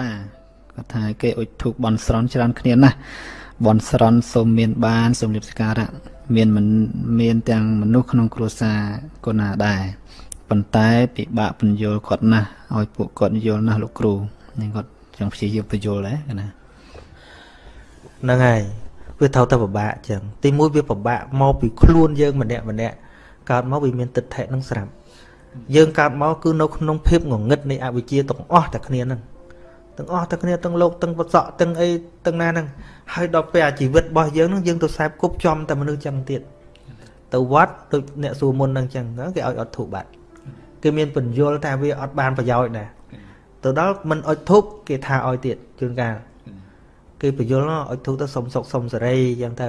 តាគាត់ថាគេអុជធូបបន់ស្រន់ច្រើនគ្នាណាស់បន់ស្រន់សូមមានបានសូមលៀបសក្ការៈមានមិនមានទាំងមនុស្សក្នុងគ្រួសារកូនណាដែរប៉ុន្តែពិបាកបញ្យល់គាត់ណាស់ឲ្យពួកគាត់យល់ណាស់លោកគ្រូនេះគាត់ចង់ព្យាយាមបញ្យល់ដែរណាហ្នឹងហើយវាត្រូវតែពិបាកអញ្ចឹងទីមួយវាពិបាកមកពីខ្លួនយើងម្នាក់ម្នាក់កើតមកវាមានទិដ្ឋិនឹងស្រាប់យើងកើតមកគឺនៅក្នុងភាពងងឹតនៃអវិជ្ជាទាំងអស់តែគ្នាហ្នឹង ទាំងអស់តែគ្នាទាំងលោកទាំងបសក់ទាំងអីទាំងណាហ្នឹងហើយដល់ពេលអាជីវិតរបស់យើងហ្នឹងយើងទៅខ្សែគប់ចំតែមនុស្សចឹងទៀតទៅវត្តដូចអ្នកសួរមុនហ្នឹងចឹងគេឲ្យអត់ធូបបាត់គេមានបញ្យលថាវាអត់បានប្រយោជន៍ដែរទៅដល់មិនអុជធូបគេថាឲ្យទៀតជួនកាលគេបញ្យលអុជធូបទៅសុំសុកសុំសេរីចឹងទៅ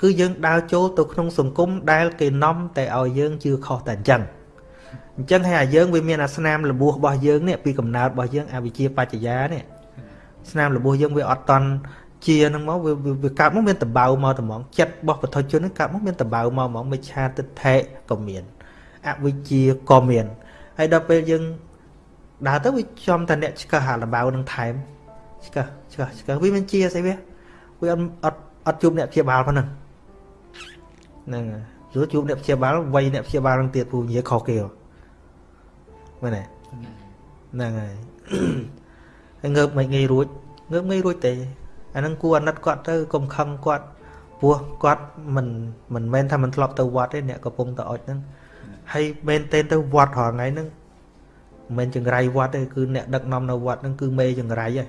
គឺយើងដើរចូលទៅក្នុងសង្គមដែលគេនាំតែឲ្យយើងជឿខុសតែអញ្ចឹង អញ្ចឹងហើយអាយើងវាមានអាស្នាមលបួសរបស់យើងនេះពីកំណើតរបស់យើងអវិជ្ជាបច្ចយានេះស្នាមលបួសយើងវាអត់តន់ជាហ្នឹងមកវាកើតមកមានតបៅមកត្មងចិត្តរបស់បុថុជនហ្នឹងកើតមកមានតបៅមកហ្មងមិឆាទិដ្ឋិក៏មានអវិជ្ជាក៏មានហើយដល់ពេលយើងដើរទៅវាចំតែអ្នកឆ្កឹះអាលបៅនឹងថែមឆ្កឹះឆ្កឹះឆ្កឹះវាមិនជាស្អីវាវាអត់អត់អត់ជួបអ្នកព្យាបាលប៉ុណ្ណឹងហ្នឹងយល់ជួបអ្នកព្យាបាលវ័យអ្នកព្យាបាលនឹងទៀតពូនិយាយខុសគេ មែនទេហ្នឹងហើយហើយងើបមិនងាយរួចងើបងាយរួចទេអាហ្នឹងគួរអាណិតគាត់ទៅកុំខឹងគាត់ព្រោះគាត់មិនមិនមែនថាមិនធ្លាប់ទៅវត្តទេអ្នកកំពុងទៅអុចហ្នឹងហើយមែនទេទៅវត្តរាល់ថ្ងៃហ្នឹងមិនមែនចង្រៃវត្តទេគឺអ្នកដឹកនាំនៅវត្តហ្នឹងគឺមេចង្រៃហើយ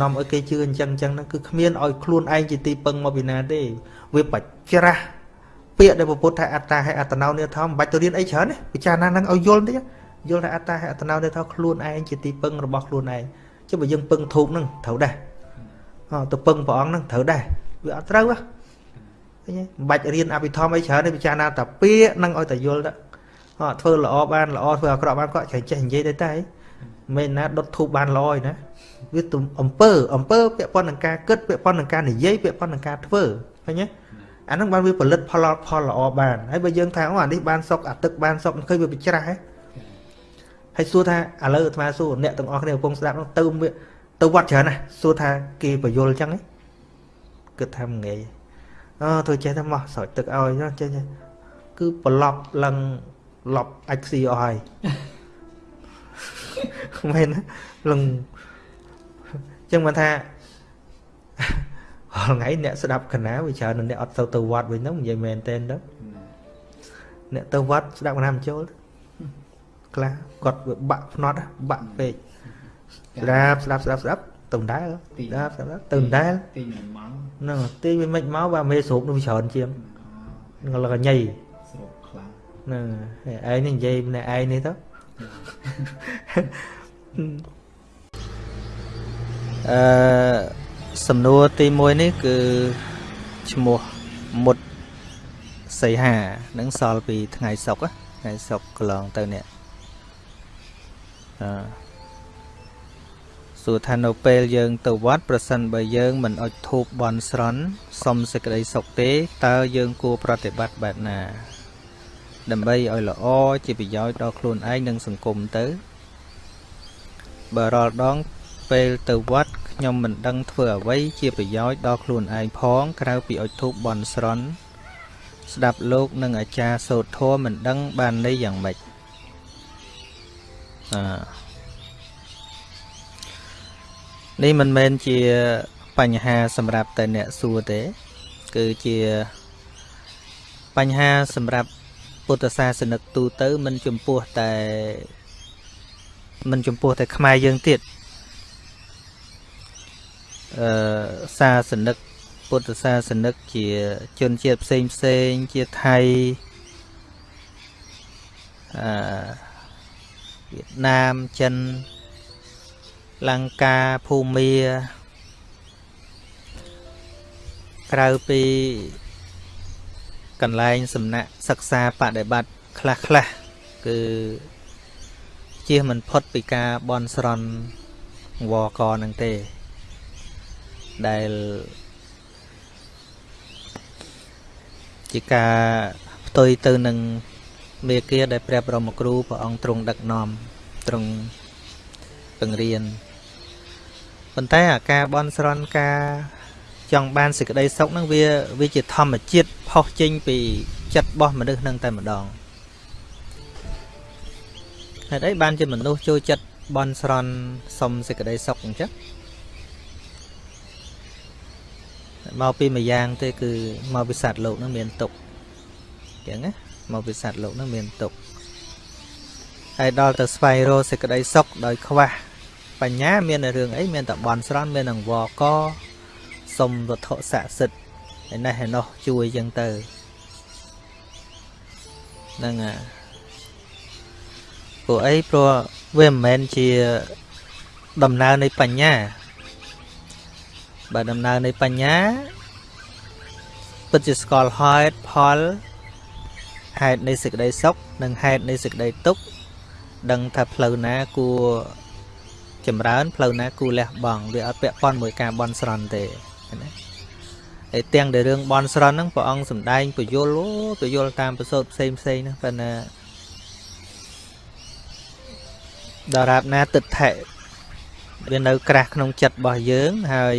នាំឲ្យគេជឿអញ្ចឹងអញ្ចឹងហ្នឹងគឺគ្មានឲ្យខ្លួនឯងជាទីពឹងមកពីណាទេវាបច្រាស់ ពាក្យដែលពុទ្ធថាអត្តាហើយអត្តនោនិធមមិនបាច់ទៅរៀនអីច្រើនទេពិចារណាហ្នឹងឲ្យយល់តិចយល់ថាអត្តាហើយអត្តនោនិធមខ្លួនឯងជាទីពឹងរបស់ខ្លួនឯងចុះបើយើងពឹងធូបហ្នឹងត្រូវដែរទៅពឹងព្រះអង្គហ្នឹងត្រូវដែរវាអត់ត្រូវហ៎ឃើញមិនបាច់រៀនអភិធម្មអីច្រើនទេពិចារណាតែពាក្យហ្នឹងឲ្យតែយល់ទៅអត់ធ្វើល្អបានល្អធ្វើអាក្រក់បានក៏ចេះចេះនិយាយទៅតែមិនណាដុតធូបបានល្អឯណាវាទំអំពើអំពើពាក់ព័ន្ធនឹងការគិតពាក់ព័ន្ធនឹងការនិយាយពាក់ព័ន្ធនឹងការធ្វើឃើញទេ អាហ្នឹងបានវាផលិតផលផលល្អបានហើយបើយើងថាអូអានេះបានសុកអាទឹកបានសុកឃើញវាបច្រាស់ហ៎ហើយសួរថាឥឡូវអាត្មាសួរអ្នកទាំងអស់គ្នាកំពុងស្ដាប់នោះទៅទៅវត្តច្រើនណាស់សួរថាគេបញ្យល់អញ្ចឹងគិតថាងាយអឺធ្វើចេះតែមកស្រោចទឹកឲ្យចេះគឺប្រឡប់ឡើងឡប់អាចស៊ីអស់ហើយមែនឡើងចឹងមិនថា រាល់ថ្ងៃអ្នកស្ដាប់កណាវាច្រើនអ្នកអត់ទៅទៅវត្តវិញហ្នឹងនិយាយមែនតែនទៅអ្នកទៅវត្តស្ដាប់កណាមិនចូលខ្លះគាត់វាបាក់ភ្នត់បាក់ពេកស្ដាប់ស្ដាប់ស្ដាប់ស្ដាប់ទៅដែរស្ដាប់ស្ដាប់ទៅដែរទីម៉ោងហ្នឹងទីវាមិនមកបាទមេស្រូបនឹងច្រើនជាងនឹងលកញ៉ៃស្រូបខ្លាំងហ្នឹងឯងនេះនិយាយម្នាក់ឯងនេះទៅអឺ សំណួរទី1នេះគឺឈ្មោះមុតសីហានឹងសល់ពីថ្ងៃសុកថ្ងៃសុកកន្លងទៅនេះអឺសួរថានៅពេលយើងទៅវត្តប្រសិនបើយើងមិនអុជធូបបន់ស្រន់សុំសេចក្តីសុខទេតើយើងគួរប្រតិបត្តិបែបណា ដើម្បីឲ្យល្អជាប្រយោជន៍ដល់ខ្លួនឯងនិងសង្គមទៅបើរាល់ដង ពេលទៅវត្តខ្ញុំមិនដឹងធ្វើអ្វីជាប្រយោជន៍ដល់ខ្លួនឯងផង ក្រៅពីអុជធូបបន់ស្រន់ស្ដាប់លោកនិងអាចារ្យសូត្រធម៌មិនដឹងបានន័យយ៉ាងម៉េចអនេះមិនមែនជាបញ្ហាសម្រាប់តែអ្នកសួរទេ គឺជាបញ្ហាសម្រាប់ពុទ្ធសាសនិកទូទៅមិនចំពោះតែមិនចំពោះតែខ្មែរយើងទៀត អឺសាសនិកពុទ្ធសាសនិកជាជនជាតិផ្សេងផ្សេងជាថៃអឺវៀតណាមចិនលង្កាភូមាក្រៅពីកន្លែងសំណាក់សិក្សាបដិបត្តិខ្លះខ្លះគឺជៀសមិនផុតពីការបន់ស្រន់វកនឹងទេ ដែលជាការផ្ទុយទៅនឹងមេគាដែលព្រះបរមគ្រូព្រះអង្គទ្រង់ដឹកនាំទ្រង់បង្រៀនប៉ុន្តែអាការបន់ស្រន់ការចង់បានសេចក្តីសុខហ្នឹងវាវាជាធម្មជាតិផុសចេញពីចិត្តរបស់មនុស្សហ្នឹងតែម្ដងហេតុអីបានជាមនុស្សចូលចិត្តបន់ស្រន់សុំសេចក្តីសុខអញ្ចឹង មកពីមួយយ៉ាងទេគឺមកពីសត្វលោកនឹងមានទុកអញ្ចឹងណាមកពីសត្វលោកនឹងមានទុកហើយដល់ទៅស្វែងរកសេចក្តីសុខដោយខ្វះបញ្ញាមាននៅរឿងអីមានតែបន់ស្រន់មាននឹងវកសុំវត្ថុស័ក្តិសិទ្ធឯនេះឯនោះជួយអញ្ចឹងទៅហ្នឹងហើយព្រោះអីព្រោះវាមិនមែនជាដំណើរនៃបញ្ញា បើដំណើរនៃបញ្ញាពិតជាស្គាល់ហេតុផលហេតុនៃសេចក្តីសុខនិងហេតុនៃសេចក្តីទុក្ខដឹងថាផ្លូវណាគួរចម្រើនផ្លូវណាគួរលះបង់វាអត់ពាក់ព័ន្ធមួយការបន់ស្រន់ទេណាហើយទាំងដែលរឿងបន់ស្រន់ហ្នឹងព្រះអង្គសំដែងពយលអូពយលតាមប្រសូតផ្សេងផ្សេងហ្នឹងប៉ុន្តែដរាបណាទឹកថៈវានៅក្រាស់ក្នុងចិត្តរបស់យើងហើយ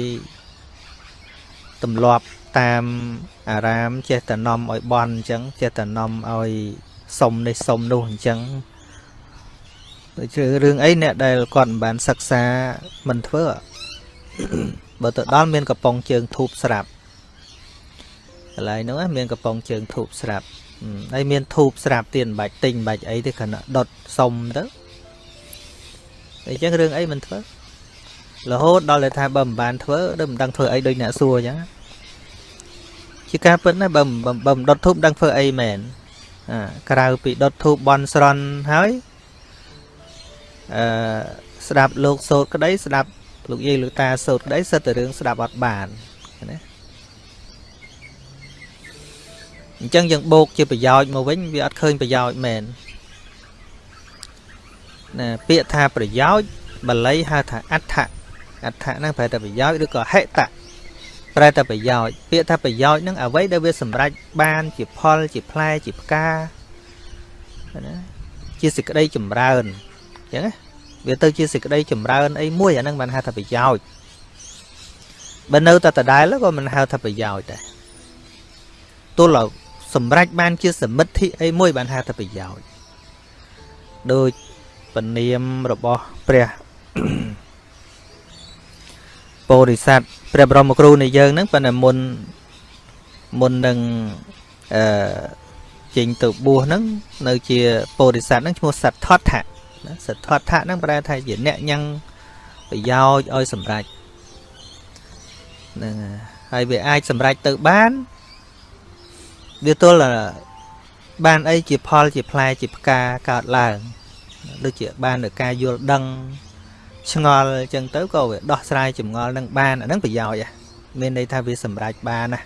ទម្លាប់តាមអារាមចេះតែនាំឲ្យបន់អញ្ចឹងចេះតែនាំឲ្យសុំនេះសុំនោះអញ្ចឹងដូចជារឿងអីអ្នកដែលគាត់មិនបានសិក្សាមិនធ្វើបើទៅដល់មានកំប៉ុងជើងធូបស្រាប់កន្លែងហ្នឹងមានកំប៉ុងជើងធូបស្រាប់ហើយមានធូបស្រាប់ទៀតមិនបាច់ទិញមិនបាច់អីទេគ្រាន់តែដុតសុំទៅអញ្ចឹងរឿងអីមិនធ្វើរហូតដល់តែថាបើមិនបានធ្វើដូចមិនដឹងធ្វើអីដូចអ្នកសួរអញ្ចឹង ជាការពិតណាបើបើមិនដុតធូបដឹងធ្វើអីមែនអាក្រៅពីដុតធូបបន់ស្រន់ហើយអឺស្ដាប់លោកសោតក្តី ស្ដាប់លោកយាយលោកតាសោតក្តីសិតតែរឿងស្ដាប់អត់បានណាអញ្ចឹងយើងបោកជាប្រយោជន៍មកវិញវាអត់ឃើញប្រយោជន៍មែនណាពាក្យថាប្រយោជន៍បាលីហៅថាអដ្ឋអដ្ឋហ្នឹងប្រែតែប្រយោជន៍ឬក៏ហិតៈ ប្រែតែប្រយោជន៍ពាក្យថាប្រយោជន៍ហ្នឹងអ្វីដែលវាសម្រេចបានជាផលជាផ្លែជាផ្កាណាជាសេចក្តីចម្រើនអញ្ចឹងណាវាទៅជាសេចក្តីចម្រើនអីមួយអាហ្នឹងបានហៅថាប្រយោជន៍បើនៅតែដដែលក៏មិនហៅថាប្រយោជន៍ដែរទល់ឲ្យសម្រេចបានជាសមិទ្ធិអីមួយបានហៅថាប្រយោជន៍ដូចពនាមរបស់ព្រះ ពោធិសត្វព្រះបរមគ្រូនៃយើងហ្នឹងប៉ុន្តែមុនមុននឹងអឺចេញទៅបួសហ្នឹងនៅជាពោធិសត្វហ្នឹងឈ្មោះសទ្ធដ្ឋៈសទ្ធដ្ឋៈហ្នឹងប្រែថាជាអ្នកញ៉ាំងប្រយោជន៍ឲ្យសម្រេចហ្នឹងហើយវាអាចសម្រេចទៅបានវាទល់បានអីជាផលជាផ្លែជាផ្កាកើតឡើងដូចជាបាននៅការយល់ដឹង ឆ្ងល់អញ្ចឹងទៅក៏វាដោះស្រាយចម្ងល់នឹងបានអាហ្នឹងប្រយោជន៍មានន័យថាវាសម្រេចបានណា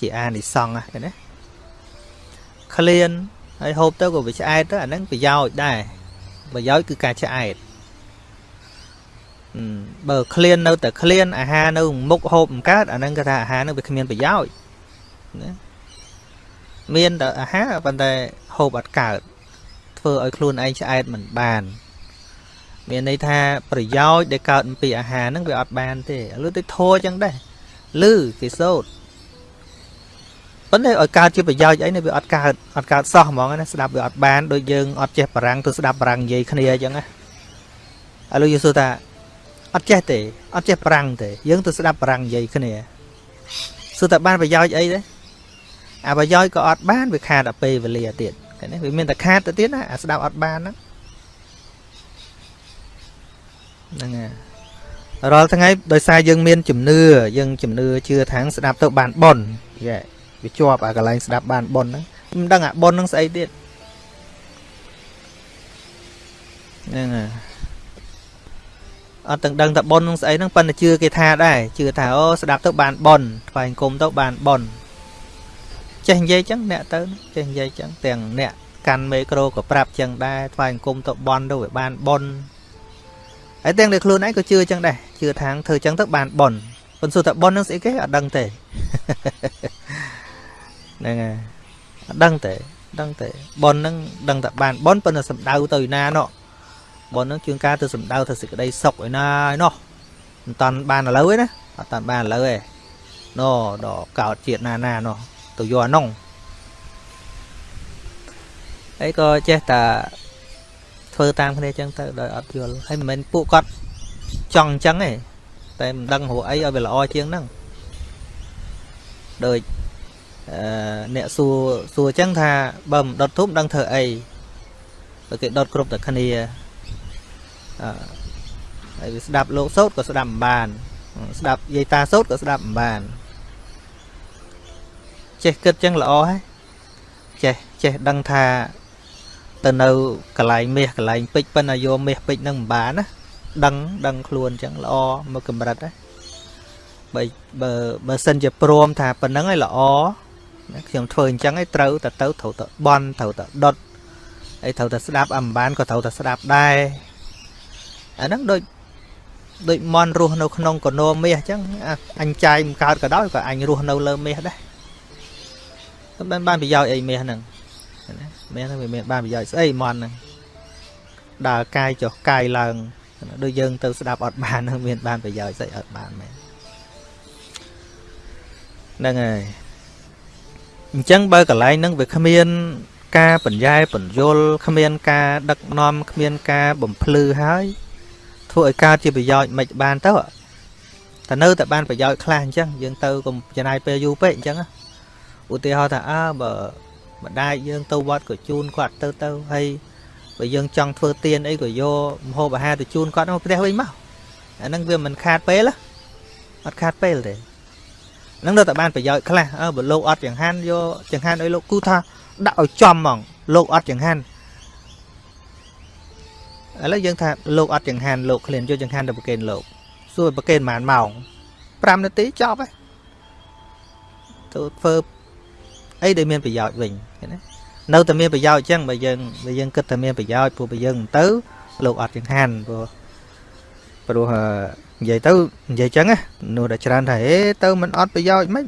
ជាអានិសង្ឃណាឃ្លានហើយហូបទៅក៏វាឆ្អែតទៅអាហ្នឹងប្រយោជន៍ដែរប្រយោជន៍គឺការឆ្អែតបើឃ្លាននៅតែឃ្លានអាហារនៅមុខហូបមិនកើតអាហ្នឹងគេថាអាហារហ្នឹងវាគ្មានប្រយោជន៍ណាមានតែអាហារប៉ុន្តែហូបអត់កើតធ្វើឲ្យខ្លួនឯងឆ្អែតមិនបាន មានន័យថាប្រយោជន៍ដែលកើតពីអាហារហ្នឹងវាអត់បានទេឥឡូវទៅធัวចឹងដែរលឺគេសូត្រប៉ុន្តែឲ្យកើតជាប្រយោជន៍អីនេះវាអត់កើតអត់កើតសោះហ្មងណាស្ដាប់វាអត់បានដូចយើងអត់ចេះបារាំងទៅស្ដាប់បារាំងនិយាយគ្នាអញ្ចឹងណាឥឡូវយើងសួរថាអត់ចេះទេអត់ចេះបារាំងទេយើងទៅស្ដាប់បារាំងនិយាយគ្នាសួរថាបានប្រយោជន៍អីទេអាប្រយោជន៍ក៏អត់បានវាខាតតែពេលវេលាទៀតឃើញទេវាមានតែខាតទៅទៀតណាអាស្ដាប់អត់បានហ្នឹង ហ្នឹងហើយរាល់ថ្ងៃដោយសារយើងមានជំនឿយើងជំនឿជឿថាងស្ដាប់ទៅបានប៉ុនយេវាជាប់អាកន្លែងស្ដាប់បានប៉ុនហ្នឹងមិនដឹងអាប៉ុនហ្នឹងស្អីទៀតហ្នឹងហើយអត់ទាំងដឹងថាប៉ុនហ្នឹងស្អីហ្នឹងប៉ុន្តែជឿគេថាដែរជឿថាអូស្ដាប់ទៅបានប៉ុនថ្វាយគុំទៅបានប៉ុនចេះនិយាយចឹងអ្នកទៅចេះនិយាយចឹងទាំងអ្នកកាន់មេក្រូក៏ប្រាប់ចឹងដែរថ្វាយអង្គមទៅបន់ទៅវាបានបន់ ហើយទាំងតែខ្លួនឯងក៏ជឿចឹងដែរជឿថាងធ្វើចឹងទៅបានបន់ប៉ុន្តែតែបន់នឹងស្អីគេអត់ដឹងទេហ្នឹងហើយអត់ដឹងទេដឹងទេបន់នឹងដឹងតែបានបន់ប៉ុន្តែសំដៅទៅណាណោះបុណ្យហ្នឹងជួនកាលទៅសំដៅទៅសេចក្តីសុខឯណាឯណោះមិនតាន់បានឥឡូវទេណាអត់តាន់បានឥឡូវទេណោដល់កោតជាតិណាណាណោះទៅយកអានោះអីក៏ចេះតែ ធ្វើតាមគ្នាចឹងទៅដោយអត់យល់ហើយមិនមែនពួកគាត់ចង់អញ្ចឹងទេតែមិនដឹងរកអីឲ្យវាល្អជាងហ្នឹងដូចអឺអ្នកសួរសួរអញ្ចឹងថាបើមិនដុតធូបដឹងធ្វើអីបើគេដុតគ្រប់តែគ្នាអឺហើយវាស្ដាប់លោកសោតក៏ស្ដាប់មិនបាន ស្ដាប់យាយតាសោតក៏ស្ដាប់មិនបានចេះគិតចឹងល្អហើយចេះចេះដឹងថា ទៅនៅកន្លែងមាសកន្លែងពេជ្រប៉ុន្តែយកមាសពេជ្រនឹងមិនបានណាដឹងដឹងខ្លួនចឹងល្អមកកម្រិតណាបើបើបើសិនជាព្រមថាប៉ុណ្្នឹងឯងល្អខ្ញុំធ្វើអញ្ចឹងឯងត្រូវតែទៅត្រូវតែបន់ត្រូវតែដុតហើយត្រូវតែស្ដាប់អំបានក៏ត្រូវតែស្ដាប់ដែរអាហ្នឹងដូចដូចមន់រស់នៅក្នុងកណោមាសអញ្ចឹងអញចាយមិនកើតក៏ដោយក៏អញរស់នៅលើមាសដែរតែបានបានប្រយោជន៍អីមាសហ្នឹង ណាមាសហ្នឹងវាមានបានប្រយោជន៍ស្អីមន់ហ្នឹងដើរកាយចុះកាយឡើងដូចយើងទៅស្ដាប់អត់បាននឹងមានបានប្រយោជន៍ស្អីអត់បានមែនហ្នឹងហើយអញ្ចឹងបើកន្លែងហ្នឹងវាគ្មានការបញ្ញែបញ្យលគ្មានការដឹកនាំគ្មានការបំភ្លឺហើយធ្វើឲ្យកើតជាប្រយោជន៍មិនបានទៅតែនៅតែបានប្រយោជន៍ខ្លះអញ្ចឹងយើងទៅកុំចំណាយពេលយូរពេកអញ្ចឹងឧទាហរណ៍ថាអើបើ ម្ដាយយើងទៅវត្តក៏ជូនគាត់ទៅទៅហើយបើយើងចង់ធ្វើទៀនអីក៏យកម្ហូបអាហារទៅជូនគាត់មកផ្ទះវិញមកអាហ្នឹងវាមិនខាតពេលអត់ខាតពេលទេហ្នឹងនៅតែបានប្រយោជន៍ខ្លះអើបើលោកអត់ចង្ហាន់យកចង្ហាន់ឲ្យលោកគូថាដាក់ឲ្យចំហ្មងលោកអត់ចង្ហាន់ឥឡូវយើងថាលោកអត់ចង្ហាន់លោកឃ្លានយកចង្ហាន់ទៅប្រគេនលោកសួរប្រគេនប៉ុន្មានម៉ោង5នាទីចប់ហើយទៅធ្វើអីដែលមានប្រយោជន៍វិញ ឃើញណានៅតែមានប្រយោជន៍អញ្ចឹងបើយើងបើយើងគិតថាមានប្រយោជន៍ព្រោះបើយើងមិនទៅលោកអត់ចង្ហាន់ព្រោះព្រោះនិយាយទៅនិយាយចឹងណានោះតែច្រើនថាហេទៅមិនអត់ប្រយោជន៍មិន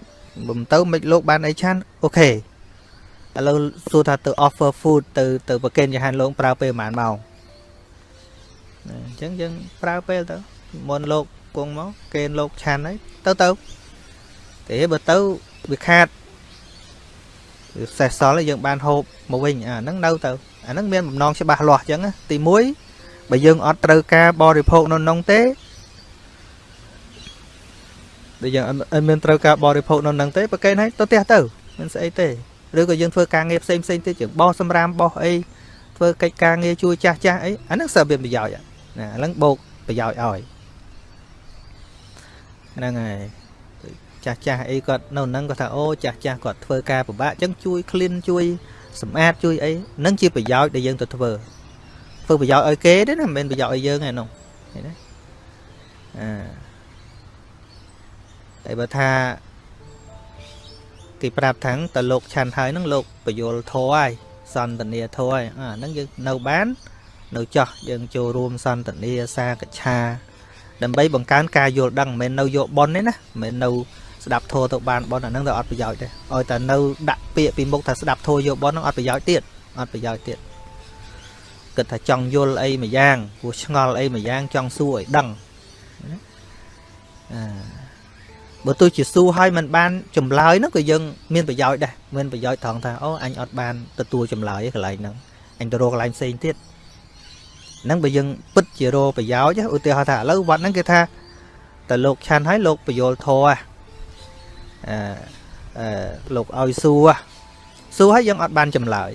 មិនទៅមិនលោកបានអីឆានអូខេឥឡូវសួរថាទៅ offer food ទៅទៅប្រគេនចង្ហាន់លោកប្រើពេលប្រហែលម៉ោងអញ្ចឹងយើងប្រើពេលទៅមុនលោកគង់មកគេលោកឆាន់ហើយទៅទៅទេបើទៅវាខាតវា សេះសល់យើងបានហូបមកវិញអាហ្នឹងនៅទៅអាហ្នឹងមានបំណងច្បាស់លាស់អញ្ចឹងទី1បើយើងអត់ត្រូវការបរិភោគនៅក្នុងទេដែលយើងអត់មានត្រូវការបរិភោគនៅនឹងទេប្រកេនឲ្យទៅផ្ទះទៅមិនស្អីទេឬក៏យើងធ្វើការងារផ្សេងផ្សេងទៀតជាងបោះសម្រាមបោះអីធ្វើកិច្ចការងារជួយចាស់ចាស់អីអាហ្នឹងសើមានប្រយោជន៍ណាអាហ្នឹងបោកប្រយោជន៍ឲ្យហ្នឹងហើយ ចាស់ចាស់អីគាត់នៅហ្នឹងគាត់ថាអូចាស់ចាស់គាត់ធ្វើការពិបាកអញ្ចឹងជួយ clean ជួយសម្អាតជួយអីហ្នឹងជាប្រយោជន៍ដែលយើងទៅធ្វើធ្វើប្រយោជន៍ឲ្យគេទេណាមិនមែនប្រយោជន៍ឲ្យយើងទេនោះឃើញទេអាតែបើថាគេប្រាប់ថាងតើលោកឆាន់ហើយហ្នឹងលោកបយលធរហើយសន្តានាធរហើយអាហ្នឹងយើងនៅបាននៅចោះយើងចូលរួមសន្តានាសាកច្ឆាដើម្បីបង្កើនការយល់ដឹងមិនមែននៅយកប៉ុនទេណាមិនមែននៅ ស្ដាប់ធម៌ទៅបានប៉ុនអាហ្នឹងទៅអត់ប្រយោជន៍ទេឲ្យតែនៅដាក់ពាក្យពីមុខថាស្ដាប់ធម៌យកប៉ុនហ្នឹងអត់ប្រយោជន៍ទៀតអត់ប្រយោជន៍ទៀតគិតថាចង់យល់អីមួយយ៉ាងព្រោះឆ្ងល់អីមួយយ៉ាងចង់សួរឲ្យដឹងអាបើទោះជាសួរឲ្យมันបានចម្លើយហ្នឹងក៏យើងមានប្រយោជន៍ដែរមានប្រយោជន៍ត្រង់ថាអូអញអត់បានទទួលចម្លើយកន្លែងហ្នឹងអញទៅរកកន្លែងផ្សេងទៀតហ្នឹងបើយើងពិតជារកប្រយោជន៍ឧទាហរណ៍ថាឥឡូវវត្តហ្នឹងគេថាតើលោកឆាន់ឲ្យលោកបយលធរអឺ អឺលោកឲ្យសួរសួរឲ្យយើងអត់បានចម្លើយ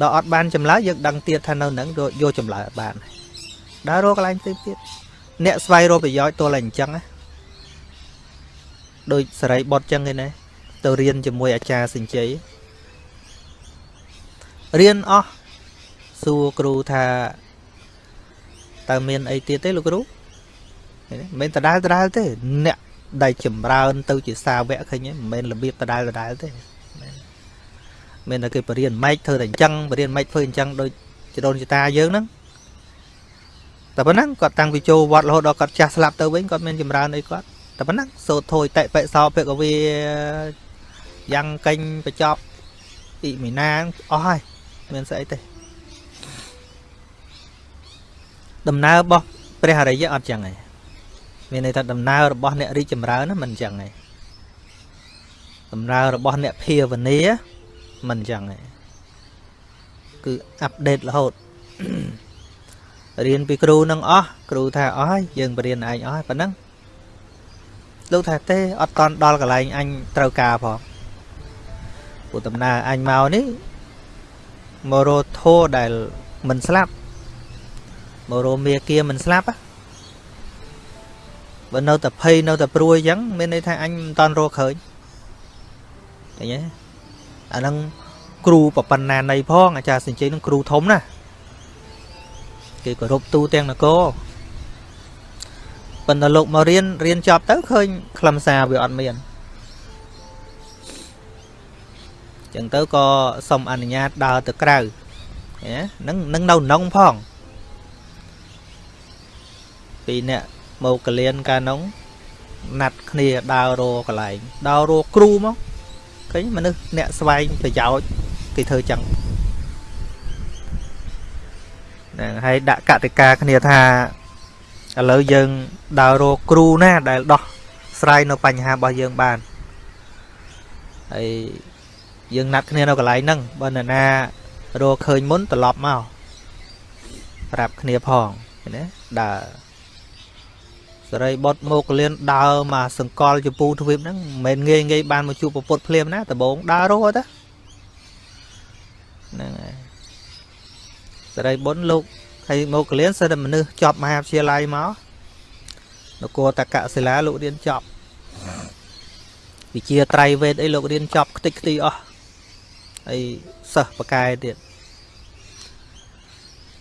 ដល់អត់បានចម្លើយយើងដឹងទៀតថានៅហ្នឹងយកចម្លើយអត់បានដើររកកន្លែងផ្សេងទៀតអ្នកស្វែងរកប្រយោជន៍ទល់តែអញ្ចឹងណាដូចសរីបុតចឹងឯណាទៅរៀនជាមួយអាចារ្យសិញ្ជ័យរៀនអស់សួរគ្រូថាតើមានអីទៀតទេលោកគ្រូមិនមែនដដែលដដែលទេអ្នក ដែលចម្រើន ទៅជាសាវកឃើញមិនមែនរបៀបដដែលដដែលទេមានតែគេបរៀនម៉េចធ្វើតែអញ្ចឹងបរៀនម៉េចធ្វើអញ្ចឹងដូចចដូនចតាយើងហ្នឹងតែប៉ុណ្ណឹងគាត់តាំងពីចូលវត្តរហូតដល់គាត់ចាស់ស្លាប់ទៅវិញគាត់មានចម្រើនអីគាត់តែប៉ុណ្ណឹងសូត្រធួយតិបិសោភិកវីយ៉ាងកេញបញ្ចប់អ៊ីមីណាអស់ហើយមានស្អីទេដំណើររបស់ព្រះអរិយអត់ចឹងឯង មានន័យថាដំណើររបស់អ្នករីកចម្រើនណាមិនចឹងឯងដំណើររបស់អ្នកភាវនាមិនចឹងឯងគឺអាប់ដេតរហូតរៀនពីគ្រូនឹងអស់គ្រូថាអស់ហើយយើងបរៀនឯងអស់ហើយប៉ុណ្ណឹងលោកថាទេអត់តន់ដល់កន្លែងអញត្រូវការផងព្រោះដំណើរអញមកនេះមករោធោដែលមិនស្លាប់មករោមេគាមិនស្លាប់ បើនៅតែភ័យនៅតែព្រួយអញ្ចឹងមានន័យថាអញមិនតន់រកឃើញឃើញទេអាហ្នឹងគ្រូប្របណ្ណានៃផងអាចារ្យសិញ្ជិនឹងគ្រូធំណាគេគោរពទូទាំងនគរប៉ុន្តែលោកមករៀនរៀនចប់ទៅឃើញខ្លឹមសារវាអត់មានចឹងទៅក៏សុំអនុញ្ញាតដើរទៅក្រៅហ្នឹងនឹងនៅនងផងពីអ្នក មកកលៀនកាលនោះណាត់គ្នាដើររកកន្លែងដើររកគ្រូមកឃើញមនុស្សអ្នកស្វែងប្រយោជន៍គេធ្វើចឹងហ្នឹងហើយដាក់កតិកាគ្នាថាឥឡូវយើងដើររកគ្រូណាដែលដោះស្រាយនៅបញ្ហារបស់យើងបានហើយយើងណាត់គ្នានៅកន្លែងហ្នឹងបើនរណារកឃើញមុនត្រឡប់មកប្រាប់គ្នាផងណាដើរ សរីបុតមកលៀនដើរមកសង្កលជពូទ្វីបហ្នឹងមិនមែនងាយងាយបានមកជួបប្រពុតភ្លាមណាដំបងដើររស់ទៅហ្នឹងហើយសរីបុតលោកហើយមកលៀនសិតតែមនុស្សចប់មហាវិទ្យាល័យមកនគរតកសិលាលោករៀនចប់វិជាត្រៃវេទអីលោករៀនចប់ខ្ទេចខ្ទីអស់ហើយសិស្សបកែទៀត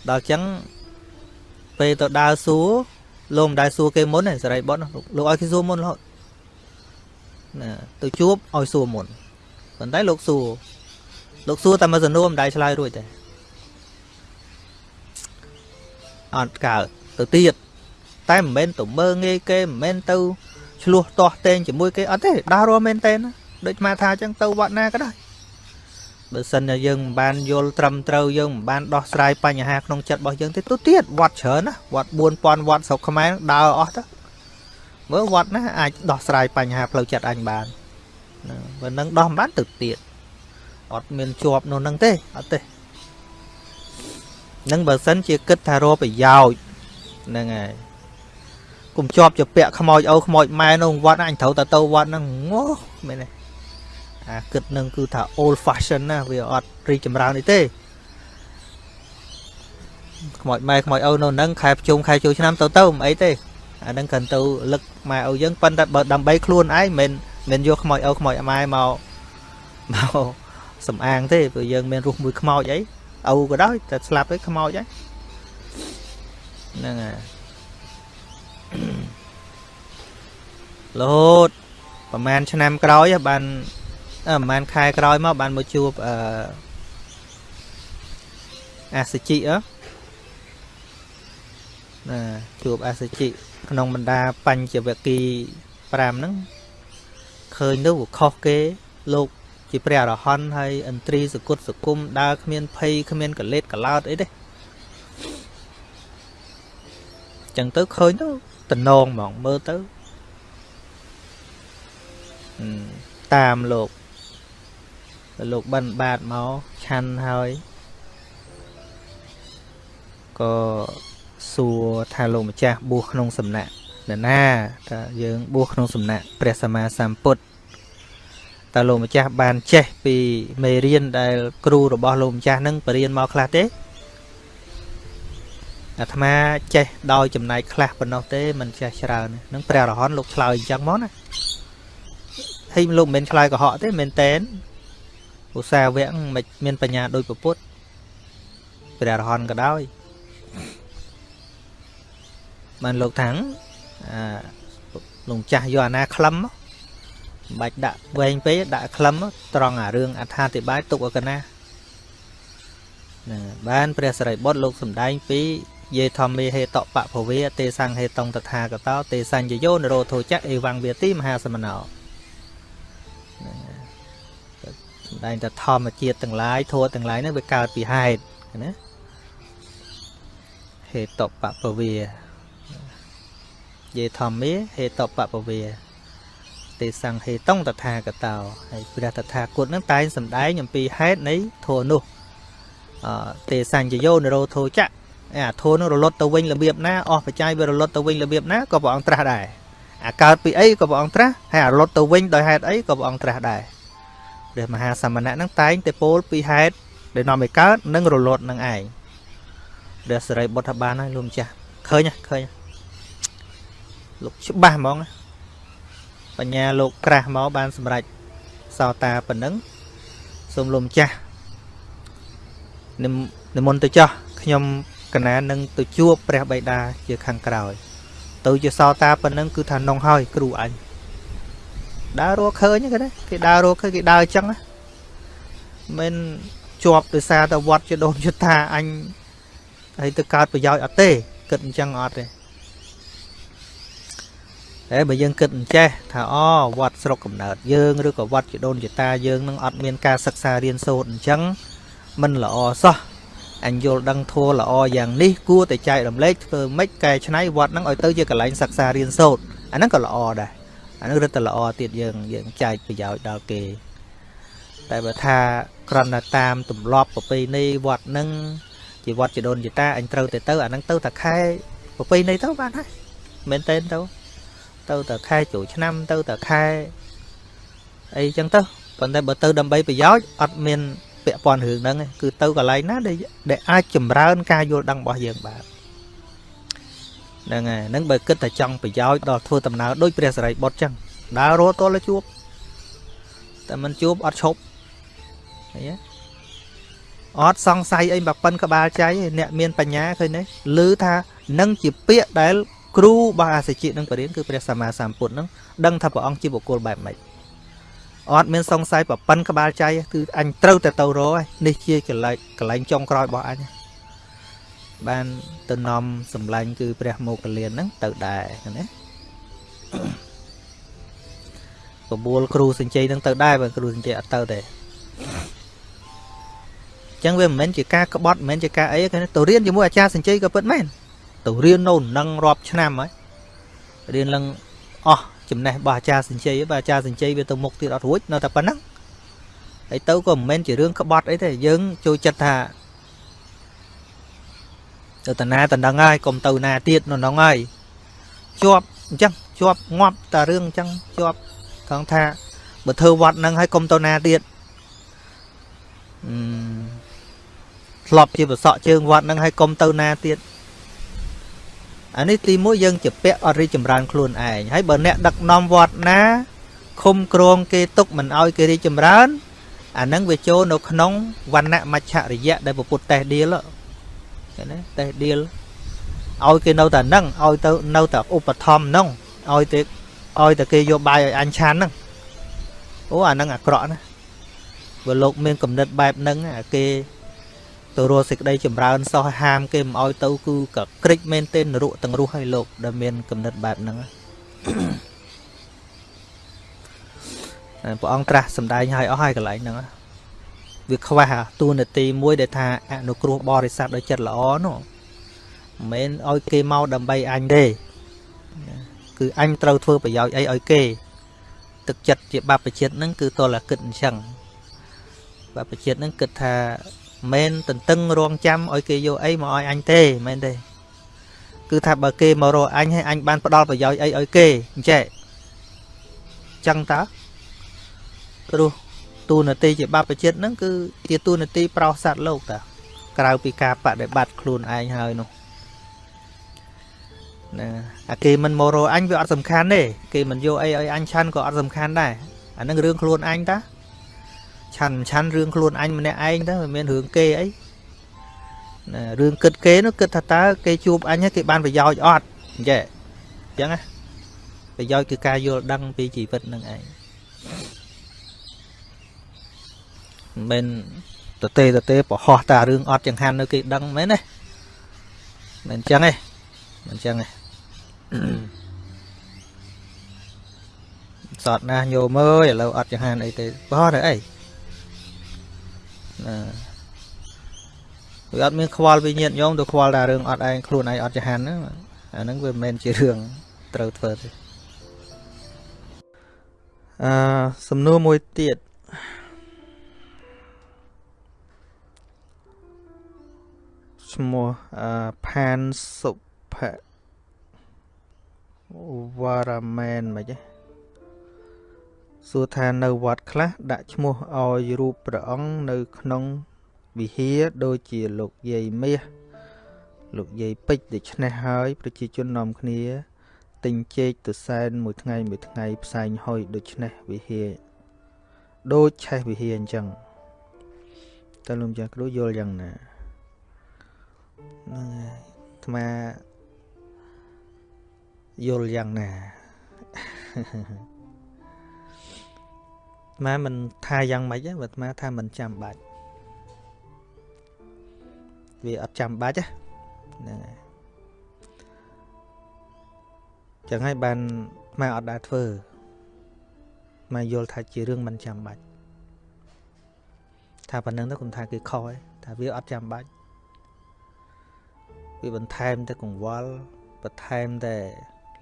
ដល់ចឹងពេលទៅដើរសួរ លោកមិនដែលសួរគេមុនទេសេរីបុតលោកឲ្យគេសួរមុនរហូតណាទៅជួបឲ្យសួរមុនប៉ុន្តែលោកសួរលោកសួរតែមួយសំណួរមិនដែលឆ្លើយរួចទេអត់កើតទៅទៀតតែមិនមែនទៅមើងងាយគេមិនមែនទៅឆ្លោះទាស់តែងជាមួយគេអត់ទេដើររស់មែនតែនដូចមកថាអញ្ចឹងទៅវត្តណាក៏ដោយ បើសិនជាយើងមិនបានយល់ត្រឹមត្រូវយើងមិនបានដោះស្រាយបញ្ហាក្នុងចិត្តរបស់យើងទេទៅទៀតវត្តច្រើនណាវត្ត4000វត្តស្រុកខ្មែរដើរអស់ទៅមើលវត្តណាអាចដោះស្រាយបញ្ហាផ្លូវចិត្តអញបានបើនឹងដោះមិនបានទៅទៀតអត់មានជាប់នៅនឹងទេអត់ទេនឹងបើសិនជាគិតថារកប្រយោជន៍ហ្នឹងហើយកុំជាប់ជាពាក់ខ្មោចអូខ្មោចម៉ែនៅវត្តអញត្រូវតែទៅវត្តហ្នឹងងោមែនទេ អាគិតនឹងគឺថា old fashion ណាវាអត់រីកចម្រើននេះទេខ្មោចម៉ែខ្មោចឪនៅនឹងខែប្រជុំខែចូលឆ្នាំទៅទៅមិនអីទេអានឹងកាន់ទៅលឹកម៉ែឪយើងប៉ុន្តែបើដើម្បីខ្លួនឯងមិនមិនយកខ្មោចឪខ្មោចម៉ែមកមកសំអាងទេព្រោះយើងមានរស់មួយខ្មោចអីឪក៏ដោយតែស្លាប់ទៅខ្មោចហ្នឹងហ្នឹងហើយរហូតប្រហែលឆ្នាំក្រោយបាន ប្រហែលខែក្រោយមកបានមកជួបអឺអាសជីអណាជួបអាសជីក្នុងបរ្ដាបញ្ចវគិ5ហ្នឹងឃើញទៅខុសគេលោកជាព្រះអរហន្តហើយឥន្ទ្រីសគុតសគុំដើរគ្មានភ័យគ្មានកលេតកលោតអីទេចឹងទៅឃើញទៅតំណងហ្មងមើលទៅតាមលោក លោកបិណ្ឌបាតមកឆាន់ហើយក៏សួរថាលោកម្ចាស់បួសក្នុងសំណាក់នរណាថាយើងបួសក្នុងសំណាក់ព្រះសម្មាសម្ពុទ្ធតើលោកម្ចាស់បានចេះពីមេរៀនដែលគ្រូរបស់លោកម្ចាស់នឹងបរៀនមកខ្លះទេអាត្មាចេះដោយចំណែកខ្លះប៉ុណ្ណោះទេមិនចេះច្រើននឹងព្រះរហន្តលោកឆ្លើយអញ្ចឹងមកណាហើយលោកមិនមែនឆ្លើយកុហកទេមែនតែន ឧស្សាហវៈមិនមានបញ្ញាដូចពុទ្ធព្រះរហន្តក៏ដោយបានលោកថាំងអាលោកចាស់យកអាណាក្លឹមមិនបាច់ដាក់វែងពេកដាក់ក្លឹមត្រង់អារឿងអត្ថាធិប្បាយទុកឲ្យកណាណាបានព្រះសរិបុត្រលោកសំដែងពីយេធម្មេហេតបភវេទេសង្ហេតងតថាកតោទេសញ្ញយោនរោធោចៈអេវង្វាទីមហាសមណោ សំដែងថាធម្មជាតិទាំងឡាយធัวទាំងឡាយហ្នឹងវាកើតពីហេតុណាហហេតុបពវាយេធម្មាហេតុបពវាទេសង្ហេតុងតថាគតោហើយព្រះតថាគតនឹងតែងសម្ដែងអំពីហេតុនៃធម៌នោះអទេសញ្ញយោនិរោធោចៈអាធម៌នឹងរលត់ទៅវិញរបៀបណាអស់បច្ច័យវារលត់ទៅវិញរបៀបណាក៏ព្រះអង្គត្រាស់ដែរអាកើតពីអីក៏ព្រះអង្គត្រាស់ហើយអារលត់ទៅវិញដោយហេតុអីក៏ព្រះអង្គត្រាស់ដែរ ព្រះមហាសមណៈនឹងតែងតែពោលពីហេតុដែលនាំឲ្យកើតនិងរលត់នឹងឯងព្រះសិរីបុត្របានហើយលោកម្ចាស់ឃើញឃើញលោកច្បាស់ហ្មងបញ្ញាលោកក្រាស់មកបានសម្រេចសោតាប៉ុណ្ណឹងសូមលោកម្ចាស់និមន្តទៅចោះខ្ញុំកណានឹងទៅជួបព្រះបិតាជាខាងក្រោយ ទៅជាសោតាប៉ុណ្ណឹងគឺថានងហើយគ្រូអញ ដើររកឃើញគេណាគេដើររកឃើញគេដើរអញ្ចឹងមិនជាប់ដោយសារតែវត្តជាដូនយុថាអញហើយទៅកើតប្រយោជន៍អត់ទេគិតអញ្ចឹងអត់ទេតែបើយើងគិតអញ្ចេះថាអូវត្តស្រុកកំណើតយើងឬក៏វត្តជាដូនជាតាយើងនឹងអត់មានការសិក្សារៀនសូត្រអញ្ចឹងមិនល្អសោះអញយល់ដឹងធัวល្អយ៉ាងនេះគួរតែចែករំលែកធ្វើម៉េចកែច្នៃវត្តហ្នឹងឲ្យទៅជាកន្លែងសិក្សារៀនសូត្រអាហ្នឹងក៏ល្អដែរ អាហ្នឹងរឹតតែល្អទៀតយើងយើងចែកប្រយោជន៍ដល់គេ តែបើថាក្រំតែតាមទម្លាប់ប្រពៃណីវត្តហ្នឹងជាវត្តជាដូនជាតាអញត្រូវទៅទៅអាហ្នឹងទៅតែខែប្រពៃណីទៅបានហើយមែនទេទៅទៅតែខែចូលឆ្នាំទៅតែខែអីចឹងទៅប៉ុន្តែបើទៅដើម្បីប្រយោជន៍អត់មានពាក់ព័ន្ធរឿងហ្នឹងគឺទៅកន្លែងណាដែលដែលអាចចម្រើនការយល់ដឹងរបស់យើងបាន ហ្នឹងហើយហ្នឹងបើគិតតែចង់ប្រយោជន៍ដល់ធ្វើដំណើរដូចព្រះសរិបុត្រចឹងដើររត់តលជួបតែមិនជួបអត់ឈប់ឃើញទេអត់សង្ស័យអីបើប៉ិនក្បាលចៃអ្នកមានបញ្ញាឃើញទេឮថានឹងជាពាក្យដែល គ្រូរបស់អាសជានឹងបរិញ្ញាគឺព្រះសម្មាសម្ពុទ្ធនឹងដឹងថាព្រះអង្គជាបុគ្គលបែបម៉េចអត់មានសង្ស័យប្រប៉ិនក្បាលចៃគឺអញត្រូវតែទៅរកនេះជាកលែងកលែងចុងក្រោយរបស់អញ បានទៅនាំសម្លាញ់គឺព្រះមោគលានហ្នឹងទៅដែរណាបបួលគ្រូសញ្ជ័យហ្នឹងទៅដែរបើគ្រូសញ្ជ័យអត់ទៅទេចឹងវាមិនមែនជាការក្បត់មិនមែនជាការអីគេទៅរៀនជាមួយអាចារ្យសញ្ជ័យក៏ពិតមែនទៅរៀននៅនឹងរាប់ឆ្នាំហើយរៀនឡើងអស់ចំណេះរបស់អាចារ្យសញ្ជ័យបើអាចារ្យសញ្ជ័យវាទៅមុខទៀតអត់រួចនៅតែប៉ុណ្ណឹងហើយទៅក៏មិនមែនជារឿងក្បត់អីទេយើងចូលចិត្តថា ទៅតាណាតណ្ដឹងហើយកុំទៅណាទៀតនៅហ្នឹងហើយជាប់អញ្ចឹងជាប់ងាប់តែរឿងអញ្ចឹងជាប់ថងថាបើធ្វើវត្តហ្នឹងហើយកុំទៅណាទៀតអឺធ្លាប់ជាប្រសក់ជើងវត្តហ្នឹងហើយកុំទៅណាទៀតអានេះទីមួយយើងជាពាក់អត់រីចម្រើនខ្លួនឯងហើយបើអ្នកដឹកនាំវត្តណាឃុំក្រងគេទុកមិនអោយគេរីចម្រើនអានឹងវាចូលនៅក្នុងវណ្ណៈមច្ឆរិយៈដែលពុទ្ធតេះដៀល ឃើញទេតេះដៀលឲ្យគេនៅតែហ្នឹងឲ្យទៅនៅតែឧបត្ថម្ភហ្នឹងឲ្យទៅឲ្យតែគេយកបាយឲ្យអញឆានហ្នឹងអូអាហ្នឹងអាក្រក់ណាបើលោកមានគំនិតបែបហ្នឹងគេទៅរកសេចក្តីចម្រើនសោះហាម គេមិនអោយទៅគឺក៏ក្រិចមែនទេនរកទាំងរស់ឲ្យលោកដែលមានគំនិតបែបហ្នឹងព្រះអង្គត្រាស់សម្ដែងឲ្យអស់ហើយកន្លែងហ្នឹង វាខ្វះតួនាទីមួយដែលថាអនុគ្រោះបរិស័ទដោយចិត្តល្អនោះមិនមែនឲ្យគេមកដើម្បីអញទេគឺអញត្រូវធ្វើប្រយោជន៍អីឲ្យគេ ទឹកចិត្តជាបព្វជិតហ្នឹងគឺតលគិតអញ្ចឹងបព្វជិតហ្នឹងគិតថាមិនតន្ទឹងរងចាំឲ្យគេយកអីមកឲ្យអញទេមែនទេគឺថាបើគេមករកអញហើយអញបានផ្ដល់ប្រយោជន៍អីឲ្យគេអញ្ចេះចឹងតើព្រោះ ទូនាទីជាបព្វជិតហ្នឹងគឺជាទូនាទីប្រោសសัตว์លោកតាក្រៅពីការបដិបត្តិខ្លួនឯងហើយនោះណាអាគេមិនមករកអញវាអត់សំខាន់ទេគេមិនយកអីឲ្យអញឆាន់ក៏អត់សំខាន់ដែរអានឹងរឿងខ្លួនអញតាឆាន់ឆាន់រឿងខ្លួនអញម្នាក់ឯងទៅមិនមានរឿងគេអីណារឿងគិតគេនោះគិតថាតើគេជួបអញគេបានប្រយោជន៍អត់អញ្ចឹងអញ្ចឹងណាប្រយោជន៍គឺការយល់ដឹងពីជីវិតនឹងឯង មិនតទេតទេប្រហោះតារឿងអត់ចង្ហាន់នៅគេដឹងមែនទេមិនអញ្ចឹងទេមិនអញ្ចឹងទេសតណាញោមអើយឥឡូវអត់ចង្ហាន់អីទេបោះទៅអីណាវាអត់មានខ្វល់វិញ្ញាណញោមទៅខ្វល់តែរឿងអត់ឯងខ្លួនឯងអត់ចហានហ្នឹងអាហ្នឹងវាមិនមែនជារឿងត្រូវធ្វើទេអឺសំណួរមួយទៀត មោះអឺផានសុភៈវរមែនមិនទេសួរថានៅវត្តខ្លះដាក់ឈ្មោះឲ្យរូបព្រះអង្គនៅក្នុងវិហារដូចជាលោកយាយមាសលោកយាយពេជ្រដូច្នេះហើយប្រជាជននាំគ្នាទិញចេកទៅសែនមួយថ្ងៃមួយថ្ងៃផ្សែងហុយដូច្នេះវិហារដូចឆេះវិហារអញ្ចឹងតើលោកចាស់គ្រូយល់យ៉ាងណា ហ្នឹងហើយអាត្មាយល់យ៉ាងណាអាត្មាមិនថាយ៉ាងម៉េចទេអាត្មាថាមិនចាំបាច់វាអត់ចាំបាច់ហ្នឹងហើយចឹងហើយបានមកអត់ដែរធ្វើមកយល់ថាជារឿងមិនចាំបាច់ថាប៉ុណ្្នឹងទៅគុំថាគេខហើយថាវាអត់ចាំបាច់ វាបន្ថែមតែកង្វល់បន្ថែមតែ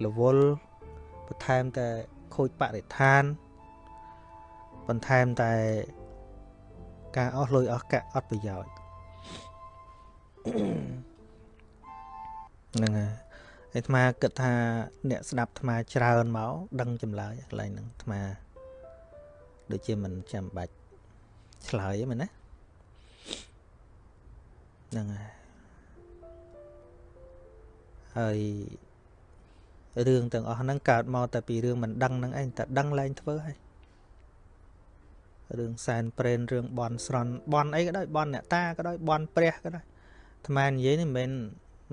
រវល់បន្ថែមតែខូចបរិស្ថានបន្ថែមតែការអស់លុយអស់កាក់អត់ប្រយោជន៍ហ្នឹងហើយអាត្មាគិតថាអ្នកស្ដាប់អាត្មាច្រើនមកដឹងចម្លើយកន្លែងហ្នឹងអាត្មាដូចជាមិនចាំបាច់ឆ្លើយទេមែនណាហ្នឹងហើយ ហើយរឿងទាំងអស់ហ្នឹងកើតមកតែពីរឿងមិនដឹងហ្នឹងឯងតែដឹងឡើងធ្វើហើយរឿងសែនព្រេនរឿងបនស្រន់បនអីក៏ដោយបនអ្នកតាក៏ដោយបនព្រះក៏ដោយអាត្មានិយាយនេះមិន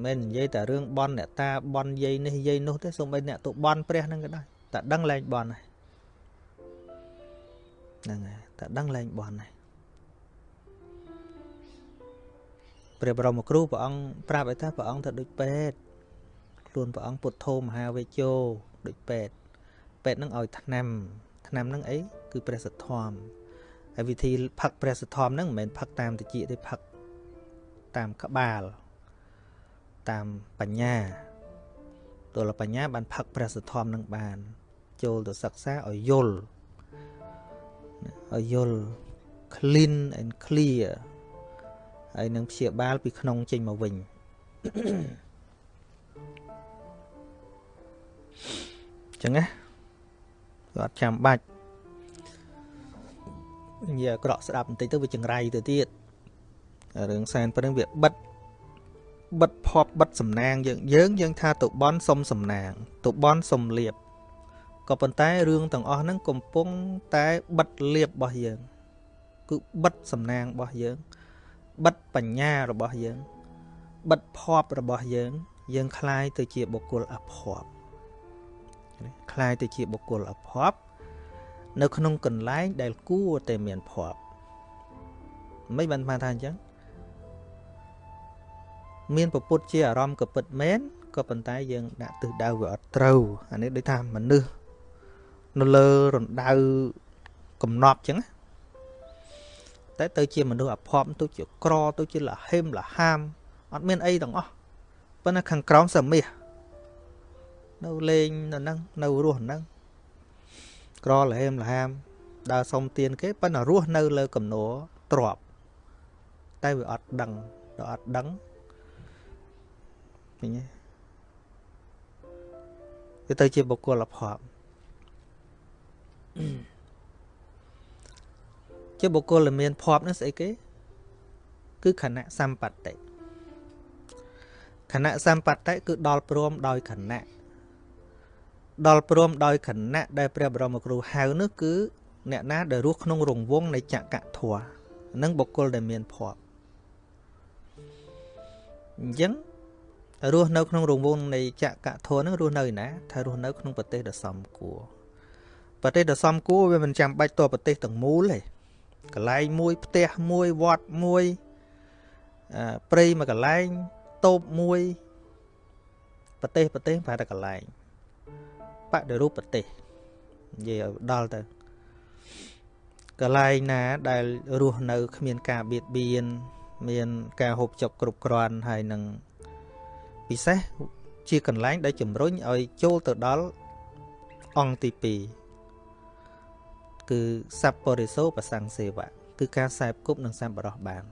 មែននិយាយតែរឿងបនអ្នកតាបនយាយនេះយាយនោះទេសូម្បីអ្នកទៅបនព្រះហ្នឹងក៏ដោយតែដឹងលែងបនហើយហ្នឹងហើយតែដឹងលែងបនហើយព្រះបរមគ្រូព្រះអង្គប្រាប់ឲ្យថាព្រះអង្គទៅដូចពេទ្យ ខ្លួនព្រះអង្គពុទ្ធោមហាវេជោដូចពេទ្យពេទ្យនឹងឲ្យថ្នាំថ្នាំនឹងអីគឺព្រះសទ្ធំហើយវិធីផឹកព្រះសទ្ធំហ្នឹងមិនមែនផឹកតាមតិចទេផឹកតាមក្បាលតាមបញ្ញាទលបញ្ញាបានផឹកព្រះសទ្ធំនឹងបាន ចូលទៅសិក្សាឲ្យយល់ឲ្យយល់ clean and clear ហើយនឹងព្យាបាលពីក្នុងចេញមកវិញ ចឹងណាគាត់ចាំបាច់និយាយក្រក់ស្ដាប់បន្តិចទៅវាចង្រៃទៅទៀតរឿងសែនព្រឹងវាបិទបិទភពបិទសំណាងយើងយើងយើងថាទៅបន់សុំសំណាងទៅបន់សុំលៀបក៏ប៉ុន្តែរឿងទាំងអស់ហ្នឹងកំពុងតែបិទលៀបរបស់យើងគឺបិទសំណាងរបស់យើងបិទបញ្ញារបស់យើងបិទភពរបស់យើង យើងคลายទៅជាបុគ្គលអភ័ព្វ คลายទៅជាបុគ្គលអភ័ព្វនៅក្នុងកន្លែងដែលគួរតែមានភ័ព្វមិនបានថាអញ្ចឹងមានពពុទ្ធជាអារម្មណ៍ក៏ពិតមែនក៏ប៉ុន្តែយើងដាក់ទិសដៅវាអត់ត្រូវអានេះដូចថាមនុស្សនៅលើរណ្ដៅកំណប់អញ្ចឹងតែទៅជាមនុស្សអភ័ព្វទៅជាក្រទៅជាលហេមលហាមអត់មានអីទាំងអស់ប៉ុន្តែខាងក្រោមសមាស នៅលេងនៅហ្នឹងនៅរស់ហ្នឹងក្រលហេមលហាមដើរសុំទៀនគេប៉ុន្តែរស់នៅលើកំណោទ្របតែវាអត់ដឹងដល់អត់ដឹងឃើញទេវាទៅជាបុគ្គលភ័ព្វជាបុគ្គលដែលមានភ័ព្វនោះស្អីគេ គឺខណៈសម្បត្តិខណៈសម្បត្តិគឺដល់ព្រមដោយខណៈ ដល់ព្រមដោយខណៈដែលព្រះបរមគ្រូហៅនោះគឺអ្នកណាដែលរស់ក្នុងរង្វង់នៃចក្រធម៌នឹងបុគ្គលដែលមានភ័ព្វអញ្ចឹងរស់នៅក្នុងរង្វង់នៃចក្រធម៌នឹងរស់នៅឯណាថារស់នៅក្នុងប្រទេសដ៏សមគួរប្រទេសដ៏សមគួរវាមិនចាំបាច់តប្រទេសទាំងមូលទេកន្លែងមួយផ្ទះមួយវត្តមួយព្រៃមួយកន្លែងតូបមួយប្រទេសប្រទេសប្រហែលតែកន្លែង បដិរូបប្រទេសនិយាយឲ្យដល់ទៅកន្លែងណាដែលរស់នៅគ្មានការបៀតបៀនមានការហូបចុកគ្រប់គ្រាន់ហើយនឹងពិសេសជាកន្លែងដែលជំរុញឲ្យចូលទៅដល់អង្គទី2គឺសัพពរិសោប្រសង្សេវៈគឺការសែបគប់និងសែបបរោះបាន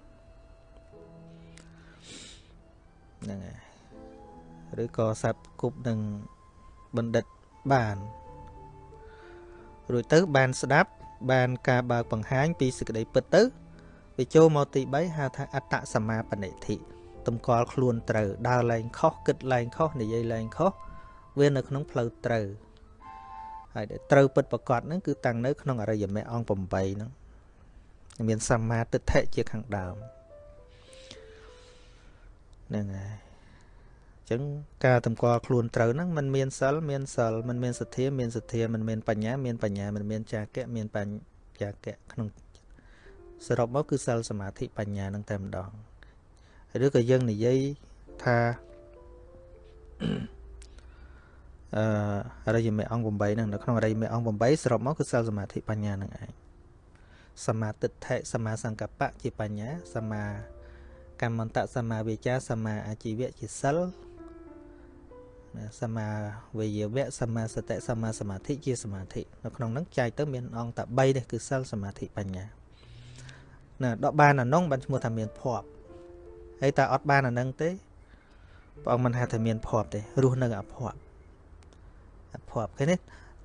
ហ្នឹងហើយឬក៏សែបគប់នឹងបណ្ឌិត បានរួចទៅបានស្ដាប់ បានការបើកបង្ហាញពីសេចក្តីពិតទៅវាចូលមកទី3ហៅថាអត្តសមាបនិធិតម្កល់ខ្លួនត្រូវដើរលែងខុសគិតលែងខុសនិយាយលែងខុសវានៅក្នុងផ្លូវត្រូវហើយដែលត្រូវពិតប្រកបហ្នឹងគឺតាំងនៅក្នុងអរិយមគ្គអង្គ8ហ្នឹងមានសម្មាទិដ្ឋិជាខាងដើមហ្នឹងហើយអញ្ចឹងការតម្កល់ខ្លួនត្រូវហ្នឹងมันមានសិលមានសិលมันមានសទ្ធាមានសទ្ធាมันមានបញ្ញាមានបញ្ញាมันមានចាគៈមានបញ្ញាគៈក្នុងសរុបមកគឺសិលសមាធិបញ្ញានឹងតែម្ដងឬក៏យើងនិយាយថាអឺរិយមេអង្គ8ហ្នឹងនៅក្នុងរិយមេអង្គ8សរុបមកគឺសិលសមាធិបញ្ញានឹងឯងសមាទិដ្ឋិសមាសង្កបៈជាបញ្ញាសមាកម្មន្តៈសមាវិជ្ជាសមាអាជីវៈជាសិល សមាវិយវៈសមាសតិសមាសមាធិជាសមាធិនៅក្នុងហ្នឹងចែកទៅមានអង្គតែ3នេះគឺសិលសមាធិបញ្ញាណាដកបានអានោះបានឈ្មោះថាមានភ័ព្វហើយតើអត់បានអានឹងទេព្រះអង្គមិនហៅថាមានភ័ព្វទេរស់នៅអភ័ព្វអភ័ព្វឃើញទេ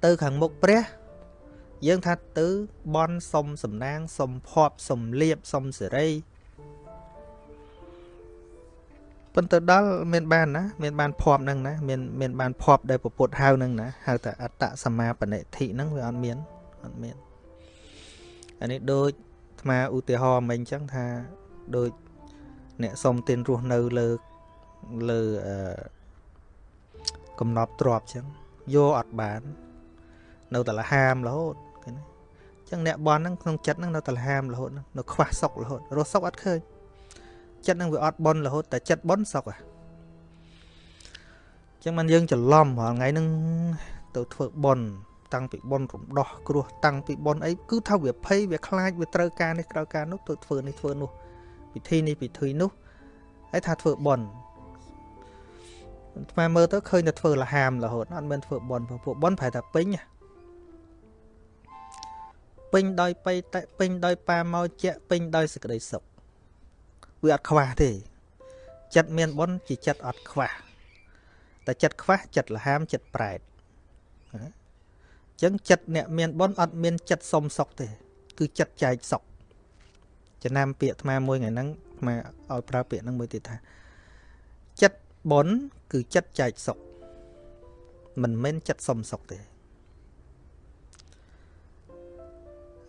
ទៅខាងមុខព្រះយើងថាទៅបន់សុំសំណាងសុំភ័ព្វសុំលៀបសុំសេរី ប៉ុន្តែដល់មានបានណាមានបានភ័ព្វហ្នឹងណាមានមានបានភ័ព្វដែលពពុទ្ធហៅហ្នឹងណាហៅថាអត្តសមាបនិធិហ្នឹងវាអត់មានអត់មានអានេះដូចអាត្មាឧទាហរណ៍មិញអញ្ចឹងថាដូចអ្នកសុំទានរស់នៅលើលើអឺកំណប់ទ្របអញ្ចឹងយកអត់បាន នៅតែលហាមរហូតឃើញទេអញ្ចឹងអ្នកបនហ្នឹងក្នុងចិត្តហ្នឹងនៅតែលហាមរហូតនៅខ្វះសុខរហូតរស់សុខអត់ឃើញ ចិត្តហ្នឹងវាអត់បនរហូតតែចិត្តបនសុខហ่ะអញ្ចឹងមិនយើងច្រឡំរាល់ថ្ងៃហ្នឹងទៅធ្វើបនតាំងពីបនរំដោះគ្រោះតាំងពីបនអីគឺថាវាភ័យវាខ្លាចវាត្រូវការនេះត្រូវការនោះទៅធ្វើនេះធ្វើនោះពិធីនេះពិធីនោះហើយថាធ្វើបនថ្មមើលទៅឃើញតែធ្វើលហាមរហូតអត់មានធ្វើបនពួកបនប្រហែលតែពេញពេញដោយបៃតៈពេញដោយប៉ាមកជាពេញដោយសេចក្តីសុខ វាអត់ខ្វះទេ ចិត្តមានបនជាចិត្តអត់ខ្វះតែចិត្តខ្វះចិត្តលហាមចិត្តប្រែតអញ្ចឹងចិត្តអ្នកមានបនអត់មានចិត្តសុំសុខទេ គឺចិត្តចែកសុខចំណាំពាក្យអាត្មាមួយថ្ងៃហ្នឹងអាត្មាឲ្យប្រើពាក្យហ្នឹងមួយទៀតថាចិត្តបុណ្យគឺចិត្តចែកសុខមិនមែនចិត្តសុំសុខទេ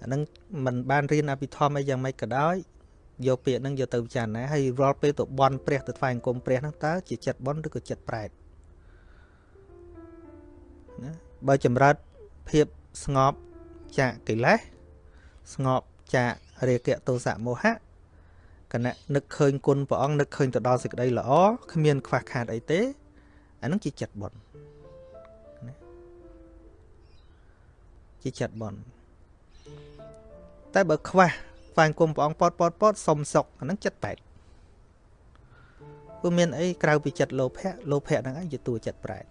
អាហ្នឹងมันបានរៀនអភិធម្មអីយ៉ាងម៉េចក៏ដោយ យកពាក្យហ្នឹងយកទៅពិចារណាហើយរាល់ពេលទៅបន់ព្រះទៅថ្វាយអង្គមព្រះហ្នឹងតើជាចិត្តបន់ឬក៏ចិត្តប្រែតណាបើចម្រើនភាពស្ងប់ចាកកិលេសស្ងប់ចាករាគៈទោសៈមោហៈគណៈនឹកឃើញគុណព្រះអង្គនឹកឃើញទៅដល់សេចក្តីល្អគ្មានខ្វះខាតអីទេអានឹងជាចិត្តបុណ្យជាចិត្តបុណ្យតែបើខ្វះ ស្វែងគុំព្រះអង្គពតពតពតសុំសុកអានឹងចិត្តបែកព្រោះមានអីក្រៅពីចិត្តលោភៈលោភៈហ្នឹងឯងជាតួចិត្តប្រែត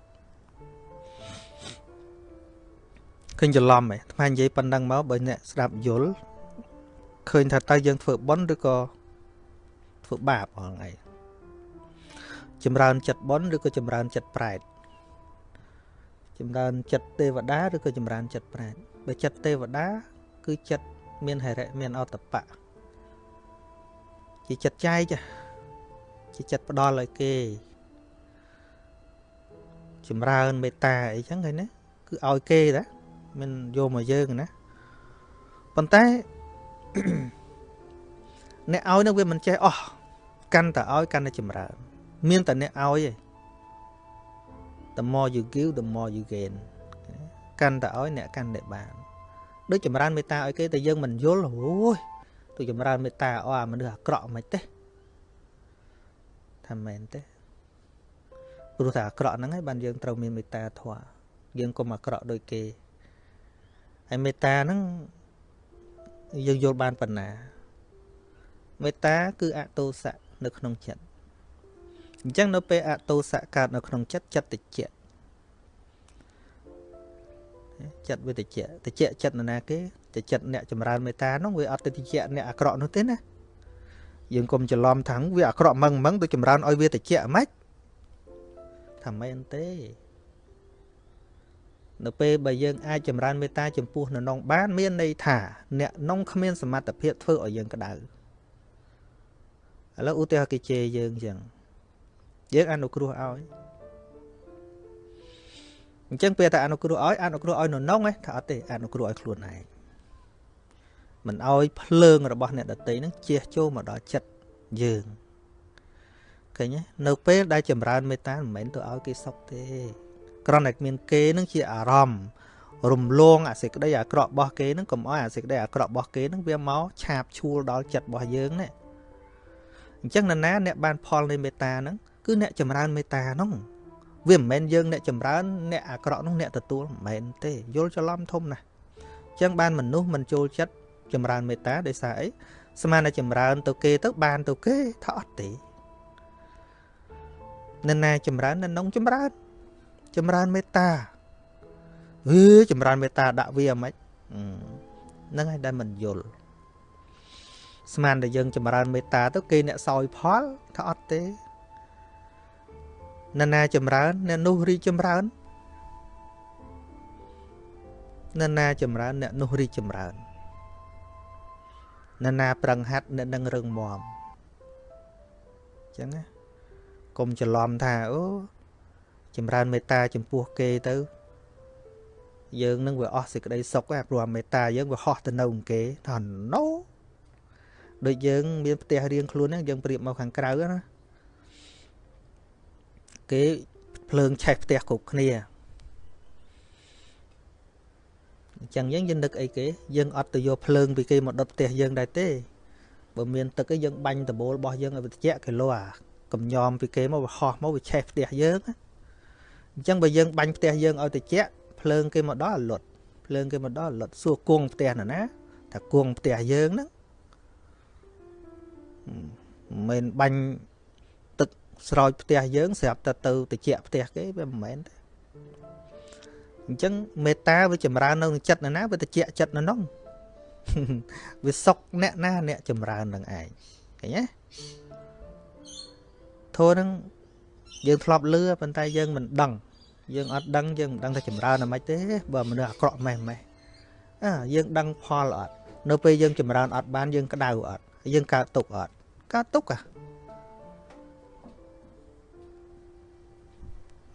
ឃើញច្រឡំឯងថ្មនិយាយប៉ុណ្ណឹងមកបើអ្នកស្ដាប់យល់ឃើញថាតើយើងធ្វើបុណ្យឬក៏ធ្វើបាបអងឯងចម្រើនចិត្តបុណ្យឬក៏ចម្រើនចិត្តប្រែតចម្រើនចិត្តទេវតាឬក៏ចម្រើនចិត្តប្រែតបើចិត្តទេវតាគឺចិត្ត មានហិរិមានអតបៈជាចិត្តចែកជាចិត្តផ្ដល់ឲ្យគេចម្រើនមេត្តាអីចឹងឃើញណាគឺឲ្យគេតាមិនយកមកយើងណាប៉ុន្តែអ្នកឲ្យនឹងវាមិនចេះអស់កាន់តែឲ្យកាន់តែចម្រើន មានតែអ្នកឲ្យឯង the more you give the more you gain កាន់តែឲ្យអ្នកកាន់តែបាន ដូចចម្រើនមេត្តាឲ្យគេតែយើងមិនយល់អូយទៅចម្រើនមេត្តាអស់អាមនុស្សអាក្រក់មិនទេថាមែនទេព្រោះតែអាក្រក់ហ្នឹងឯងបានយើងត្រូវមានមេត្តាធម៌យើងកុំអាក្រក់ដូចគេហើយមេត្តាហ្នឹងយើងយល់បានប៉ុណ្ណាមេត្តាគឺអតោសៈនៅក្នុងចិត្តអញ្ចឹងនៅពេលអតោសៈកើតនៅក្នុងចិត្តចិត្តតិច ចិត្តវាតិចតិចចិត្តនរណាគេតិចចិត្តអ្នកចម្រើនមេត្តានោះវាអត់ទៅតិចអ្នកអាក្រក់នោះទេណាយើងកុំច្រឡំថាវាអាក្រក់ម៉ឹងម៉ឹងទៅចម្រើនឲ្យវាតិចហ្មងថាមិនទេនៅពេលបើយើងអាចចម្រើនមេត្តាចំពោះនៅនងបានមានន័យថា អ្នកនងគ្មានសមត្ថភាពធ្វើឲ្យយើងក្តៅឥឡូវឧទាហរណ៍គេជេរយើងអញ្ចឹងយើងអនុគ្រោះឲ្យ អញ្ចឹងពេលតែអនុគ្រោះឲ្យអនុគ្រោះឲ្យនៅនងថាអត់ទេអនុគ្រោះឲ្យខ្លួនឯងមិនឲ្យភ្លើងរបស់អ្នកដតីនឹងជះចូលមកដល់ចិត្តយើងឃើញទេនៅពេលដែលចម្រើនមេត្តាមិនមែនទៅឲ្យគេសុខទេគ្រាន់តែមានគេនឹងជាអារម្មណ៍រំលងអាសេចក្តីអាក្រក់របស់គេនឹងកុំឲ្យអាសេចក្តីអាក្រក់របស់គេនឹងវាមកឆាបឈួលដល់ចិត្តរបស់យើងណាអញ្ចឹងនរណាអ្នកបានផលនៃមេត្តាហ្នឹងគឺអ្នកចម្រើនមេត្តាហ្នឹង វាមិនមែនយើងអ្នកចម្រើនអ្នកអាក្រក់នោះអ្នកទទួលមិនមែនទេយល់ច្រឡំធំណាស់អញ្ចឹងបានមនុស្សមិនចូលចិត្តចម្រើនមេត្តាដោយសារអីស្មានតែចម្រើនទៅគេទៅបានទៅគេថាអត់ទេនរណាចម្រើននរនងចម្រើនចម្រើនមេត្តាអឺចម្រើនមេត្តាដាក់វាមិនហ្នឹងហើយដែលមិនយល់ស្មានតែយើងចម្រើនមេត្តាទៅគេអ្នកសោយផលថាអត់ទេ នរណាចម្រើនអ្នកនោះរីចម្រើននរណាចម្រើនអ្នកនោះរីចម្រើននរណាប្រឹងហាត់អ្នកនឹងរឹងមាំអញ្ចឹងណាកុំច្រឡំថាអូចម្រើនមេត្តាចំពោះគេទៅ យើងនឹងវាអស់សេចក្តីសុខឯព្រោះមេត្តាយើងវាហោះទៅនៅគេថាណូដូចយើងមានផ្ទះរៀងខ្លួនហ្នឹងយើងប្រៀបមកខាងក្រៅណា គេភ្លើងឆេះផ្ទះគ្រប់គ្នាអញ្ចឹងយើងយើងនឹកអីគេយើងអត់ទៅយកភ្លើងពីគេមកដុតផ្ទះយើងដែរទេបើមានទឹកឯងយើងបាញ់ដបូលរបស់យើងឲ្យវាត្រជាក់គីឡូអាកំញោមពីគេមកវាហោះមកវាឆេះផ្ទះយើងអញ្ចឹងបើយើងបាញ់ផ្ទះយើងឲ្យត្រជាក់ភ្លើងគេមកដល់លុតភ្លើងគេមកដល់លុតសួរគង់ផ្ទះណាណាថាគង់ផ្ទះយើងហ្នឹងមិនបាញ់ទឹក ស្រោចផ្ទះយើងស្រាប់តែទៅត្រជាក់ផ្ទះគេវាមិនមែនទេអញ្ចឹងមេត្តាវាចម្រើននៅក្នុងចិត្តណាណាវាត្រជាក់ចិត្តនៅនោះវាសុកអ្នកណាអ្នកចម្រើននឹងឯងឃើញទេធោះនឹងយើងធ្លាប់លឺប៉ុន្តែយើងមិនដឹងយើងអត់ដឹងយើងមិនដឹងថាចម្រើនអ្ម៉េចទេបើមនុស្សអាក្រក់ម៉េះម៉េះអើយើងដឹងផលអត់នៅពេលយើងចម្រើនអត់បានយើងក្តៅអត់យើងកើតទុកអត់កើតទុកអា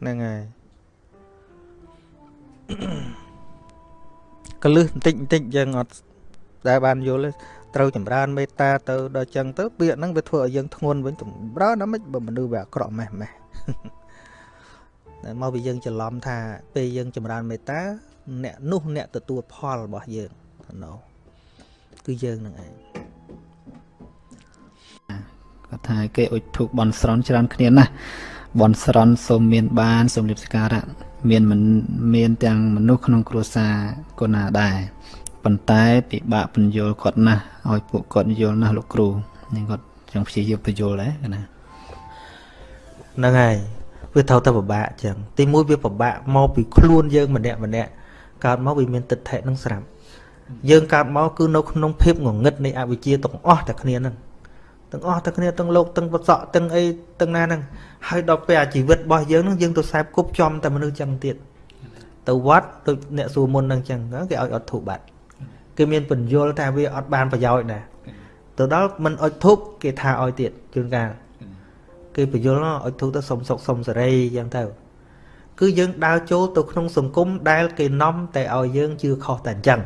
ហ្នឹងហើយកលឹះបន្តិចបន្តិចយើងអត់ដែលបានយល់ទេត្រូវចម្រើនមេត្តាទៅដល់ចឹងទៅពាក្យហ្នឹងវាធ្វើឲ្យយើងធ្ងន់វិញចម្រើនដល់មិនបើមនុស្សវាអាក្រក់ម៉េះម៉េះតែមកពីយើងច្រឡំថាពេលយើងចម្រើនមេត្តាអ្នកនោះអ្នកទទួលផលរបស់យើងណូគឺយើងនឹងឯងគាត់ថាគេអុជធូបបន់ស្រន់ច្រើនគ្នាណាស់ បន់ស្រន់សូមមានបានសូមលៀបសការៈមានមិនមានទាំងមនុស្សក្នុងគ្រួសារកូនណាដែរប៉ុន្តែពិបាកបញ្យល់គាត់ណាស់ឲ្យពួកគាត់យល់ណាស់លោកគ្រូនេះគាត់ចង់ព្យាយាមបញ្យល់ដែរណាហ្នឹងហើយវាត្រូវតែពិបាកចឹងទីមួយវាពិបាកមកពីខ្លួនយើងម្នាក់ម្នាក់កើតមកវាមានទិដ្ឋិនឹងស្រាប់យើងកើតមកគឺនៅក្នុងភាពងងឹតនៃអវិជ្ជាទាំងអស់តែគ្នាហ្នឹង ទាំងអស់តែគ្នាទាំងលោកទាំងបសក់ទាំងអីទាំងណាហ្នឹងហើយដល់ពេលអាជីវិតរបស់យើងហ្នឹងយើងទៅខ្សែគប់ចំតែមនុស្សចឹងទៀតទៅវត្តដូចអ្នកសួរមុនហ្នឹងចឹងគេឲ្យអត់ធូបបាត់គេមានបញ្យលថាវាអត់បានប្រយោជន៍ណាទៅដល់មិនអុជធូបគេថាឲ្យទៀតជួនកាលគេបញ្យលអុជធូបទៅសុំសុកសុំសេរីចឹងទៅគឺយើងដើរចូលទៅក្នុងសង្គមដែលគេនាំតែឲ្យយើងជឿខុសតែអញ្ចឹង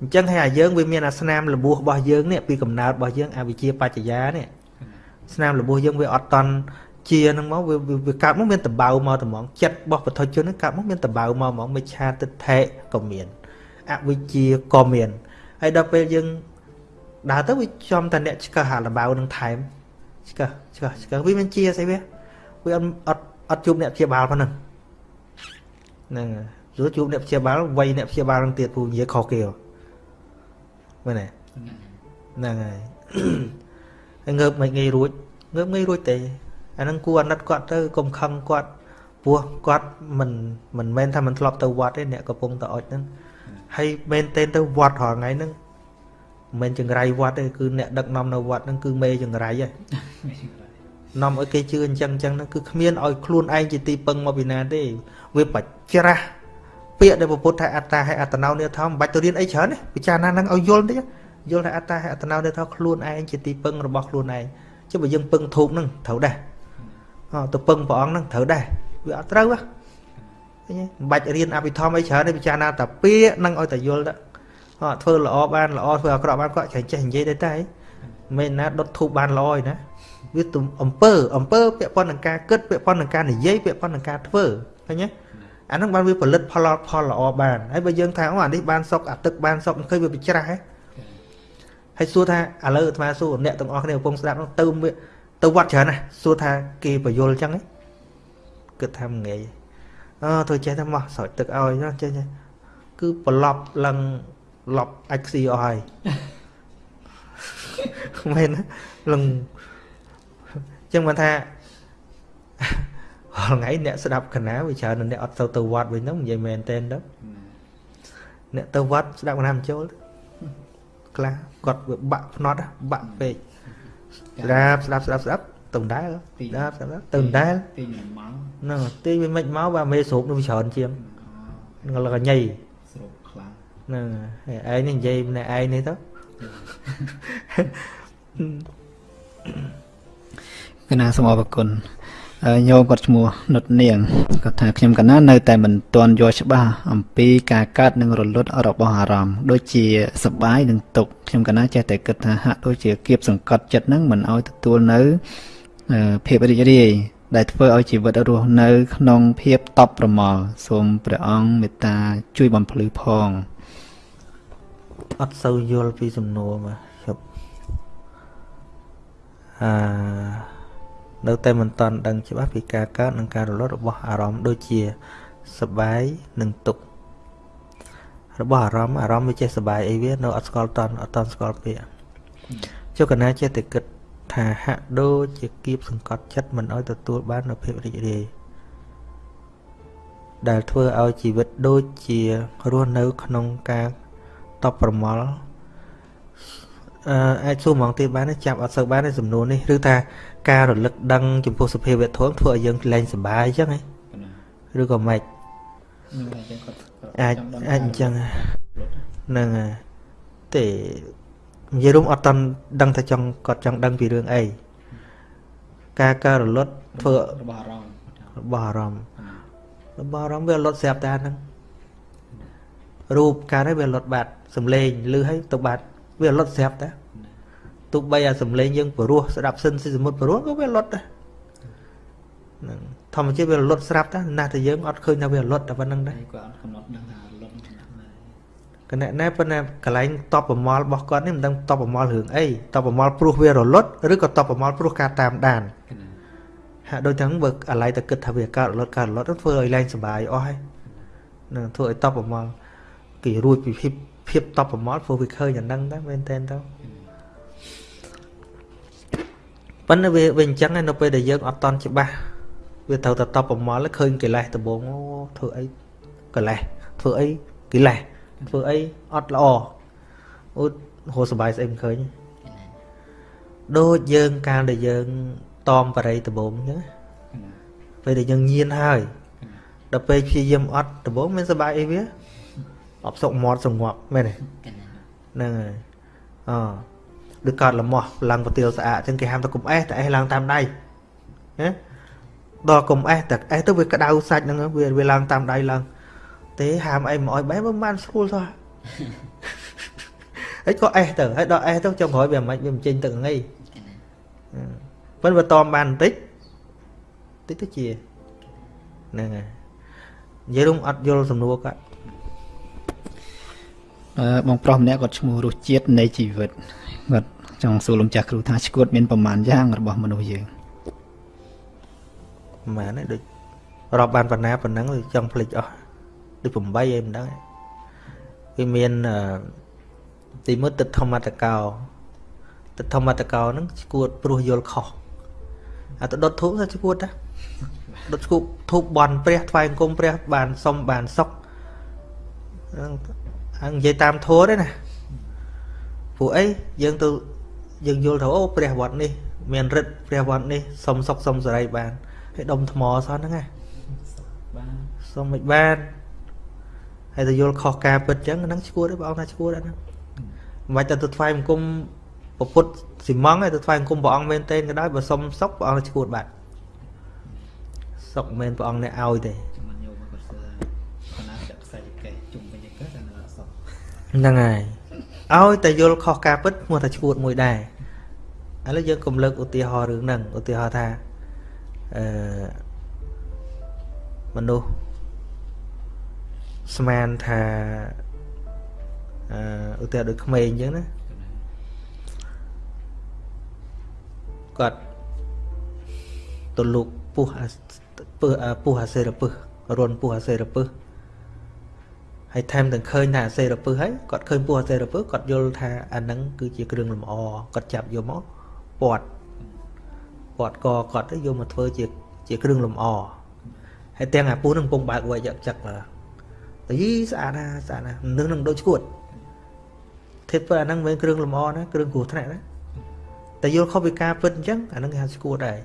អញ្ចឹងហើយអាយើងវាមានអាស្នាមលបួសរបស់យើងនេះពីកំណើតរបស់យើងអវិជ្ជាបច្ចយានេះស្នាមលបួសយើងវាអត់តន់ជាហ្នឹងមកវាវាកើតមកមានតបៅមកត្មងចិត្តរបស់ពុទ្ធជនហ្នឹងកើតមកមានតបៅមកហ្មងមិឆាទិដ្ឋិក៏មានអវិជ្ជាក៏មានហើយដល់ពេលយើងដើរទៅវាចំតែអ្នកឆ្កឹះអាលបៅនឹងថែមឆ្កឹះឆ្កឹះឆ្កឹះវាមិនជាស្អីវាវាអត់អត់អត់ជួបអ្នកព្យាបាលប៉ុណ្ណឹងហ្នឹងយល់ជួបអ្នកព្យាបាលវ័យអ្នកព្យាបាលនឹងទៀតពូនិយាយខុសគេហ៎ មែនទេហ្នឹងហើយហើយងើបមិនងាយរួចងើបងាយរួចទេអាហ្នឹងគួរអាណិតគាត់ទៅកុំខឹងគាត់ព្រោះគាត់មិនមិនមែនថាមិនធ្លាប់ទៅវត្តទេអ្នកកំពុងទៅអុចហ្នឹងហើយមែនទែនទៅវត្តរាល់ថ្ងៃហ្នឹងមិនមែនចង្រៃវត្តទេគឺអ្នកដឹកនាំនៅវត្តហ្នឹងគឺមេចង្រៃហ៎នាំឲ្យគេជឿអញ្ចឹងអញ្ចឹងហ្នឹងគឺគ្មានឲ្យខ្លួនឯងជាទីពឹងមកពីណាទេវាបច្រាស់ ពាក្យដែលពុទ្ធថាអត្តាហើយអត្តនោនិធមមិនបាច់ទៅរៀនអីច្រើនទេពិចារណាហ្នឹងឲ្យយល់តិចយល់ថាអត្តាហើយអត្តនោនិធមខ្លួនឯងជាទីពឹងរបស់ខ្លួនឯងចុះបើយើងពឹងធូបហ្នឹងត្រូវដែរអទៅពឹងព្រះអង្គហ្នឹងត្រូវដែរវាអត់ត្រូវហ៎ឃើញទេមិនបាច់រៀនអភិធម្មអីច្រើនទេពិចារណាតែពាក្យហ្នឹងឲ្យតែយល់ទៅអត់ធ្វើល្អបានល្អធ្វើអាក្រក់បានគាត់ចេះចេះនិយាយទៅតែមិនណាដុតធូបបានល្អឯណាវាទំអំពើអំពើពាក់ព័ន្ធនឹងការគិតពាក់ព័ន្ធនឹងការនិយាយពាក់ព័ន្ធនឹងការធ្វើឃើញទេ អាហ្នឹងបានវាផលិតផលផលល្អបានហើយបើយើងថាអូអានេះបានសុកអាទឹកបានសុកឃើញវាបច្រាស់ហ៎ហើយសួរថាឥឡូវអាត្មាសួរអ្នកទាំងអស់គ្នាកំពុងស្ដាប់នោះទៅទៅវត្តច្រើនណាស់សួរថាគេបយលអញ្ចឹងគិតថាមិនងាយអឺធ្វើចេះតែមកស្រោចទឹកឲ្យណាចេះគឺប្រឡប់ឡើងឡប់អាចខ្ស៊ីអស់ហើយមែនឡើងអញ្ចឹងមិនថា រាល់ថ្ងៃអ្នកស្ដាប់កណាវាច្រើនអ្នកអត់ទៅទៅវត្តវិញហ្នឹងនិយាយមែនតែនទៅអ្នកទៅវត្តស្ដាប់កណាមិនចូលខ្លះគាត់វាបាក់ភ្នត់បាក់ពេកស្ដាប់ស្ដាប់ស្ដាប់ស្ដាប់ទៅដែរស្ដាប់ស្ដាប់ទៅដែរទីម៉ោងហ្នឹងទីវាមិនមកបាទមេស្រូបនោះវាច្រើនជាងហ្នឹងលកញ៉ៃស្រូបខ្លាំងហ្នឹងឯងនេះនិយាយម្នាក់ឯងនេះទៅកណាសូមអរគុណ ញោមគាត់ឈ្មោះនុតនាងគាត់ថាខ្ញុំកណានៅតែមិនទាន់យល់ច្បាស់អំពីការកើតនិងរលត់របស់អារម្មណ៍ដូចជាសបាយនិងទុក្ខខ្ញុំកណាចេះតែគិតថាហាក់ដូចជាគៀបសង្កត់ចិត្តនឹងមិនឲ្យទទួលនៅភាពរីករាយដែលធ្វើឲ្យជីវិតរស់នៅ ក្នុងភាពតប់ប្រមល់សូមព្រះអង្គមេត្តាជួយបំភ្លឺផងអត់សូវយល់ពីសំណួរមកជប់អឺ នៅតែមិនតាន់ដឹងច្បាស់ពីការកើតនិងការរលត់របស់អារម្មណ៍ដូចជាសបាយនិងទុក្ខរបស់អារម្មណ៍អារម្មណ៍វាចេះសបាយអីវានៅអត់ស្គាល់តន់អត់តន់ស្គាល់ពាក្យចុះកណាចេះតែគិតថាហាក់ដូចជាគៀបសង្កត់ចិត្តមិនឲ្យទទួលបាននូវភាពរីករាយដែលធ្វើឲ្យជីវិតដូចជារស់នៅក្នុងការតបប្រមល់ អឺអាចសួរហ្មងទៀតបានចាប់អត់សូវបានទេសំណួរនេះឬថាការរលឹកដឹងចំពោះសភាវៈធម៌ធ្វើឲ្យយើងលែងសុបាយអញ្ចឹងហ៎ឬក៏មិនអាចអាចអញ្ចឹងហ្នឹងហើយទេនិយាយរួមអត់តន់ដឹងថាចង់គាត់ចង់ដឹងពីរឿងអីការការរលត់ធ្វើរបស់អារម្មណ៍របស់អារម្មណ៍របស់អារម្មណ៍វារលត់ស្រាប់តែហ្នឹងរូបការនេះវារលត់បាត់សំឡេងឮឲ្យទៅបាត់ វារលត់ស្រាប់តែទោះបីអាសំឡេងយើងព្រោះស្ដាប់សិនស៊ីសមុទ្រព្រោះក៏វាលត់ដែរហ្នឹងធម្មជាតិវាលត់ស្រាប់តែណាស់តែយើងអត់ឃើញថាវាលត់តែប៉ុណ្្នឹងដែរគាត់អត់កំណត់ដឹងថាលត់កណែណែប៉ុន្តែកន្លែងតបប្រមល់របស់គាត់នេះមិនដឹងតបប្រមល់រឿងអីតបប្រមល់ព្រោះវារលត់ឬក៏តបប្រមល់ព្រោះការតាមដានហាក់ដូចទាំងបើអាឡ័យតែគិតថាវាកើតរលត់កើតរលត់ធ្វើឲ្យលែងសុបាយអស់ហើយនឹងធ្វើឲ្យតបប្រមល់គេរួចពីភាព ភាពតបប្រមល់ព្រោះវាឃើញអាហ្នឹងដែរមែនតើទៅប៉ុន្តែវាវាអញ្ចឹងនៅពេលដែលយើងអត់តន់ច្បាស់វាត្រូវតែតបប្រមល់ឃើញកិលេសដំបងអូធ្វើអីកិលេសធ្វើអីកិលេសធ្វើអីអត់ល្អអូហូរសបាយស្អីមិនឃើញដូចយើងកាលដែលយើងតอมបរិយដំបងអញ្ចឹងពេលដែលយើងញៀនហើយដល់ពេលព្យាយាមអត់ដំបងមានសបាយអីវា អបសុកមាត់សងប់មែនទេហ្នឹងហើយអដូចកើតលមាស់ឡើងប្រទាលស្អាតអញ្ចឹងគេហាមទៅកុំអេះតែអេះឡើងតាមដៃណាដល់កុំអេះតែអេះទៅវាក្តៅសាច់ហ្នឹងវាវាឡើងតាមដៃឡើងទេហាមអីមកឲ្យបែបមិនបានស្រួលសោះហើយក៏អេះទៅហើយដល់អេះទៅចុងក្រោយវាមិនវាមិនចេញទឹកងីប៉ុន្តែវាតមបានបន្តិចតិចទៅជាហ្នឹងហើយនិយាយរួមអត់យល់សំណួរគាត់អឺ បងប្រុសម្នាក់គាត់ឈ្មោះរសជាតិនៃជីវិតគាត់ចង់សួរលោកចាស់គ្រូថាឈួតមានប្រមាណយ៉ាងរបស់មនុស្សយើងប្រមាណហ្នឹងដូចរាប់បានប៉ុណ្ណាប៉ុណ្ណឹងចង់ភ្លេចអស់ដូច8អីមិនដឹងវាមានទីមួយទឹកធម្មតកោទៅធម្មតកោហ្នឹងឈួតព្រោះយល់ខុសអាទៅដុតធូបទៅឈួតតាដុតឈូបធូបបន់ព្រះថ្វាយអង្គមព្រះបានសុំបានសុខ ហ្នឹងហើយនិយាយតាមធម៌ទេណាព្រោះអីយើងទៅយើងយល់ថាអូព្រះវត្តនេះ មានរិទ្ធព្រះវត្តនេះសុំសុខសុំសេរីបានហើយដុំថ្មសោះហ្នឹងណាបានសុំមិនបានហើយទៅយល់ខុសការពិតចឹងហ្នឹងឈួតទេបងថាឈួតហ្នឹងមិនបាច់ទៅទៅថ្វាយបង្គំពុទ្ធស៊ីម៉ងឯទៅថ្វាយបង្គំព្រះអង្គមែនទេក៏ដោយបើសុំសុខព្រះអង្គឈួតបាត់សុខមែនព្រះអង្គអ្នកឲ្យទេ ហ្នឹងហើយឲ្យតែយល់ខុសការពិតឈ្មោះថាឈួតមួយដែរឥឡូវយើងកុំលើកឧទាហរណ៍រឿងហ្នឹងឧទាហរណ៍ថាអឺមនុស្សស្មានថាអឺឧទាហរណ៍ដូចក្មេងអញ្ចឹងណាគាត់ទៅលូកពុះពឹសពុះអាសេរពឹសរនពុះអាសេរពឹស ហើយថែមទាំងឃើញថាអាសេរពឹសហើយគាត់ឃើញពុះអាសេរពឹសគាត់យល់ថាអាហ្នឹងគឺជាគ្រឿងលម្អគាត់ចាប់យកមកពាត់ពាត់កគាត់ទៅយកមកធ្វើជាជាគ្រឿងលម្អហើយទាំងអាពុះនឹងកំពុងបើកវែកចឹកទៅយីស្អាតណាស់ស្អាតណាស់នឹងនឹងដូចឈួតធិតអាហ្នឹងមិនគ្រឿងលម្អណាគ្រឿងគ្រោះថ្នាក់ណាតែយល់ខុសពីការពិតអញ្ចឹងអាហ្នឹងគេហៅស្គួតដែរ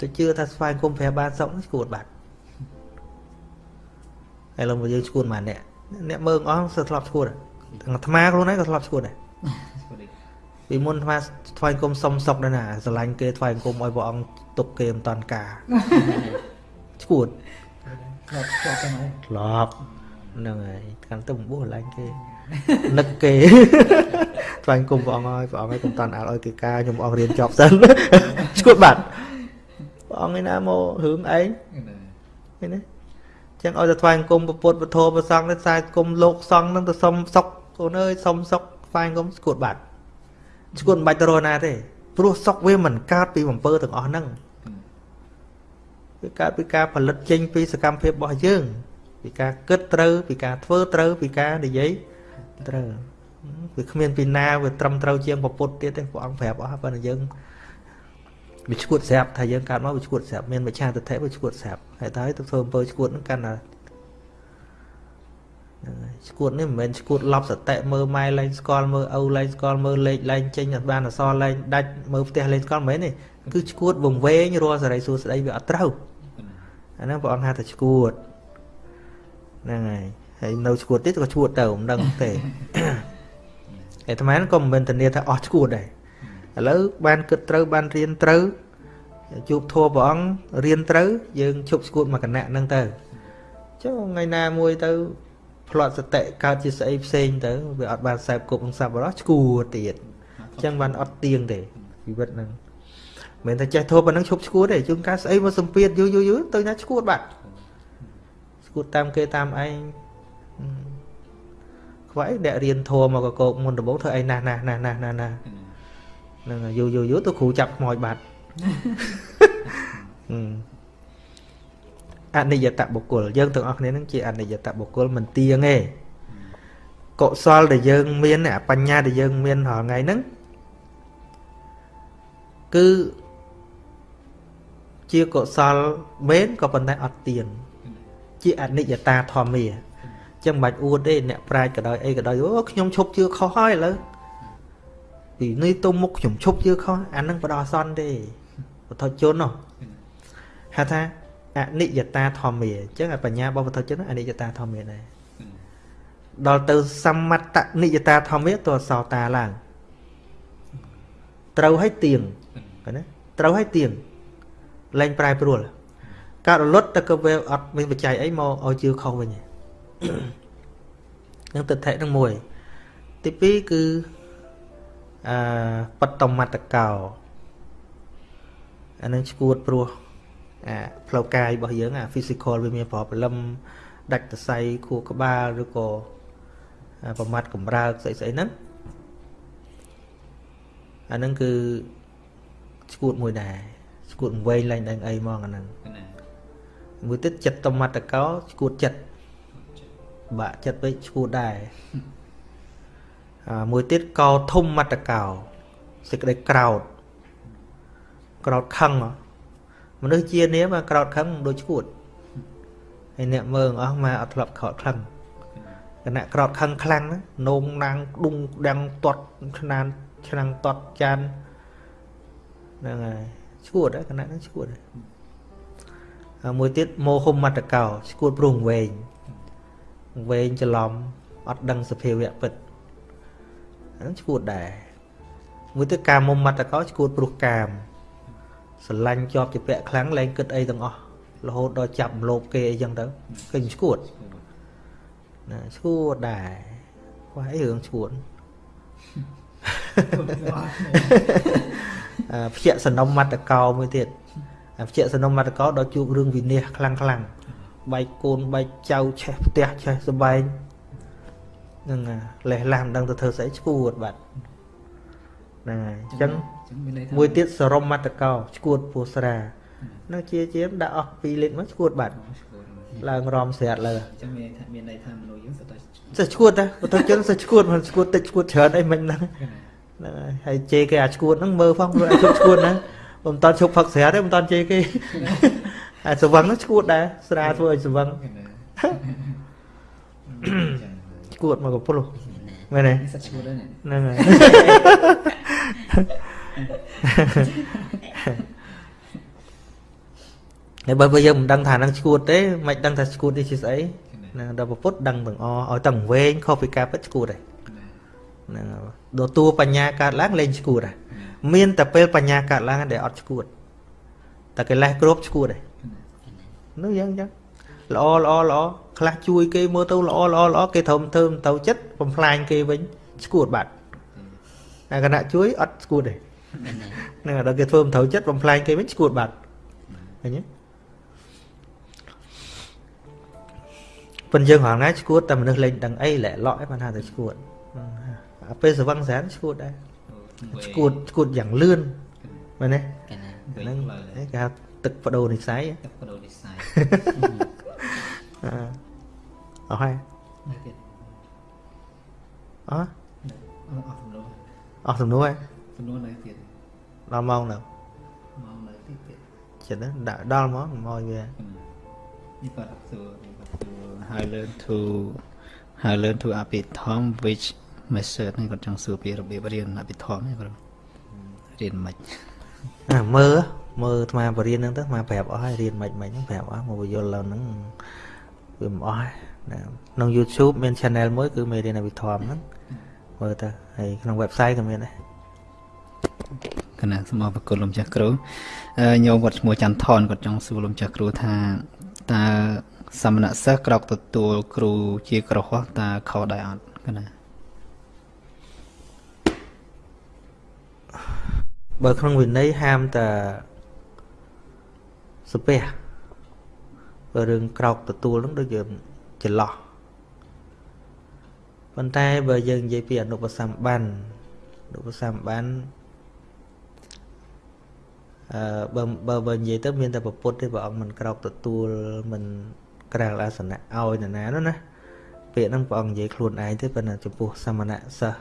ទៅជឿថាស្វែងគុំព្រះបានសុកស្គួតបាត់ ហើយឡើងមកយើងស្គួតមកអ្នកអ្នកមើងអស់សិតធ្លាប់ស្គួតទាំងអាត្មាខ្លួនឯងក៏ធ្លាប់ស្គួតដែរពីមុនអាត្មាថ្វាយគុំសុំសុកដែរណាស្រឡាញ់គេថ្វាយគុំឲ្យព្រះអង្គទុកគេមិនតាន់ការស្គួតធ្លាប់ធ្លាប់ទៅហើយធ្លាប់ហ្នឹងហើយកាន់ទៅបួសឡាញ់គេនឹកគេថ្វាយគុំព្រះអង្គហើយព្រះអង្គឲ្យកុំតាន់អាលឲ្យគេការខ្ញុំអស់រៀនចប់សិនឈួតបាត់ព្រះអង្គឯណាមករឿងឯងឃើញទេ ចឹងឲ្យទៅថ្វាយគុំពុទ្ធពធប្រសង់ទៅខ្សែគុំលោកសង្ឃនឹងទៅសុំសុកកូនអើយសុំសុកថ្វាយគុំឈួតបាត់ឈួតមិនបាច់ទៅរកណាទេព្រោះសុកវាមិនកើតពីបំពើទាំងអស់ហ្នឹងវាកើតពីការផលិតចេញពីសកម្មភាពរបស់យើង ពីការគិតត្រូវពីការធ្វើត្រូវពីការនិយាយត្រូវវាគ្មានពីណាវាត្រឹមត្រូវជាងពុទ្ធទៀតទេព្រះអង្គប្រាប់អស់ប៉ុន្តែយើង វាឈួតស្រាប់ថាយើងកើតមកវាឈួតស្រាប់មានមច្ឆាទិដ្ឋិវាឈួតស្រាប់ហើយតើទៅធ្វើអំពើឈួតហ្នឹងកាន់តែឈួតនេះមិនមែនឈួតឡប់សតិមើលម៉ែលែងស្គាល់មើលឪលែងស្គាល់មើលលេខលែងចេញអត់បានអសរលែងដាច់មើលផ្ទះលែងស្គាល់មិនមែនទេគឺឈួតវង្វេងរាល់សេរីសួស្តីវាអត់ត្រូវអាហ្នឹងព្រះអង្គហៅថាឈួតហ្នឹងហើយហើយនៅឈួតទៀតក៏ឈួតទៅមិនដឹងទេអាត្មាក៏មិនមែនធានាថាអស់ឈួតដែរ ឥឡូវបានគិតត្រូវបានរៀនត្រូវជួបធัวព្រះអង្គរៀនត្រូវយើងឈប់ស្គួតមកគណៈហ្នឹងទៅចុះថ្ងៃណាមួយទៅផ្្លាត់សតិកើតជាស្អីផ្សេងទៅវាអត់បានសែបគប់នឹងសัพបរោះឈួតទៀតអញ្ចឹងបានអត់ទៀងទេជីវិតហ្នឹងមិនថាចេះធូបប៉ុណ្ណឹងឈប់ឈួតទេជួនកាលស្អីមកសំពាធយូរយូរយូរទៅណាឈួតបាត់ឈួតតាមគេតាមឯងខ្វាយអ្នករៀនធម៌មកកកោកមុនដំបូងធ្វើអីណាស់ណាស់ណាស់ណាស់ណាស់ណា ហ្នឹងយូរយូរយូរទៅគ្រូចាប់ខ្មោចបាត់អនិច្ចតបុគ្គលយើងទាំងអស់គ្នានឹងជាអនិច្ចតបុគ្គលមិនទៀងទេកុសលដែលយើងមានបញ្ញាដែលយើងមានរាល់ថ្ងៃហ្នឹងគឺជាកុសលមែនក៏ប៉ុន្តែអត់ទៀងជាអនិច្ចតាធម្មាចឹងមិនបាច់អួតទេអ្នកប្រាជ្ញក៏ដោយអីក៏ដោយអូខ្ញុំឈប់ជឿខុសហើយឥឡូវ ពីនេះទៅមុខខ្ញុំឈប់ជឿខុសអានឹងបដោះអសន្នទេពុទ្ធជននោះហៅថាអនិច្ចតាធម្មាអញ្ចឹងបញ្ញារបស់ពុទ្ធជនអនិច្ចតាធម្មាដែរដល់ទៅសមត្តនិច្ចតាធម្មាទោះសោតាឡើងត្រូវឲ្យទៀងណាត្រូវឲ្យទៀងលែងប្រែប្រួលកើតរលត់តែក៏វាអត់មានបច្ច័យអីមកឲ្យជឿខុសវិញនឹងទិដ្ឋិនឹងមួយទី2គឺ អឺបតមតកោអានឹងឈួតព្រោះអាផ្លូវកាយរបស់យើងអា physical វាមានប្រព្រលឹមដាច់សរសៃខួរក្បាលឬក៏ប្រមាត់កម្រើកស្អីស្អីហ្នឹងអាហ្នឹងគឺឈួតមួយដែរឈួតវែងឡើងដល់អីហ្មងអាហ្នឹងមួយទៀតចិត្តតមតកោឈួតចិត្តបាក់ចិត្តពេកឈួតដែរអា មួយទៀតកោធំមត្តកោសេចក្តីក្រោតក្រោតខឹងមនុស្សជានាមក្រោតខឹងដូចឈួតហើយអ្នកមើងអស់មកអត់ធ្លាប់ក្រោតខឹងគណៈក្រោតខឹងខ្លាំងណានោមណាងដុងដាំងទាត់ឆ្នាំឆ្នាំងទាត់ចានហ្នឹងហើយឈួតគណៈហ្នឹងឈួតហើយមួយទៀតមោហុមមត្តកោឈួតព្រោះវែងវែងច្រឡំអត់ដឹងសភាវៈពិត ហ្នឹងឈួតដែរមួយទៀតកាមុំមត្តកោឈួតព្រោះកាមស្រឡាញ់ជាប់ជាពាក់ខ្លាំងលែងគិតអីទាំងអស់រហូតដល់ចាប់លោបគេអីចឹងទៅឃើញឈួតណាឈួតដែរខ្វះអីរឿងឈួតអឺភ្ជាសនំមត្តកោមួយទៀតភ្ជាសនំមត្តកោដល់ជួបរឿងវិនិច្ឆ័យខ្លាំងខ្លាំងបែកកូនបែកចៅឆេះផ្ទះឆេះសបែង ហ្នឹងលេះឡាំដឹងទៅធ្វើស្អីឈួតបាទហ្នឹងហើយអញ្ចឹងមួយទៀតសរមមត្តកោឈួតពោស្រានឹងជាជាដាក់អស់2លីត្រមកឈួតបាទឡើងរំស្រាតលើអញ្ចឹងមានថាមានន័យថាមនុស្សយើងសិតតែសិតឈួតតែបើទៅជនសិតឈួតមិនឈួតតិចឈួតច្រើនអីមិនហ្នឹងហ្នឹងហើយហើយជេរគេអាឈួតហ្នឹងមើលផងព្រោះអាឈួតឈួតហ្នឹងមិនតាន់ឈប់ផឹកស្រាទេមិនតាន់ជេរគេអាសវឹងហ្នឹងឈួតដែរស្រាធ្វើឲ្យសវឹង ឈួតមកកពុលមែនទេសិតឈួតហ្នឹងហើយហើយបើយើងមិនដឹងថានឹងឈួតទេមិនដឹងថាឈួតនេះជាស្អីណាដល់ពុទ្ធដឹងទាំងអឲ្យទាំងវែងខុសពីការពិតឈួតហើយហ្នឹងដល់តួបញ្ញាកើតឡើងលែងឈួតហើយមានតែពេលបញ្ញាកើតឡើងដែលអត់ឈួតតែកិលេសគ្រប់ឈួតហើយនោះយ៉ាងចឹង ល្អល្អល្អខ្លះជួយគេមើលទៅល្អល្អល្អគេធំធ្វើទៅចិត្តបំផ្លាញគេវិញឈួតបាត់តែគណៈជួយអត់ឈួតទេហ្នឹងដល់គេធ្វើមិនត្រូវចិត្តបំផ្លាញគេវិញឈួតបាត់ឃើញទេប៉ុន្តែយើងរងណាឈួតតែមនុស្សលេងដឹងអីលែកឡក់ឯងបានថាទៅឈួតអាពេលសវឹងស្រានឈួតដែរឈួតឈួតយ៉ាងលឿនមែនទេហ្នឹងគេហៅទឹកបដូរនិស័យទឹកបដូរនិស័យ អស់ហើយអស់អស់សំណួរអស់សំណួរហើយសំណួរនៅទៀតដល់ម៉ោងនៅម៉ោងនៅទៀតចិត្តដាក់ដល់ហ្មងមកវានេះគាត់សួរ how learn to how learn to អភិធម្ម which method នេះគាត់ចង់សួរពីរបៀបរៀនអភិធម្មនេះគាត់រៀនមិនអាមើលមើលអាត្មាបរៀនហ្នឹងទៅអាត្មាប្រាប់អស់ហើយរៀនមិនមិនហ្នឹងប្រាប់អស់មកបញ្យល់ឡើងហ្នឹង វាមិនអស់ណាក្នុង YouTube មាន channel មួយគឺមេរៀនអភិធម្មហ្នឹងមើលទៅហើយក្នុង website ក៏មានដែរគណៈសូមអរគុណលោកចាស់គ្រូញោមគាត់ឈ្មោះច័ន្ទថនគាត់ចង់សួរលោកចាស់គ្រូថាតើសមណសិស្សក្រោកទទួល គ្រូជាក្រហោះតើខុសដែរអត់កណាបើក្នុងវិន័យហាមតែសុភះ បើរឿងក្រោកទទួលនឹងដូចយើងច្រឡោះប៉ុន្តែបើយើងនិយាយពីអនុបសម្បានអនុបសម្បានអឺបើបើបើនិយាយទៅមានតែប្រពុតទេព្រះអង្គមិនក្រោកទទួលមិនក្រាលអាសនៈឲ្យនរណានោះណាពាក្យហ្នឹងព្រះអង្គនិយាយខ្លួនឯងទេប៉ុន្តែចំពោះសមណៈសិស្ស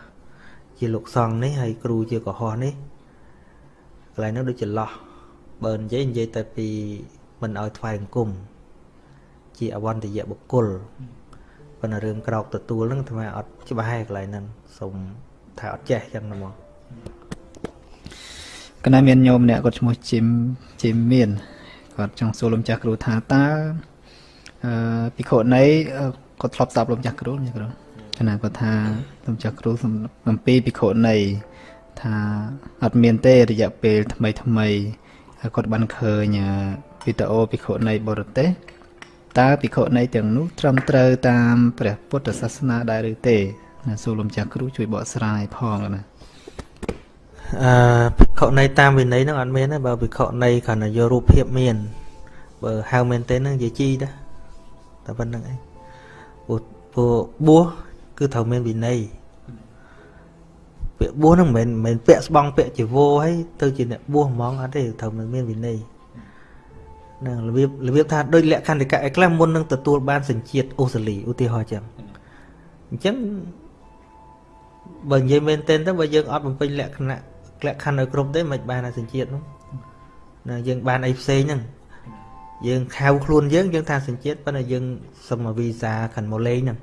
ជាលោកសង្ឃនេះហើយគ្រូជាកុហកនេះកន្លែងហ្នឹងដូចចន្លោះបើនិយាយនិយាយតែពីមិនឲ្យថ្វាយអង្គម ជាអវន្តយៈបុគ្គលប៉ុន្តែរឿងក្រោកទទួលហ្នឹងអាត្មាអត់ច្បាស់ហើយកន្លែងហ្នឹងសូមថាអត់ចេះចឹងហ្មងកណ្ដាលមានញោមអ្នកគាត់ឈ្មោះជីមជីមមានគាត់ចង់សួរលោកចាស់គ្រូថាតើអឺភិក្ខុណីគាត់ធ្លាប់ស្ដាប់លោកចាស់គ្រូចាស់គ្រូគណៈគាត់ថាលោកចាស់គ្រូអំពីភិក្ខុណីថាអត់មានទេរយៈពេលថ្មីថ្មីហើយគាត់បានឃើញវីដេអូភិក្ខុណីបរទេស តើភិក្ខុណីទាំងនោះត្រឹមត្រូវតាមព្រះពុទ្ធសាសនាដែរឬទេណាសូមលោកចាស់គ្រូជួយបកស្រាយផងណាអឺភិក្ខុណីតាមវិន័យហ្នឹងអត់មានទេបើភិក្ខុណីគ្រាន់តែយករូបភាពមាន បើហៅមែនទេហ្នឹងនិយាយជីដែរតែប៉ុណ្្នឹងឯងព្រោះព្រោះបួសគឺត្រូវមានវិន័យពាក្យបួសហ្នឹងមិនមែនមិនពាក់ស្បង់ពាក់ជីវរហើយទៅជាអ្នកបួសហ្មងអត់ទេត្រូវមានវិន័យ នឹងរបៀបរបៀបថាដូចលក្ខន្តិកៈឯខ្លះមុននឹងទទួលបានសញ្ជាតិអូស្ត្រាលីឧទាហរណ៍ចឹងអញ្ចឹងបើនិយាយមែនទែនទៅបើយើងអត់បំពេញលក្ខណៈលក្ខខណ្ឌឲ្យគ្រប់ទេមិនបានអាសញ្ជាតិនោះណាយើងបានអីផ្សេងហ្នឹងយើងខៅខ្លួនយើងយើងថាសញ្ជាតិប៉ុន្តែយើងសុំមកវីសាខាងមកលេងហ្នឹង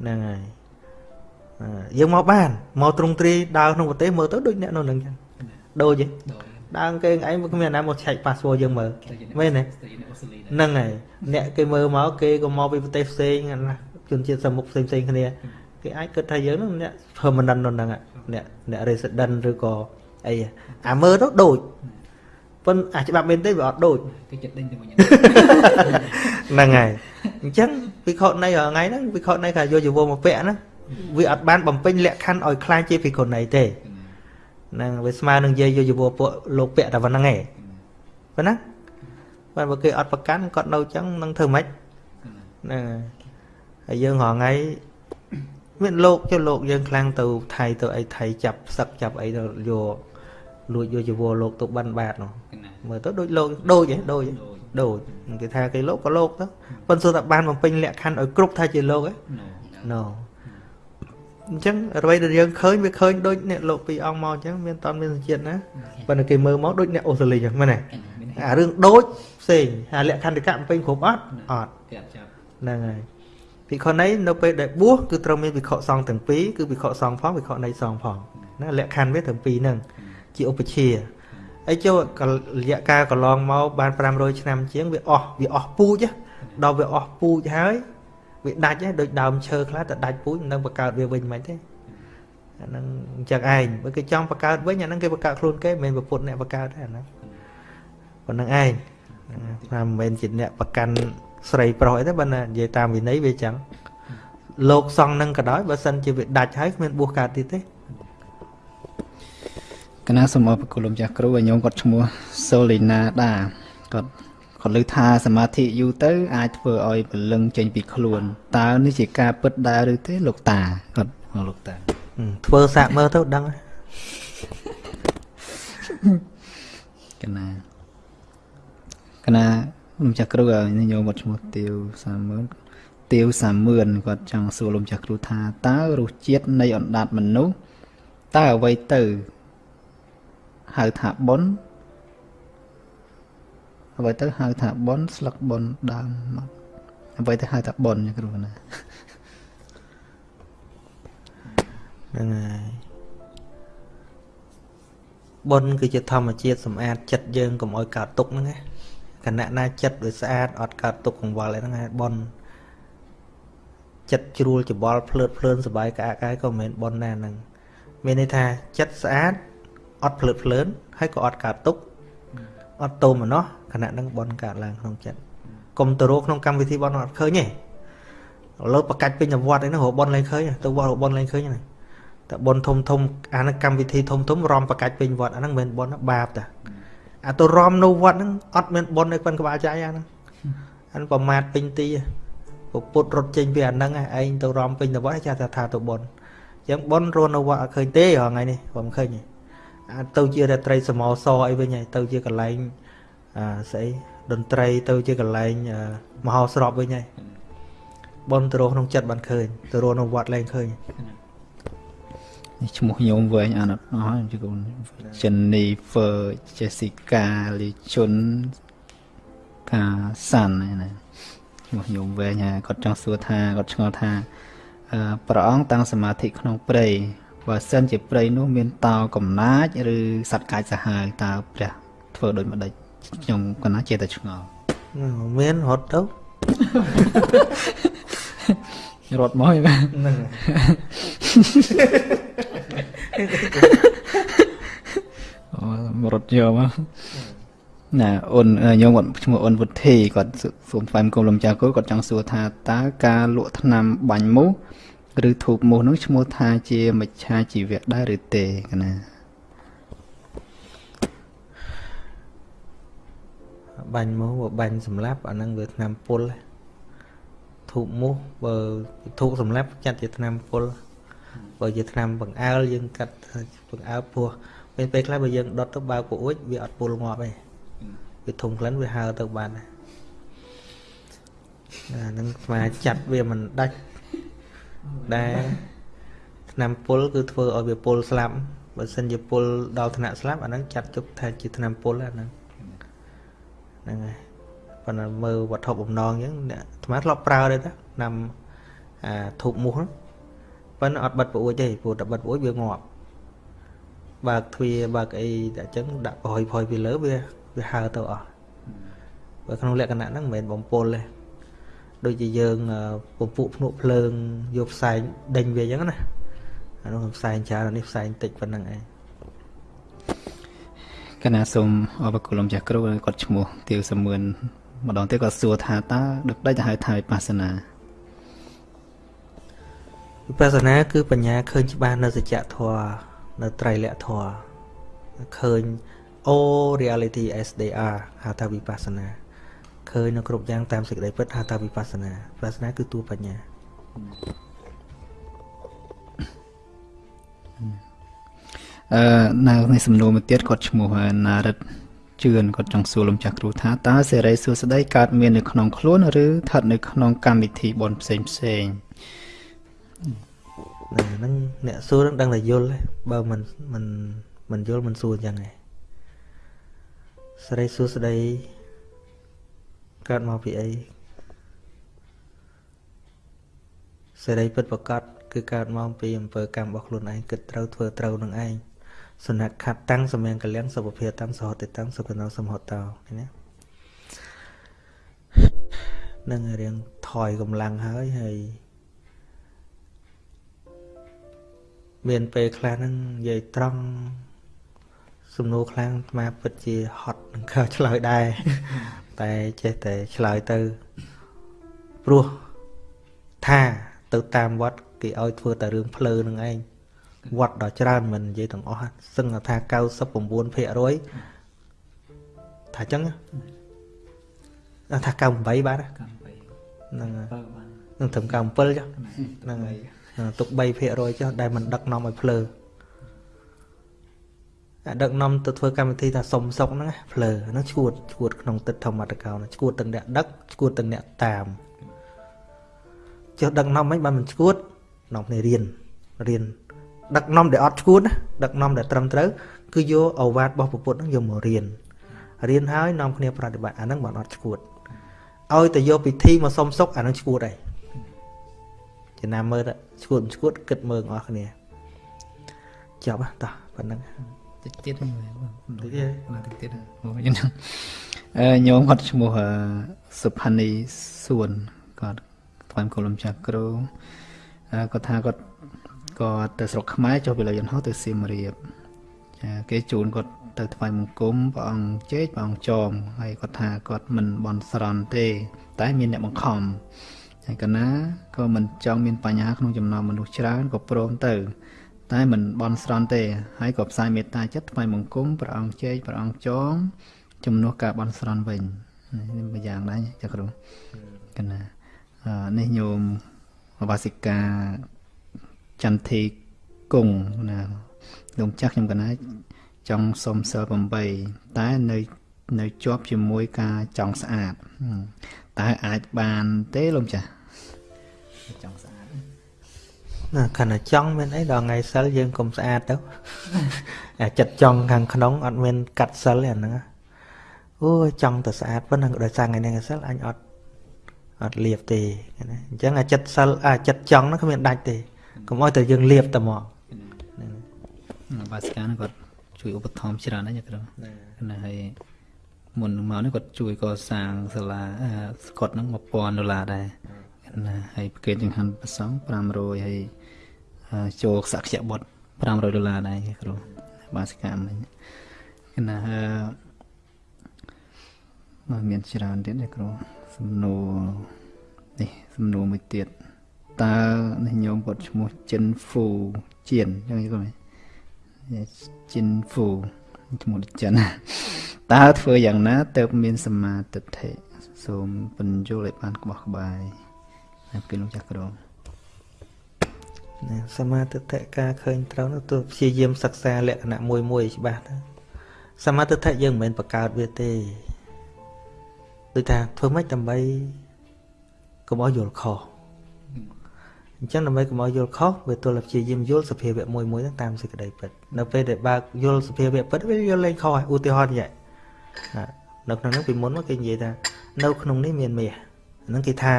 ហ្នឹងហើយយើងមកបានមកទ្រង់ទ្រីដើរក្នុងប្រទេសមើលទៅដូចអ្នកនៅនឹងចឹងដូចទេ ដើរគេឯងគ្មានណាមកឆែក password យើងមើលមែនទេហ្នឹងហើយអ្នកគេមើលមកគេក៏មកពីប្រទេសផ្សេងណាជនជាតិសមុខផ្សេងផ្សេងគ្នាគេអាចគិតថាយើងហ្នឹងអ្នក permanent នៅហ្នឹងអ្នកអ្នក resident ឬក៏អីអាមើលទៅដូចប៉ុន្តែអាច្បាប់មែនទេវាអត់ដូចគេចិត្តដេញទៅវិញហ្នឹងហើយអញ្ចឹងវិខនៃថ្ងៃហ្នឹងវិខនៃថាយកជីវរមកពាក់ណាវាអត់បានបំពេញលក្ខខណ្ឌឲ្យខ្លាចជាភិក្ខុនៃទេ ហ្នឹងវាស្មើនឹងយាយយកជីវរពួកលោកពាក់តែប៉ុណ្្នឹងឯងប៉ុណ្ណាបាទបើគេអត់ប្រកាន់គាត់នៅចឹងនឹងធ្វើម៉េចហ្នឹងហើយយើងរងថ្ងៃមានលោកចុះលោកយើងខ្លាំងទៅថៃទៅអីថៃចាប់សឹកចាប់អីទៅយកលួចយកជីវរលោកទៅបិណ្ឌបាតនោះមើលទៅដូចលោកដូចហ៎ដូចដូចគេថាគេលោកក៏លោកទៅប៉ុន្តែតែបានបំពេញលក្ខខណ្ឌឲ្យគ្រប់ថាជាលោកហ៎ no អញ្ចឹងអ្វីដែលយើងឃើញវាឃើញដូចអ្នកលោកពីអង្គមកអញ្ចឹងមានតន់មានសញ្ជាតិណាប៉ុន្តែគេមើលមកដូចអ្នកអូស្ត្រាលីអញ្ចឹងមែនទេអារឿងដូចផ្សេងអាលក្ខខណ្ឌកៈបំពេញគ្រប់អត់អត់ហ្នឹងហើយភិក្ខុនីនៅពេលដែលបួសគឺត្រូវមានភិក្ខុសង្ឃទាំងពីរគឺភិក្ខុសង្ឃផងភិក្ខុនីសង្ឃផងណាលក្ខខណ្ឌវាទាំងពីរហ្នឹងជាឧបជាអីចូលរយៈកាលកន្លងមកបាន500ឆ្នាំជាងវាអស់វាអស់ពូជដល់វាអស់ពូជហើយ វាដាច់ហើយដូចដើមឈើខ្លះតែដាច់ពូជនឹងបង្កើតវាវិញមិនទេអាហ្នឹងអញ្ចឹងឯងបើគេចង់បង្កើតវិញអាហ្នឹងគេបង្កើតខ្លួនគេមិនមែនប្រពុតអ្នកបង្កើតទេអាហ្នឹងប៉ុណ្្នឹងឯងថាមិនមែនជាអ្នកប្រកាន់ស្រីប្រុសអីទេបើណានិយាយតាមវិន័យវាចឹងលោកសង្ឃនឹងក៏ដោយបើសិនជាវាដាច់ហើយគ្មានបួសកើតទៀតទេកណាសូមអរគុណលោកចាស់គ្រូឲ្យញោមគាត់ឈ្មោះសូលីណាដាគាត់ គាត់លើថាសមាធិយូរទៅ អាចធ្វើឲ្យពលឹងចេញពីខ្លួនតើនេះជាការពិតដែរឬទេលោកតាគាត់លោកតាធ្វើសាកមើលទៅដឹងកណាកណាលោកចាស់គ្រូញោមគាត់ឈ្មោះទាវសាមឿនទាវសាមឿនគាត់ចង់សួរលោកចាស់គ្រូថាតើរសជាតិនៃអណ្ដាតមនុស្សតើអ្វីទៅហៅថាបុណ្យ អ្វីទៅហៅថាបុណ្យស្លឹកបុណ្យដើមមកអ្វីទៅហៅថាបុណ្យគ្រូណាហ្នឹងហើយបុណ្យគឺជាធម្មជាតិសម្អាតចិត្តយើងកុំឲ្យកើតទុកហ្នឹងណាគណៈណាចិត្តវាស្អាតអត់កើតទុកកង្វល់អីហ្នឹងហើយបុណ្យចិត្តជ្រួលច្បល់ភ្លើតភ្លើនសបាយក្អាកកាយក៏មិនមែនបុណ្យដែរហ្នឹងមានន័យថាចិត្តស្អាតអត់ភ្លើតភ្លើនហើយក៏អត់កើតទុក អត់តោមណោះខណៈនឹងបនកើតឡើងក្នុងចិត្តកុំទៅរកក្នុងកម្មវិធីបនអត់ឃើញទេឥឡូវបកាច់ពេញវត្តអីហ្នឹងរកបនឡើងឃើញទៅវត្តរកបនឡើងឃើញហ្នឹងតែបនធំធំអាហ្នឹងកម្មវិធីធំធំរំបកាច់ពេញវត្តអាហ្នឹងមិនមែនបនបាបតាអាទៅរំនៅវត្តហ្នឹងអត់មានបននៅប៉ុនក្បាលចៃអាហ្នឹងអាហ្នឹងប្រមាថពេញទីពុទ្ធរត់ចេញពីអាហ្នឹងឯងទៅរំពេញទៅវត្តចាថាថាទៅបនអញ្ចឹងបនរស់នៅវត្តអត់ឃើញទេរហងៃនេះខ្ញុំឃើញទេ ទៅជារាត្រីសមោសអីវិញហើយទៅជាកន្លែងអឺស្អីតន្ត្រីទៅជាកន្លែងមហោស្រពវិញហើយបនទៅរកក្នុងចិត្តបានឃើញទៅរកនៅវត្តលែងឃើញនេះឈ្មោះញោមវែងអានអត់អស់ជាកូន Jennifer Jessica លីជុនកាសាន់ណាឈ្មោះញោមវែងហើយគាត់ចង់សួរថាគាត់ឆ្ងល់ថាព្រះអង្គតាំងសមាធិក្នុងព្រៃ បើសិនជាព្រៃនោះមានតោកំណាចឬសត្វកាចសាហាវតើព្រះធ្វើដូចម្ដេចខ្ញុំកណាចេះតែឆ្ងល់មានរត់ទៅរត់មកហ្នឹងអូរត់យកមកណាអូនខ្ញុំគាត់ឈ្មោះអូនវុធីគាត់សូមថ្លែងគុំលំចាគោគាត់ចង់សួរថាតើការលក់ថ្នាំបាញ់មូស ឬធូបមូសនោះឈ្មោះថាជាមិច្ឆាជីវៈដែរឬទេកណាបាញ់មូសបើបាញ់សម្លាប់អាហ្នឹងវាឆ្នាំពុលធូបមូសបើធូបសម្លាប់ចាត់ជាឆ្នាំពុលបើជាឆ្នាំបង្អើលយើងកាត់បង្អើលពោះពេលពេលខ្លះបើយើងដុតទៅបើកពូអួចវាអត់ពុលងាប់ទេវាធំក្លិនវាហើទៅបានអាហ្នឹងស្មាចាត់វាមិនដាច់ ដែលឆ្នាំពុលគឺធ្វើឲ្យវាពុលស្លាប់បើសិនជាពុលដល់ថ្នាក់ស្លាប់អាហ្នឹងចាត់ទុកថាជាឆ្នាំពុលអាហ្នឹងហ្នឹងហើយប៉ុន្តែមើលវត្ថុបំណងអញ្ចឹងអ្នកអាត្មាធ្លាប់ប្រើដែរតាឆ្នាំអាធូបមូសហ្នឹងប៉ុន្តែអត់បិទប្រួចទេព្រោះតែបិទប្រួចវាងាប់បើកទ្វារបើកអីតែអញ្ចឹងដាក់ប្រហុយផុយពីលើវាវាហើទៅអស់បើក្នុងលក្ខណៈហ្នឹងមិនមែនបំពុលទេ ដូចជាយើងពពួកភ្នក់ភ្លើងយកផ្សែងដេញវាអញ្ចឹងណាអានោះផ្សែងច្រើននេះផ្សែងតិចប៉ុណ្្នឹងឯងកណាសូមអបគុណលោកចាស់គ្រូគាត់ឈ្មោះទាវសមឿនម្ដងទៀតគាត់សួរថាតើដឹកដេចទៅហៅថាវិបស្សនាវិបស្សនាគឺបញ្ញាឃើញច្បាស់នៅសច្ចធម៌នៅត្រៃលក្ខធម៌ឃើញ all reality as they are ហៅថាវិបស្សនា ឃើញនៅគ្រប់យ៉ាងតាមសេចក្តីពិតហៅថាវិបស្សនាវិបស្សនាគឺតួបញ្ញាអឺនៅក្នុងសំណួរមួយទៀតគាត់ឈ្មោះណារិតជឿនគាត់ចង់សួរលោកចាស់គ្រូថាតើសេរីសួស្តីកើតមាននៅក្នុងខ្លួនឬស្ថិតនៅក្នុងកម្មវិធីបនផ្សេងផ្សេងហ្នឹងអ្នកសួរនឹងដឹងតែយល់បើមិនមិនមិនយល់មិនសួរអញ្ចឹងឯងសេរីសួស្តី កើតមកពីអីសេរីពិតប្រកបគឺកើតមកពីអំពើកម្មរបស់ខ្លួនឯងគិតត្រូវធ្វើត្រូវនឹងឯងសនៈខតតាំងសមៀងកលៀងសុភភាតាំងសហតិតាំងសុគណោសមហតោនេះណានឹងរៀងថយកម្លាំងហើយហើយមានពេលខ្លះហ្នឹងនិយាយត្រង់សំណួរខ្លាំងអាត្មាពិតជាហត់នឹងខើឆ្លើយដែរ តែចេះតែឆ្លើយទៅព្រោះថាទៅតាមវត្តគេឲ្យធ្វើតែរឿងភ្លើនឹងឯងវត្តដល់ច្រើនមិននិយាយទាំងអស់សឹងថា99%ថាអញ្ចឹងថា98បាទហ្នឹងនឹងត្រឹម97ចុះហ្នឹងហើយទុក3%ចុះដែលមិនដឹកនាំឲ្យភ្លើ ដឹកនាំទៅធ្វើកម្មវិធីថាសុំសុកហ្នឹងភ្លើហ្នឹងឈួតឈួតក្នុងទឹកធម្មតកោឈួតទាំងអ្នកដឹកឈួតទាំងអ្នកតាមចុះដឹកនាំមិនបានមិនឈួតនាំគ្នារៀនរៀនដឹកនាំដែលអត់ឈួតណាដឹកនាំដែលត្រឹមត្រូវគឺយកអវាទរបស់ពុទ្ធហ្នឹងយកមករៀនរៀនហើយនាំគ្នាប្រតិបត្តិអាហ្នឹងបានអត់ឈួតឲ្យតែយកពិធីមកសុំសុកអាហ្នឹងឈួតហើយចំណាំមើលឈួតឈួតគិតមើលអស់គ្នាចប់តោះប៉ុណ្្នឹង តិចទៀតហ្នឹងតិចទៀតតិចទៀតមកយ៉ាងហ្នឹងអឺញោមគាត់ឈ្មោះសុផានីសួនគាត់ថ្វាយកូលំចាស់គ្រូគាត់ថាគាត់គាត់ទៅស្រុកខ្មែរចុះពីលើយន្តហោះទៅសៀមរាបចាគេជូនគាត់ទៅថ្វាយបង្គំព្រះអង្គជែកព្រះអង្គចោមហើយគាត់ថាគាត់មិនបន់ស្រន់ទេ តែមានអ្នកបង្ខំហើយកណាក៏មិនចង់មានបញ្ហាក្នុងចំណោមមនុស្សច្រើនក៏ព្រមទៅ តែមិនបន់ស្រន់ទេ ហើយក៏ផ្សាយមេត្តាចិត្តថ្វាយបង្គំព្រះអង្គជែកព្រះអង្គចងជំនួសការបន់ស្រន់វិញនេះមួយយ៉ាងដែរចាគ្រូកណានេះញោមវាសិកាចន្ទធីគង់ណាលោកចាស់ខ្ញុំកណាចង់សុំសិល8តែនៅនៅជាប់ជាមួយការចង់ស្អាតតើអាចបានទេលោកចាស់ចង់ស្អាត ណាខណៈចង់មានអីដល់ថ្ងៃសិលយើងកុំស្អាតទៅអាចិត្តចង់ខាងក្នុងអត់មានកាត់សិលទេអាហ្នឹងអូចង់ទៅស្អាតប៉ុណ្ណឹងដោយសារថ្ងៃនេះសិលអញអត់អត់លៀបទេណាអញ្ចឹងអាចិត្តសិលអាចិត្តចង់ហ្នឹងគ្មានដាច់ទេកុំឲ្យតែយើងលៀបតែមកបាសកានគាត់ជួយឧបត្ថម្ភច្រើនណាស់គ្រូណាហើយមុនមកនេះគាត់ជួយកសាងសាលាស្កុតហ្នឹង1000ដុល្លារដែរ ណាហើយប្រកេតចង្ហាន់ប្រសង500ហើយចូលសក្យបុត្រ500ដុល្លារដែរគ្រូបាសកម្មហ្នឹងណាមកមានច្រើនទៀតទេគ្រូសំណួរនេះសំណួរមួយទៀតតើនេះញោមគាត់ឈ្មោះចិនហ្វូជៀនអញ្ចឹងគាត់ចិនហ្វូឈ្មោះចិនតើធ្វើយ៉ាងណាទៅមានសមាទិដ្ឋិសូមបញ្យល់ឲ្យបានក្បោះក្បាយហើយ ពេលលោកចាស់ក្រមណាសមាទិដ្ឋិការឃើញត្រូវនោះទោះព្យាយាមសិក្សាលក្ខណៈមួយមួយច្បាស់ទៅសមាទិដ្ឋិយើងមិនមែនបង្កើតវាទេដូចថាធ្វើម៉េចដើម្បីកុំឲ្យយល់ខុសអញ្ចឹងដើម្បីកុំឲ្យយល់ខុសវាទល់តែព្យាយាមយល់សភាវៈមួយមួយហ្នឹងតាមសេចក្តីពិតនៅពេលដែលបើកយល់សភាវៈពិតវាយល់លេងខុសហើយឧទាហរណ៍យ៉ាងនៅក្នុងហ្នឹងពីមុនមកគេនិយាយថានៅក្នុងនេះមានមាសហ្នឹងគេថា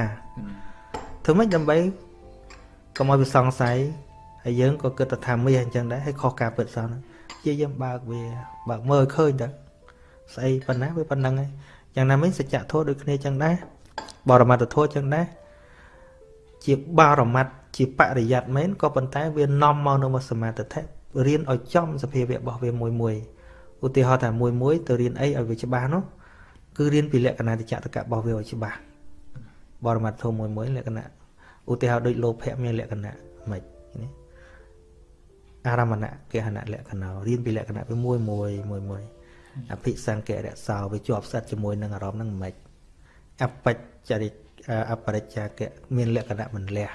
ធ្វើម៉េចដើម្បីកុំឲ្យវាសង្ស័យហើយយើងក៏គិតថាមាសអញ្ចឹងដែរហើយខុសការពិតសោះហ្នឹងជាយើងបើកវាបើកមើលឃើញទៅស្អីប៉ុណ្ណាវាប៉ុណ្ណឹងហើយយ៉ាងណាមិញសច្ចធម៌ដូចគ្នាចឹងដែរបរមត្ថធម៌ចឹងដែរជាបរមត្ថជាបរិយ័តមែនក៏ប៉ុន្តែវានាំមកនៅមកសមាធិរៀនឲ្យចំសភាវៈរបស់វាមួយមួយឧទាហរណ៍ថាមួយមួយទៅរៀនអីឲ្យវាច្បាស់នោះគឺរៀនពីលក្ខណៈតិចតកៈរបស់វាឲ្យច្បាស់បរមត្ថធម៌មួយមួយលក្ខណៈ ឧទាហរណ៍ដូចលោភៈមានលក្ខណៈម៉េចនេះអារមណៈគេហណៈលក្ខណៈរៀនពីលក្ខណៈវាមួយមួយមួយមួយអភិសង្កៈរសោវាជាប់សិតជាមួយនឹងអារម្មណ៍ហ្នឹងមិនអបច្ចរិអបរិច្ចាកៈមានលក្ខណៈមិនលះ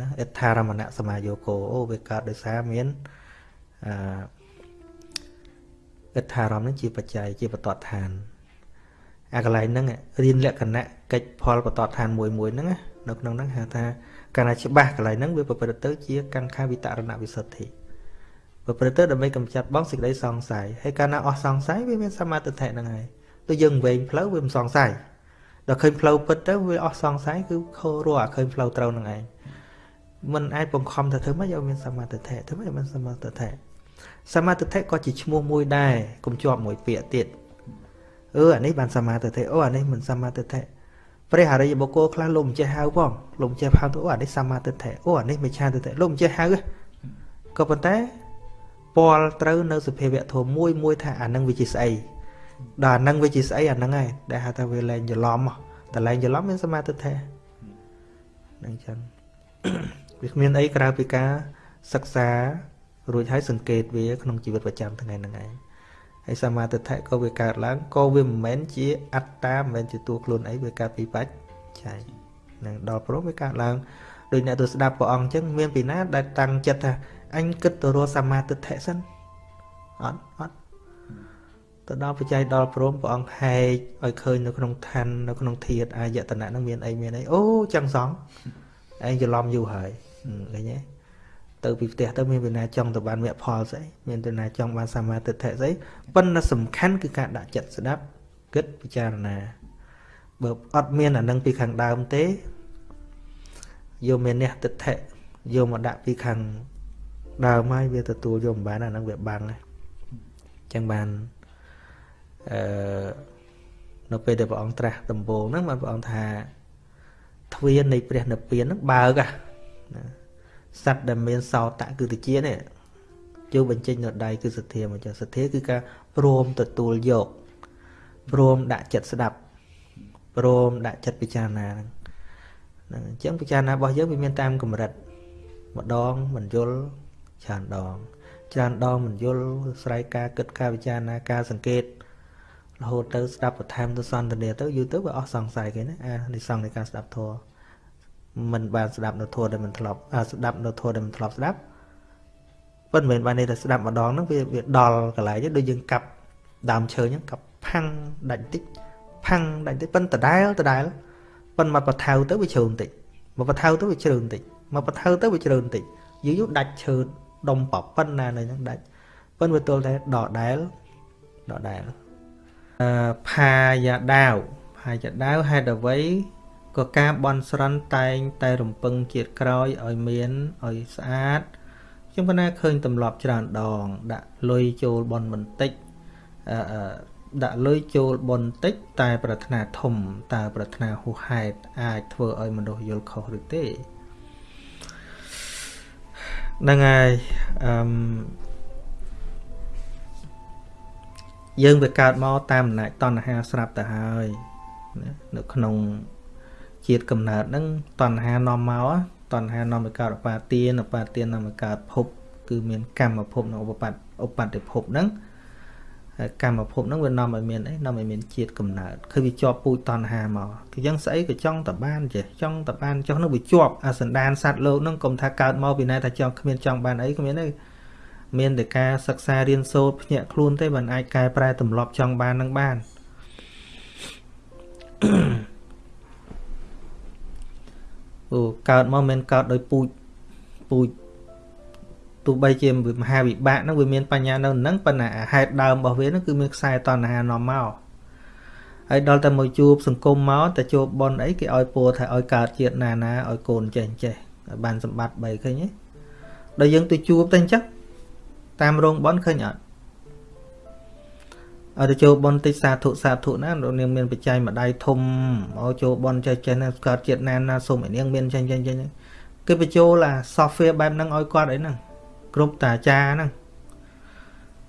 ណាអដ្ឋារមណៈសមាយោគោអូវាកើតដោយសារមានអអដ្ឋារមនឹងជាបច្ច័យជាបតតឋានអាកន្លែងហ្នឹងរៀនលក្ខណៈកិច្ចផលបតតឋានមួយមួយហ្នឹង នៅក្នុងហ្នឹងហៅថាកាលណាច្បាស់កន្លែងហ្នឹងវាប្រព្រឹត្តទៅជាកង្ខាវិតរណវិសុទ្ធិប្រព្រឹត្តទៅដើម្បីកម្ចាត់បងសេចក្តីសង្ស័យហើយកាលណាអស់សង្ស័យវាមានសមាធិហ្នឹងហើយដូចយើងវែងផ្លូវវាមិនសង្ស័យដល់ឃើញផ្លូវពិតទៅវាអស់សង្ស័យគឺខោរស់អាឃើញផ្លូវត្រូវនឹងឯងมันអាចបង្ខំថាធ្វើម៉េចឲ្យមានសមាធិធ្វើម៉េចឲ្យមានសមាធិសមាធិក៏ជាឈ្មោះមួយដែរកុំជាប់មួយពាក្យទៀតអឺអានេះបានសមាធិអូអានេះមិនសមាធិ ព្រះអរិយបុគ្គលខ្លះលោកមិនចេះហៅផងលោកចេះហៅទៅអូអានេះសមាធិអូអានេះមិនឆាទិលោកមិនចេះហៅក៏ប៉ុន្តែពាល់ត្រូវនៅសភាវៈធម៌មួយមួយថាអានឹងវាជាស្អីដល់អានឹងវាជាស្អីអានឹងហើយដែលហៅថាវាលែងច្រឡំតែលែងច្រឡំមានសមាធិហ្នឹងចឹងវាគ្មានអីក្រៅពីការសិក្សារួចហើយសង្កេតវាក្នុងជីវិតប្រចាំថ្ងៃហ្នឹងឯង ហើយសមាធិក៏វាកើតឡើងក៏វាមិនមែនជាអត្តាមិនមែនជាតួខ្លួនអីវាកើតពីបច្ច័យនឹងដល់ព្រមវាកើតឡើងដូចអ្នកទៅស្ដាប់ព្រះអង្គអញ្ចឹងមានពីណាដែលតាំងចិត្តថាអញគិតទៅរកសមាធិសិនអត់អត់ទៅដល់បច្ច័យដល់ព្រមព្រះអង្គហែកឲ្យឃើញនៅក្នុងឋាននៅក្នុងធាតអាយតនៈនឹងមានអីមានអីអូចឹងសងឯងច្រឡំយូរហើយឃើញទេ ទៅពីផ្ទះទៅមានវិណាចង់ទៅបានមគ្គផលស្អីមានទៅណាចង់បានសមាធិស្អីប៉ុន្តែសំខាន់គឺការដាក់ចិត្តស្ដាប់គិតពិចារណាបើអត់មានអានឹងពីខាងដើមទេយកមានអ្នកទិដ្ឋិយកមកដាក់ពីខាងដើមហើយវាទទួលយកមិនបានអានឹងវាបាំងហ្នឹងចឹងបានអឺនៅពេលដែលព្រះអង្គត្រាស់ដំបូងហ្នឹងបានព្រះអង្គថាទ្វារនៃព្រះនិព្វានហ្នឹងបើកណា សត្វដែលមានសោតៈគឺតិចនេះចូលបញ្ចេញនៅដៃគឺសទ្ធាមកចុះសទ្ធាគឺការព្រមទទួលយកព្រមដាក់ចិត្តស្ដាប់ព្រមដាក់ចិត្តពិចារណាហ្នឹងហ្នឹងអញ្ចឹងពិចារណារបស់យើងវាមានតាមកម្រិតម្ដងមិនយល់ច្រើនដងច្រើនដងមិនយល់ស្រ័យការគិតការពិចារណាការសង្កេតរហូតទៅស្ដាប់បន្ថែមទៅសន្ទនាទៅយូរទៅវាអស់សង្ស័យគេណាអានិសង្ឃនៃការស្ដាប់ធម៌ មិនបានស្ដាប់នៅធម៌ដែលមិនធ្លាប់ស្ដាប់នៅធម៌ដែលមិនធ្លាប់ស្ដាប់ប៉ុន្តែមិនបានន័យថាស្ដាប់ម្ដងហ្នឹងវាវាដល់កន្លែងដូចយើងកាប់ដើមឈើអញ្ចឹងកាប់ផាំងដាច់តិចផាំងដាច់តិចប៉ុន្តែដដែលដដែលប៉ុន្តែមកបថៅទៅវាជ្រៅបន្តិចមកបថៅទៅវាជ្រៅបន្តិចមកបថៅទៅវាជ្រៅបន្តិចយូរយូរដាច់ឈើដុំប៉ប៉ុណ្ណានៅហ្នឹងដាច់ប៉ុន្តែវាទល់តែដដែលដដែលអឺផាយាដាវផាយាដាវហេតុអ្វី ក៏ការបន់ស្រន់តែងតែរំពឹងជាតិក្រោយឲ្យមានឲ្យស្អាតខ្ញុំក៏ណាឃើញទម្លាប់ច្រើនដង ដាក់លុយចូលបន់បន្តិចអឺដាក់លុយចូលបន់តិច តែប្រាថ្នាធំតើប្រាថ្នាហួសហេតុអាចធ្វើឲ្យមនុស្សយល់ខុសឬទេហ្នឹងហើយអឺយើងវាកើតមកតាមអំណាចតណ្ហាស្រាប់ទៅហើយនៅក្នុង ជាតិកំណើតហ្នឹងតណ្ហានាំមកតណ្ហានាំឲ្យកើតឧបាទានឧបាទាននាំឲ្យកើតភព គឺមានកម្មភពនិងឧបបត្តិឧបត្តិភពហ្នឹងហើយកម្មភពហ្នឹងវានាំឲ្យមានអីនាំឲ្យមានជាតិកំណើតគឺវាជាប់ពូជតណ្ហាមកគឺយ៉ាងស្អីក៏ចង់តបានចេះចង់តបានចុះនោះវាជាប់អាសន្តានសត្វលោកហ្នឹងកុំថាកើតមកពីណាថាចង់គ្មានចង់បានអីគ្មានទេមានតែការសិក្សារៀនសូត្រភ្ញាក់ខ្លួនទេបានអាចកែប្រែទម្លាប់ចង់បាននឹងបាន Mm អូ កើតមកមិនកើតដោយពូជពូជទោះបីជាមហាវិបាកហ្នឹងវាមានបញ្ញានៅហ្នឹងប៉ុន្តែហេតុដើមរបស់វាហ្នឹងគឺមានខ្សែតណ្ហានាំមកហើយដល់តែមកជួបសង្គមមកតែជួបបនអីគេឲ្យពោថាឲ្យកើតជាតិណាណាឲ្យកូនចេះចេះឲ្យបានសម្បត្តិ3ឃើញទេដល់យើងទៅជួបតែអញ្ចឹងតាមរោងបនឃើញអត់ ឲ្យទៅចូលបនតិចសាធុសាធុណានាងមានបច្ច័យមួយដៃធំឲ្យចូលបនចេះចេះណាកើតជាតិណាណាសូមឲ្យនាងមានចេះចេះចេះគេបញ្ចូលអា software បែបហ្នឹងឲ្យគាត់អីហ្នឹងគ្រប់តាអាចារ្យហ្នឹង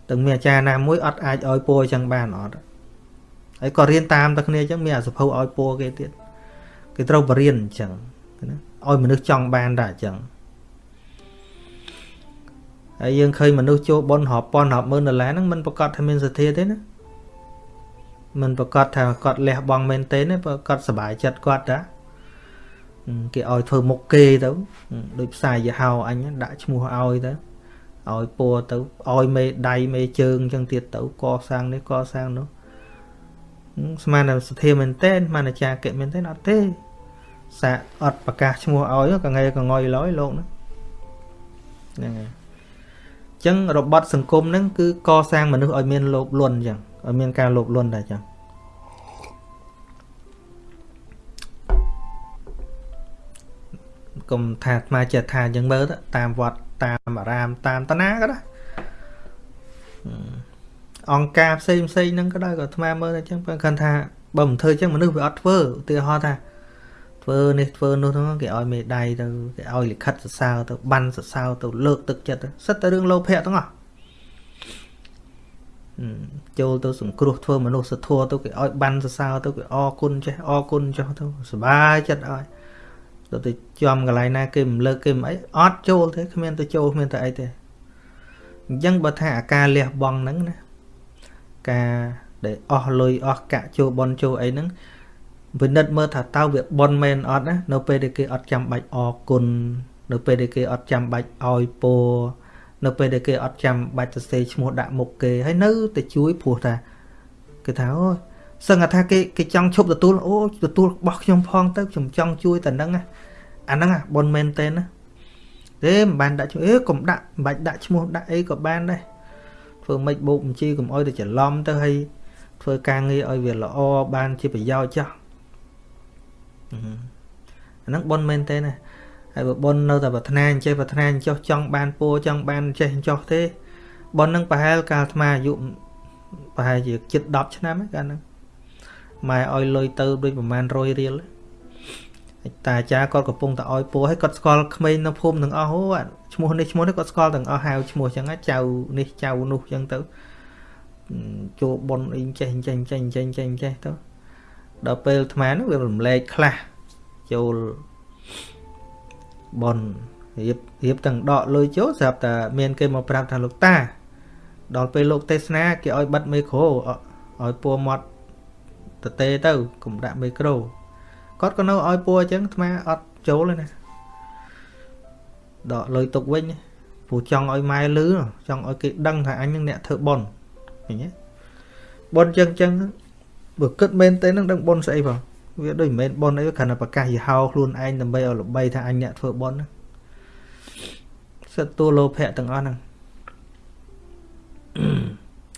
ទាំងមានអាចារ្យណាមួយអត់អាចឲ្យពោអញ្ចឹងបានអត់ហើយក៏រៀនតាមតែគ្នាអញ្ចឹងមានអាសភៅឲ្យពោគេទៀតគេត្រូវបរៀនអញ្ចឹងណាឲ្យមនុស្សចង់បានតែអញ្ចឹងហើយយើងឃើញមនុស្សចូលប៉ុនរាប់ពាន់រាប់ម៉ឺនដុល្លារហ្នឹងមិនប្រកាសថាមានសទ្ធាទេណា មិនប្រកាសថាគាត់លះបង់មែនទេណាប្រកាសសុបាយចិត្តគាត់តាគេឲ្យធ្វើមុខគេទៅដូចផ្សាយយហោអញដាក់ឈ្មោះឲ្យទៅឲ្យពួរទៅឲ្យមេដៃមេជើងអញ្ចឹងទៀតទៅកសាងនេះកសាងនោះស្មានតែសទ្ធាមែនទេស្មានតែចាកិមែនទេអត់ទេសាកអត់ប្រកាសឈ្មោះឲ្យកងៃកងយឡើយលោកហ្នឹងហ្នឹងហើយអញ្ចឹងរបត់សង្គមហ្នឹងគឺកសាងមនុស្សឲ្យមានលោភលន់អញ្ចឹង ឲ្យមានការលោភលន់តែអញ្ចឹងកុំថាអាត្មាចិត្តថាអញ្ចឹងមើលតាមវត្តតាមអារាមតាមតាណាក៏ដែរអង្គការផ្សេងផ្សេងហ្នឹងក៏ដែរក៏អាត្មាមើលអញ្ចឹងគាត់ថាបើមិនធ្វើអញ្ចឹងមនុស្សវាអត់ធ្វើឧទាហរណ៍ថាធ្វើនេះធ្វើនោះហ្នឹងគេឲ្យមេដៃទៅគេឲ្យលិខិតសរសើរទៅបានសរសើរទៅលើកទឹកចិត្តសិតតែរឿងលោភៈទាំងអស់ ចូលទៅសង្គ្រោះធ្វើមនុស្សធម៌ទៅគេឲ្យបានសរសើរទៅគេអរគុណចេះអរគុណចុះទៅសុបាយចិត្តឲ្យទៅទៅចំកន្លែងណាគេមិនលើកគេមិនអីអត់ចូលទេគ្មានទៅចូលគ្មានទៅអីទេអញ្ចឹងបើថាអាការលះបង់ហ្នឹងណាការដែលអស់លុយអស់កាក់ចូលបនចូលអីហ្នឹងពិនិត្យមើលថាតើវាបនមែនអត់ណានៅពេលដែលគេអត់ចាំបាច់អរគុណនៅពេលដែលគេអត់ចាំបាច់ឲ្យពរ នៅពេលដែលគេអត់ចាំបាច់សរសេរឈ្មោះដាក់មុខគេហើយនៅតែជួយព្រោះថាគេថាអូសឹងថាគេគេចង់ឈប់ទទួលអូទទួលរបស់ខ្ញុំផងទៅខ្ញុំចង់ជួយតែនឹងអាហ្នឹងបនមែនទេណាទេមិនបានដាក់ឈ្មោះអេកុំដាក់មិនបាច់ដាក់ឈ្មោះដាក់អីក៏បានដែរធ្វើម៉េចបោកបញ្ជីកុំអោយទៅច្រឡំទៅហើយធ្វើការងារឲ្យវាល្អបានជាប្រយោជន៍ចាស់អាហ្នឹងបនមែនទេណា ហើយបើបននៅតែប្រាថ្នាអញ្ចេះប្រាថ្នាអញ្ចោះចង់បានពួរចង់បានចេះអញ្ចោះទេបនហ្នឹងប្រហែលកាលអាត្មាអាយុប្រហែលជាជិត10ឆ្នាំហ្នឹងកាលហ្នឹងម៉ែឲ្យលុយទៅដូចប្រហែល100រៀលតាអាចារ្យគាត់កំពុងតែឲ្យពោះឲ្យគាត់ស្គាល់ក្មេងនៅភូមិទាំងអស់អូឈ្មោះនេះឈ្មោះនេះគាត់ស្គាល់ទាំងអស់ហៅឈ្មោះចឹងចៅនេះចៅនោះចឹងទៅចូលប៉ុនអីចេះចេះចេះចេះចេះចេះទៅដល់ពេលអាត្មានោះវារំលែកខ្លះចូល ប៉ុនរៀបរៀបទាំងដកលុយចូលស្រាប់តែមានគេមកប្រាប់ថាលោកតា ដល់ពេលលោកទេសនាគេឲ្យបិទមីក្រូឲ្យពួរមាត់តទេទៅកុំដាក់មីក្រូគាត់ក៏នៅឲ្យពួរអញ្ចឹងអាត្មាអត់ចូលទេណាដកលុយទុកវិញព្រោះចង់ឲ្យម៉ែលឺចង់ឲ្យគេដឹងថាអញនឹងអ្នកធ្វើប៉ុនឃើញទេប៉ុនអញ្ចឹងអញ្ចឹងបើគិតមែនទេនឹងដឹងប៉ុនស្អីបង វាដូចមិនមែនប៉ុនអីគ្រាន់តែប្រកាសយីហោខ្លួនឯងដើម្បីឲ្យល្បីថាអញអ្នកធ្វើប៉ុនសិតតួលោភៈទាំងអស់ហ្នឹង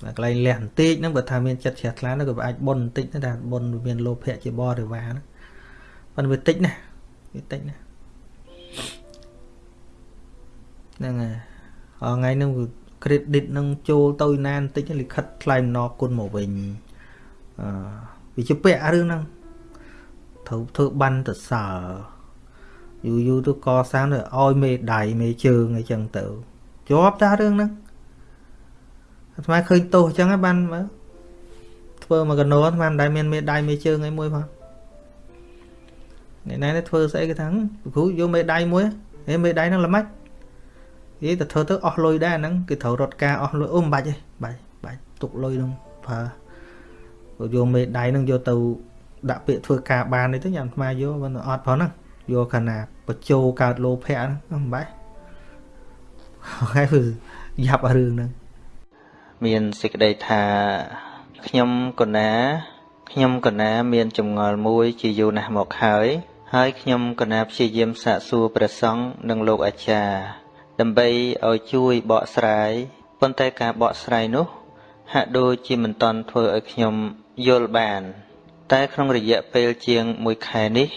កន្លែងលះបន្តិចហ្នឹងបើថាមានចិត្តជ្រះថ្លានោះក៏អាចបុនបន្តិចដែរបុនមានលោភៈជាបរិវារហ្នឹងប៉ុន្តែវាតិចណាវាតិចណាហ្នឹងហើយថ្ងៃហ្នឹង credit នឹងចូលទៅណាបន្តិចលិខិតថ្លែងអំណរគុណមកវិញអឺវាជាពាក់រឿងហ្នឹង ត្រូវធ្វើបានទៅសើយូរយូរទៅកសាងទៅឲ្យមេដៃមេជើងអីចឹងទៅជាប់តារឿងហ្នឹងអាត្មាឃើញទោសអញ្ចឹងហើយបានមើលធ្វើមកកណោអាត្មាមិនដែលមានមេដៃមេជើងអីមួយផងអ្នកណាធ្វើស្អីគេថាគ្រូយកមេដៃមួយហេមេដៃហ្នឹងល្មិចនិយាយតែធ្វើទៅអស់លុយដែរហ្នឹងគេត្រូវរត់ការអស់លុយអូមិនបាច់ទេបាច់បាច់ទុកលុយហ្នឹងប្រើយកមេដៃហ្នឹងយកទៅ ដាក់ពាក្យធ្វើការបាននេះទៅញ៉ាំថ្មយកមិនអត់ផងហ្នឹងយកខណៈបញ្ចោកើតលោភៈហ្នឹងមិនបាច់ហើយយ៉ាប់រឿងហ្នឹងមានសេចក្តីថាខ្ញុំកណា ខ្ញុំកណា មានចម្ងល់មួយ ជាយូរណាស់មកហើយហើយខ្ញុំកណាព្យាយាមសាកសួរព្រះសង្ឃនិងលោកអាចារ្យដើម្បីឲ្យជួយបកស្រាយប៉ុន្តែការបកស្រាយនោះ ហាក់ដូចជាមិនតន់ធ្វើឲ្យខ្ញុំយល់បាន តែក្នុងរយៈពេលជាង1ខែនេះ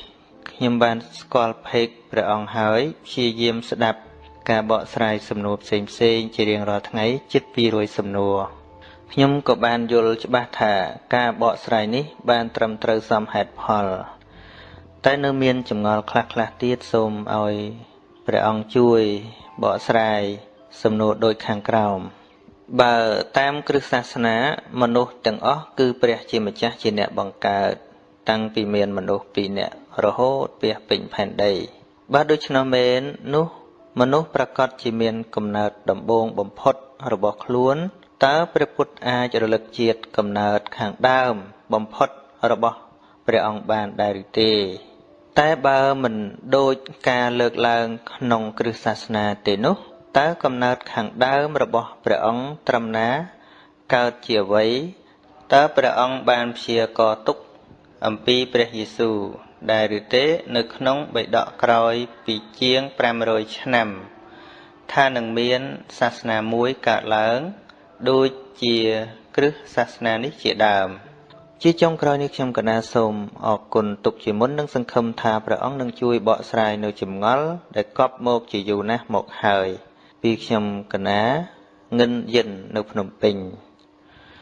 ខ្ញុំបានស្គាល់ភេកព្រះអង្គហើយព្យាយាមស្ដាប់ការបកស្រាយសំណួរផ្សេងផ្សេងជារៀងរាល់ថ្ងៃជិត200សំណួរខ្ញុំក៏បានយល់ច្បាស់ថាការបកស្រាយនេះបានត្រឹមត្រូវសមហេតុផល តែនៅមានចម្ងល់ខ្លះខ្លះទៀតសូមឲ្យព្រះអង្គជួយបកស្រាយសំណួរដូចខាងក្រោម បើតាមគ្រឹះសាសនា មនុស្សទាំងអស់គឺព្រះជាម្ចាស់ជាអ្នកបង្កើត តាំងពីមានមនុស្សពីរនាក់រហូតពាសពេញផែនដីបើដូច្នោះមែននោះមនុស្សប្រកាសជាមានកំណើតដំបូងបំផុតរបស់ខ្លួនតើព្រះពុទ្ធអាចរលឹកជាតិកំណើតខាងដើម បំផុតរបស់ព្រះអង្គបានដែរឬទេតែបើមិនដូចការលើកឡើងក្នុងគ្រឹះសាសនាទេនោះ តើកំណើតខាងដើមរបស់ព្រះអង្គត្រឹមណាកើតជាអ្វីតើព្រះអង្គបានព្យាករទុកអំពីព្រះយេស៊ូវដែរឬទេនៅក្នុងបិដកក្រោយពីជាង500ឆ្នាំថានឹងមានសាសនាមួយកើតឡើងដូចជាគ្រឹះសាសនានេះជាដើម ជាចុងក្រោយនេះខ្ញុំកណាសូមអរគុណទុកជាមុននិងសង្ឃឹមថាព្រះអង្គនឹងជួយបកស្រាយនៅចម្ងល់ដែលកប់មកជាយូរណាស់មកហើយ ពីខ្ញុំកណាងិនយិននៅភ្នំពេញ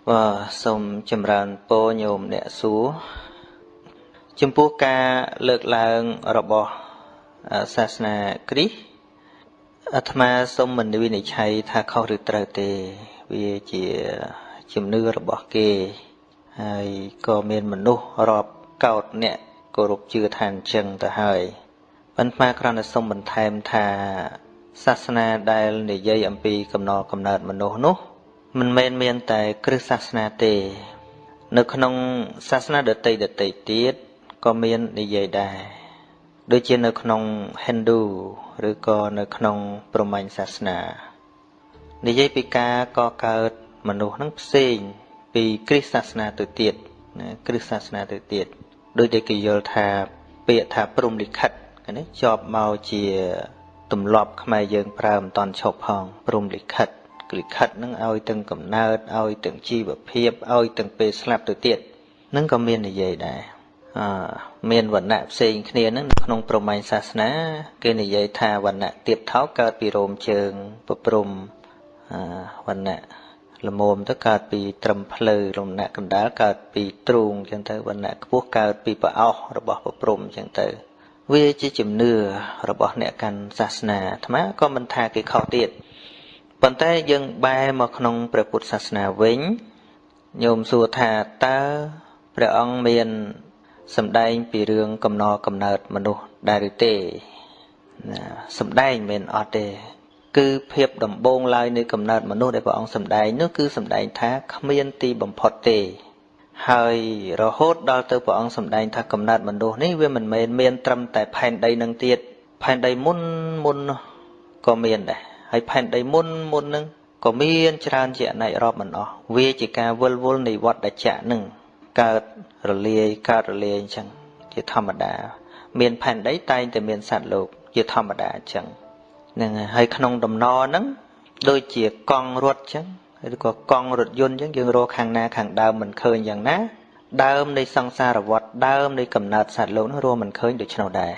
បាទសូមចម្រើនពរញោមអ្នកសួរចំពោះការលើកឡើងរបស់សាសនាគ្រីស្ទអាត្មាសូមមិនវិនិច្ឆ័យថាខុសឬត្រូវទេវាជាជំនឿរបស់គេហើយក៏មានមនុស្សរាប់កោតអ្នកគោរពជឿថាអញ្ចឹងទៅហើយប៉ុន្តែគ្រាន់តែសូមបន្ថែមថា សាសនាដែលនិយាយអំពីកំណល់កំណើតមនុស្សនោះមិនមែនមានតែគ្រឹះសាសនាទេ នៅក្នុងសាសនាដតីដតីទៀតក៏មាននិយាយដែរដូចជានៅក្នុង Hindu ឬក៏នៅក្នុងព្រហ្មញ្ញសាសនានិយាយពីការកកើតមនុស្សនឹងផ្សេង ពីគ្រិស្តសាសនាទៅទៀតណាគ្រិស្តសាសនាទៅទៀតដោយតែគេយល់ថាពាក្យថាព្រំលិខិតណាជាប់មកជា ទម្លាប់ខ្មែរយើងប្រើមិនតន់ឈប់ផងព្រំលិខិតលិខិតនឹងឲ្យទាំងកំណើតឲ្យទាំងជីវភាពឲ្យទាំងពេលស្លាប់ទៅទៀតនឹងក៏មាននិយាយដែរអមានវណ្ណៈផ្សេងគ្នានឹងក្នុងព្រហ្មញ្ញសាសនា គេនិយាយថាវណ្ណៈទៀបថោកកើតពីរោមជើងប្រព្រំវណ្ណៈល្មមទៅកើតពីត្រឹមភ្លៅលំណៈកណ្ដាលកើតពីទ្រូងអញ្ចឹងទៅវណ្ណៈខ្ពស់កើតពីប្រអោសរបស់ប្រព្រំអញ្ចឹងទៅ វាជាជំនឿរបស់អ្នកកាន់សាសនាអាត្មាក៏មិនថាគេខុសទៀតប៉ុន្តែយើងបែរមកក្នុងព្រះពុទ្ធសាសនាវិញញោមសួរថាតើព្រះអង្គមានសម្ដែងពីរឿងកំណរកំណើតមនុស្សដែរឬទេណាសម្ដែងមិនអត់ទេ គឺភាពដំបូងឡើយនៃកំណើតមនុស្សដែលព្រះអង្គសម្ដែងនោះគឺសម្ដែងថាគ្មានទីបំផុតទេ ហើយរហូតដល់ទៅព្រះអង្គសម្ដែងថាកំណើតមនុស្សនេះវាមិនមែនមានត្រឹមតែផែនដីនឹងទៀតផែនដីមុនមុនក៏មានដែរហើយផែនដីមុនមុននឹងក៏មានច្រើនជាអនេករាប់មិនអស់វាជាការវិលវល់នៃវត្តចៈនឹងកើតរលាយកើតរលាយអញ្ចឹងជាធម្មតា មានផែនដីតែងតែមានសត្វលោកជាធម្មតាអញ្ចឹងហ្នឹងហើយក្នុងដំណហ្នឹងដូចជាកង់រត់អញ្ចឹង ឬក៏កង់រថយន្តអញ្ចឹងយើងរកខាងណាខាងដើមមិនឃើញយ៉ាងណា ដើមនៃសង្សារវដ្តដើមនៃកំណើតសត្វលោកនោះរកមិនឃើញដូច្នោះដែរ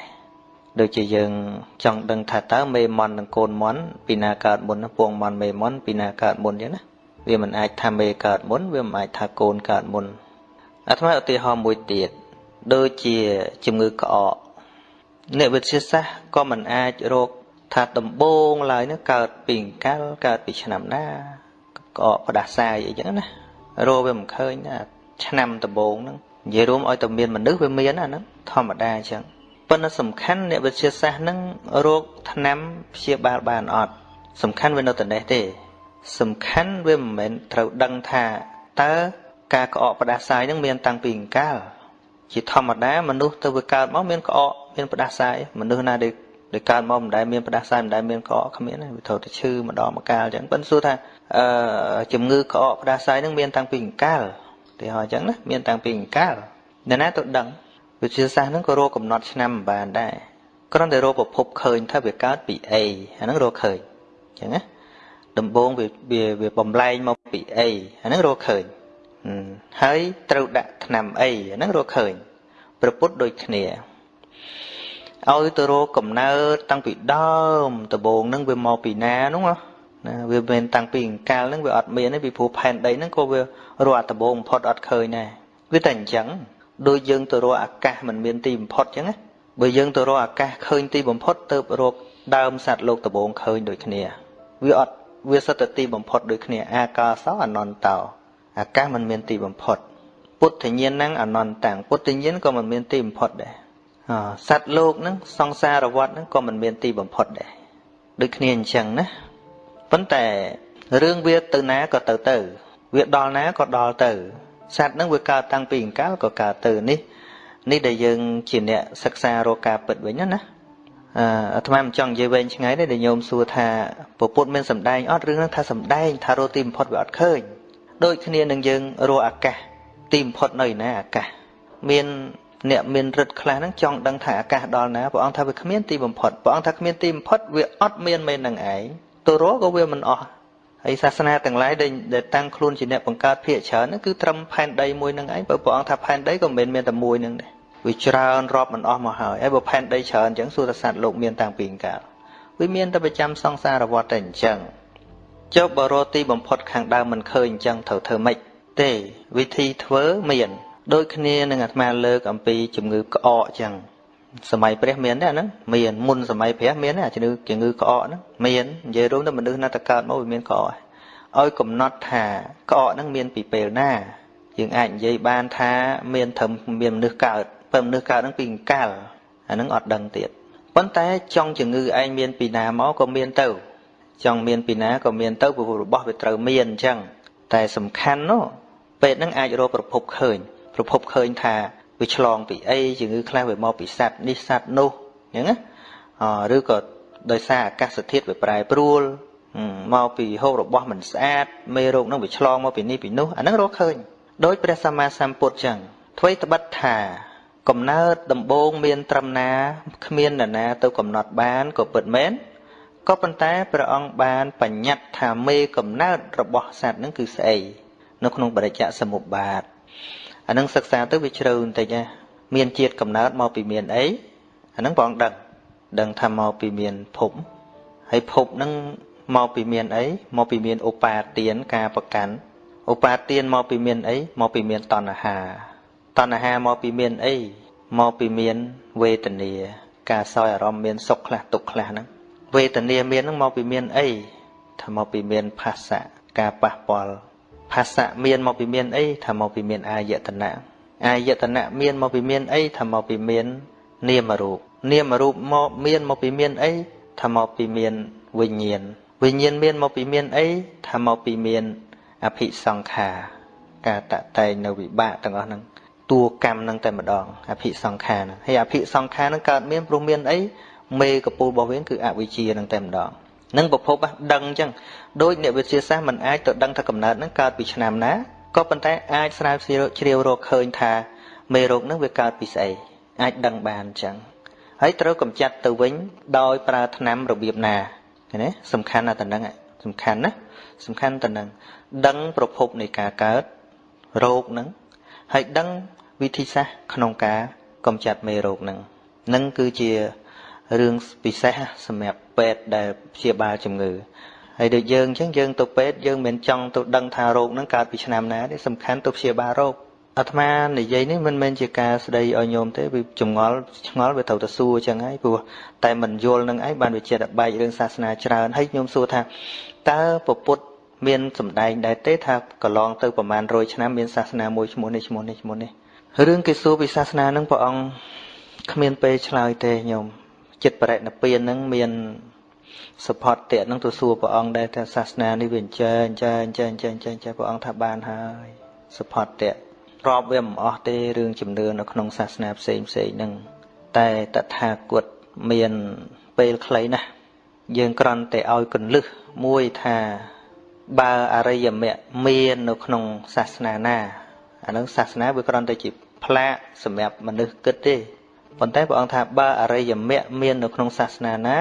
ដូចជាយើងចង់ដឹងថាតើមេមន់និងកូនមន់ពីណាកើតមុនពងមន់មេមន់ពីណាកើតមុនអញ្ចឹងណាវាមិនអាចថាមេកើតមុនវាមិនអាចថាកូនកើតមុនអាត្មាឧទាហរណ៍មួយទៀតដូចជាជំងឺក្អកអ្នកវិទ្យាសាស្ត្រក៏មិនអាចរកថាដំបងឡើយនោះកើតពីអង្កលកើតពីឆ្នាំណា ក្អកផ្ដាសាយអីចឹងណារកវាមិនឃើញណាឆ្នាំដំបងហ្នឹងនិយាយរួមឲ្យតែមានមនុស្សវាមានអាហ្នឹងធម្មតាអញ្ចឹងប៉ុន្តែសំខាន់អ្នកវិទ្យាសាស្ត្រហ្នឹងរោគថ្នាំព្យាបាលបានអត់សំខាន់វានៅតែនេះទេ សំខាន់វាមិនមែនត្រូវដឹងថាតើការក្អកផ្ដាសាយហ្នឹងមានតាំងពីអង្កលជាធម្មតាមនុស្សទៅវាកើតមកមានក្អកមានផ្ដាសាយមនុស្សណាដែលដែលកើតមកមិនដែលមានផ្ដាសាយមិនដែលមានក្អកគ្មានទេវាត្រូវតែឈឺម្ដងម្កាលអញ្ចឹងប៉ុន្តែសួរថា អឺជំងឺក្អកផ្ដាសាយហ្នឹងមានតាំងពីអង្កលទីហោអញ្ចឹងណាមានតាំងពីអង្កលអ្នកណាទៅដឹងវិទ្យាសាស្ត្រហ្នឹងក៏រកកំណត់ឆ្នាំមិនបានដែរគ្រាន់តែរកប្រភពឃើញថាវាកើតពីអីអាហ្នឹងរកឃើញអញ្ចឹងណាដំបូងវាវាវាបំលែងមកពីអីអាហ្នឹងរកឃើញហើយត្រូវដាក់ថ្នាំអីអាហ្នឹងរកឃើញប្រពុតដូចគ្នាឲ្យទៅរកកំណើតតាំងពីដើមដំបូងហ្នឹងវាមកពីណានោះ ណាវាមិនតាំងពីអង្កាលហ្នឹងវាអត់មានទេពីព្រោះផែនដីហ្នឹងក៏វារកដំបូងបំផុតអត់ឃើញដែរវាតែអញ្ចឹងដូចយើងទៅរកអាកាសមិនមានទីបំផុតអញ្ចឹងណាបើយើងទៅរកអាកាសឃើញទីបំផុតទៅរកដើមសត្វលោកដំបូងឃើញដូចគ្នាវាអត់វាសិតតែទីបំផុតដូចគ្នាអាកាសោអនន្តោអាកាសមិនមានទីបំផុត ពុទ្ធញ្ញាណហ្នឹងអនន្តតាំងពុទ្ធញ្ញាណក៏មិនមានទីបំផុតដែរសត្វលោកហ្នឹងសង្សារវដ្តហ្នឹងក៏មិនមានទីបំផុតដែរដូចគ្នាអញ្ចឹងណា ប៉ុន្តែរឿងវាទៅណាក៏ទៅទៅ វាដល់ណាក៏ដល់ទៅសត្វហ្នឹងវាកើតតាំងពីអង្កលក៏កើតទៅនេះនេះដែលយើងជាអ្នកសិក្សារកការពិតវិញណាអឺអាត្មាមិនចង់និយាយវែងឆ្ងាយទេដែលញោមសួរថាពពុទ្ធមានសម្ដែងអត់រឿងហ្នឹងថាសម្ដែងថារកទីបំផុតវាអត់ឃើញដូចគ្នានឹងយើងរកអាកាសទីបំផុតនៅណាអាកាសមានអ្នកមានរិទ្ធខ្លះហ្នឹងចង់ដឹងថាអាកាសដល់ណាព្រះអង្គថាវាគ្មានទីបំផុតព្រះអង្គថាគ្មានទីបំផុតវាអត់មានមែននឹងឯង ទៅរកក៏វាមិនអស់ហើយសាសនាទាំងឡាយដែលតាំងខ្លួនជាអ្នកបង្កើតភាកច្រើនហ្នឹងគឺត្រឹមផែនដីមួយនឹងឯងបើព្រះអង្គថាផែនដីក៏មិនមានតែមួយនឹងដែរវាច្រើនរាប់មិនអស់មកហើយហើយបើផែនដីច្រើនអញ្ចឹងសួរថាសត្វលោកមានតាំងពីកាលវាមានតែប្រចាំសង្សារវដ្តតែអញ្ចឹងចុះបរោទីបំផុតខាងដើមមិនឃើញអញ្ចឹងត្រូវធ្វើម៉េចទេវិធីធ្វើមាន ដូចគ្នានឹងអាត្មាលើកអំពីជំងឺក្អកអញ្ចឹង សម័យព្រះមានទេអាហ្នឹងមានមុនសម័យព្រះមានទេអាជំងឺជំងឺក្អកហ្នឹងមាននិយាយរួមទៅមនុស្សណាតកើតមកវាមានក្អកឲ្យកំណត់ថាក្អកហ្នឹងមានពីពេលណាយើងអាចនិយាយបានថាមានត្រឹមមានមនុស្សកើតបើមនុស្សកើតហ្នឹងពីអង្កលអាហ្នឹងអត់ដឹងទៀតប៉ុន្តែចង់ជំងឺឯងមានពីណាមកក៏មានទៅចង់មានពីណាក៏មានទៅព្រោះរបស់វាត្រូវមានអញ្ចឹងតែសំខាន់នោះពេទ្យហ្នឹងអាចរកប្រភពឃើញប្រភពឃើញថា វាឆ្លងពីអីជំងឺខ្លះវាមកពីសត្វនេះសត្វនោះអញ្ចឹងណាឬក៏ដោយសារអាកាសធាតុវាប្រែប្រួលមកពីហូបរបស់មិនស្អាតមេរោគនឹងវាឆ្លងមកពីនេះពីនោះអាហ្នឹងរកឃើញដោយព្រះសម្មាសម្ពុទ្ធចឹងអ្វីត្បិតថាកំណើតដំបូងមានត្រឹមណាគ្មាននរណាទៅកំណត់បានក៏ពិតមែនក៏ប៉ុន្តែព្រះអង្គបានបញ្ញត្តិថាមេកំណើតរបស់សត្វហ្នឹងគឺស្អីនៅក្នុងបរិច្ចសមុប្បាត អានឹងសិក្សាទៅវាជ្រៅបន្តិចណាមានជាតិកំណើតមកពីមានអីអានឹងបងដឹងដឹងថាមកពីមានភពហើយភពហ្នឹងមកពីមានអីមកពីមានឧបាទានការប្រកាន់ឧបាទានមកពីមានអីមកពីមានតណ្ហាតណ្ហាមកពីមានអីមកពីមានវេទនា ការសោយអារម្មណ៍មានសុខខ្លះទុក្ខខ្លះហ្នឹងវេទនាមានហ្នឹងមកពីមានអីថាមកពីមាន ភាសៈការប៉ះពាល់ ភាសៈមានមកពីមានអីថាមកពីមានអាយតនៈអាយតនៈមានមកពីមានអីថាមកពីមាន នាមរូបនាមរូបមកមានមកពីមានអីថាមកពីមានវិញ្ញាណវិញ្ញាណមានមកពីមានអីថាមកពីមានអភិសង្ខារការតតែងនៅវិបាកទាំងអស់ហ្នឹងតួកម្មហ្នឹងតែម្ដងអភិសង្ខារហ្នឹងហើយអភិសង្ខារហ្នឹងកើតមានព្រោះមានអីមេកពូលរបស់វាគឺអវិជ្ជាហ្នឹងតែម្ដង នឹងប្រភពដឹងអញ្ចឹងដោយអ្នកវិទ្យាសាស្ត្រមិនអាចទៅដឹងថាកំណើតហ្នឹងកើតពីឆ្នាំណាក៏ប៉ុន្តែអាចស្រាវជ្រាវជ្រាវរកឃើញថាមេរោគហ្នឹងវាកើតពីស្អីអាចដឹងបានអញ្ចឹងហើយត្រូវកម្ចាត់ទៅវិញដោយប្រើថ្នាំរបៀបណាឃើញទេសំខាន់ណាស់តនឹងសំខាន់ណាសំខាន់តនឹងដឹងប្រភពនៃការកើតរោគហ្នឹងហើយដឹងវិធីសាស្ត្រក្នុងការកម្ចាត់មេរោគហ្នឹងនឹងគឺជា រឿងពិសេសសម្រាប់ពេទ្យដែលព្យាបាលជំងឺហើយដូចយើងអញ្ចឹងយើងទៅពេទ្យយើងមិនចង់ទៅដឹងថារោគហ្នឹងកើតពីឆ្នាំណាទេសំខាន់ទៅព្យាបាលរោគអាត្មានិយាយនេះមិនមែនជាការស្ដីឲ្យញោមទេវាចងល់ឆ្ងល់វាត្រូវទៅសួរអញ្ចឹងហើយព្រោះតែមិនយល់នឹងឯងបានវាចិត្តបែករឿងសាសនាច្រើនហើយញោមសួរថាតើពពុទ្ធមានសម្ដែងដែរទេថាកន្លងទៅប្រហែល100ឆ្នាំមានសាសនាមួយឈ្មោះនេះឈ្មោះនេះឈ្មោះនេះរឿងគេសួរពីសាសនានឹងព្រះអង្គគ្មានពេលឆ្លើយទេញោម ចិត្តបរិណពាននឹងមានសុផតតៈនឹងទៅសួរព្រះអង្គដែរថាសាសនានេះវាអញ្ចឹងអញ្ចឹងអញ្ចឹងអញ្ចឹងអញ្ចឹងព្រះអង្គថាបានហើយសុផតតៈរាប់វាមិនអស់ទេរឿងជំនឿនៅក្នុងសាសនាផ្សេងផ្សេងហ្នឹងតែតថាគតមានពេលខ្លីណាស់យើងគ្រាន់តែឲ្យកលឹះមួយថាបើអរិយមគ្គមាននៅក្នុងសាសនាណាអានឹងសាសនាវាគ្រាន់តែជាផ្លាកសម្រាប់មនុស្សគិតទេ ប៉ុន្តែព្រះអង្គថាបើអរិយមគ្គមាននៅក្នុងសាសនាណា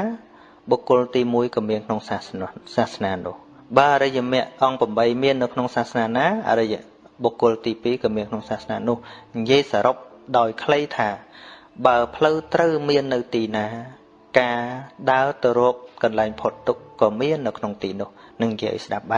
បុគ្គលទី1ក៏មានក្នុងសាសនាសាសនានោះបើអរិយមគ្គអង្គ8មាននៅក្នុងសាសនាណាអរិយបុគ្គលទី2ក៏មានក្នុងសាសនានោះនិយាយសរុបដោយខ្លីថា បើផ្លូវត្រូវមាននៅទីណា ការដើរទៅរកកន្លែងផុតទុក្ខក៏មាននៅក្នុងទីនោះនឹងនិយាយស្ដាប់បាន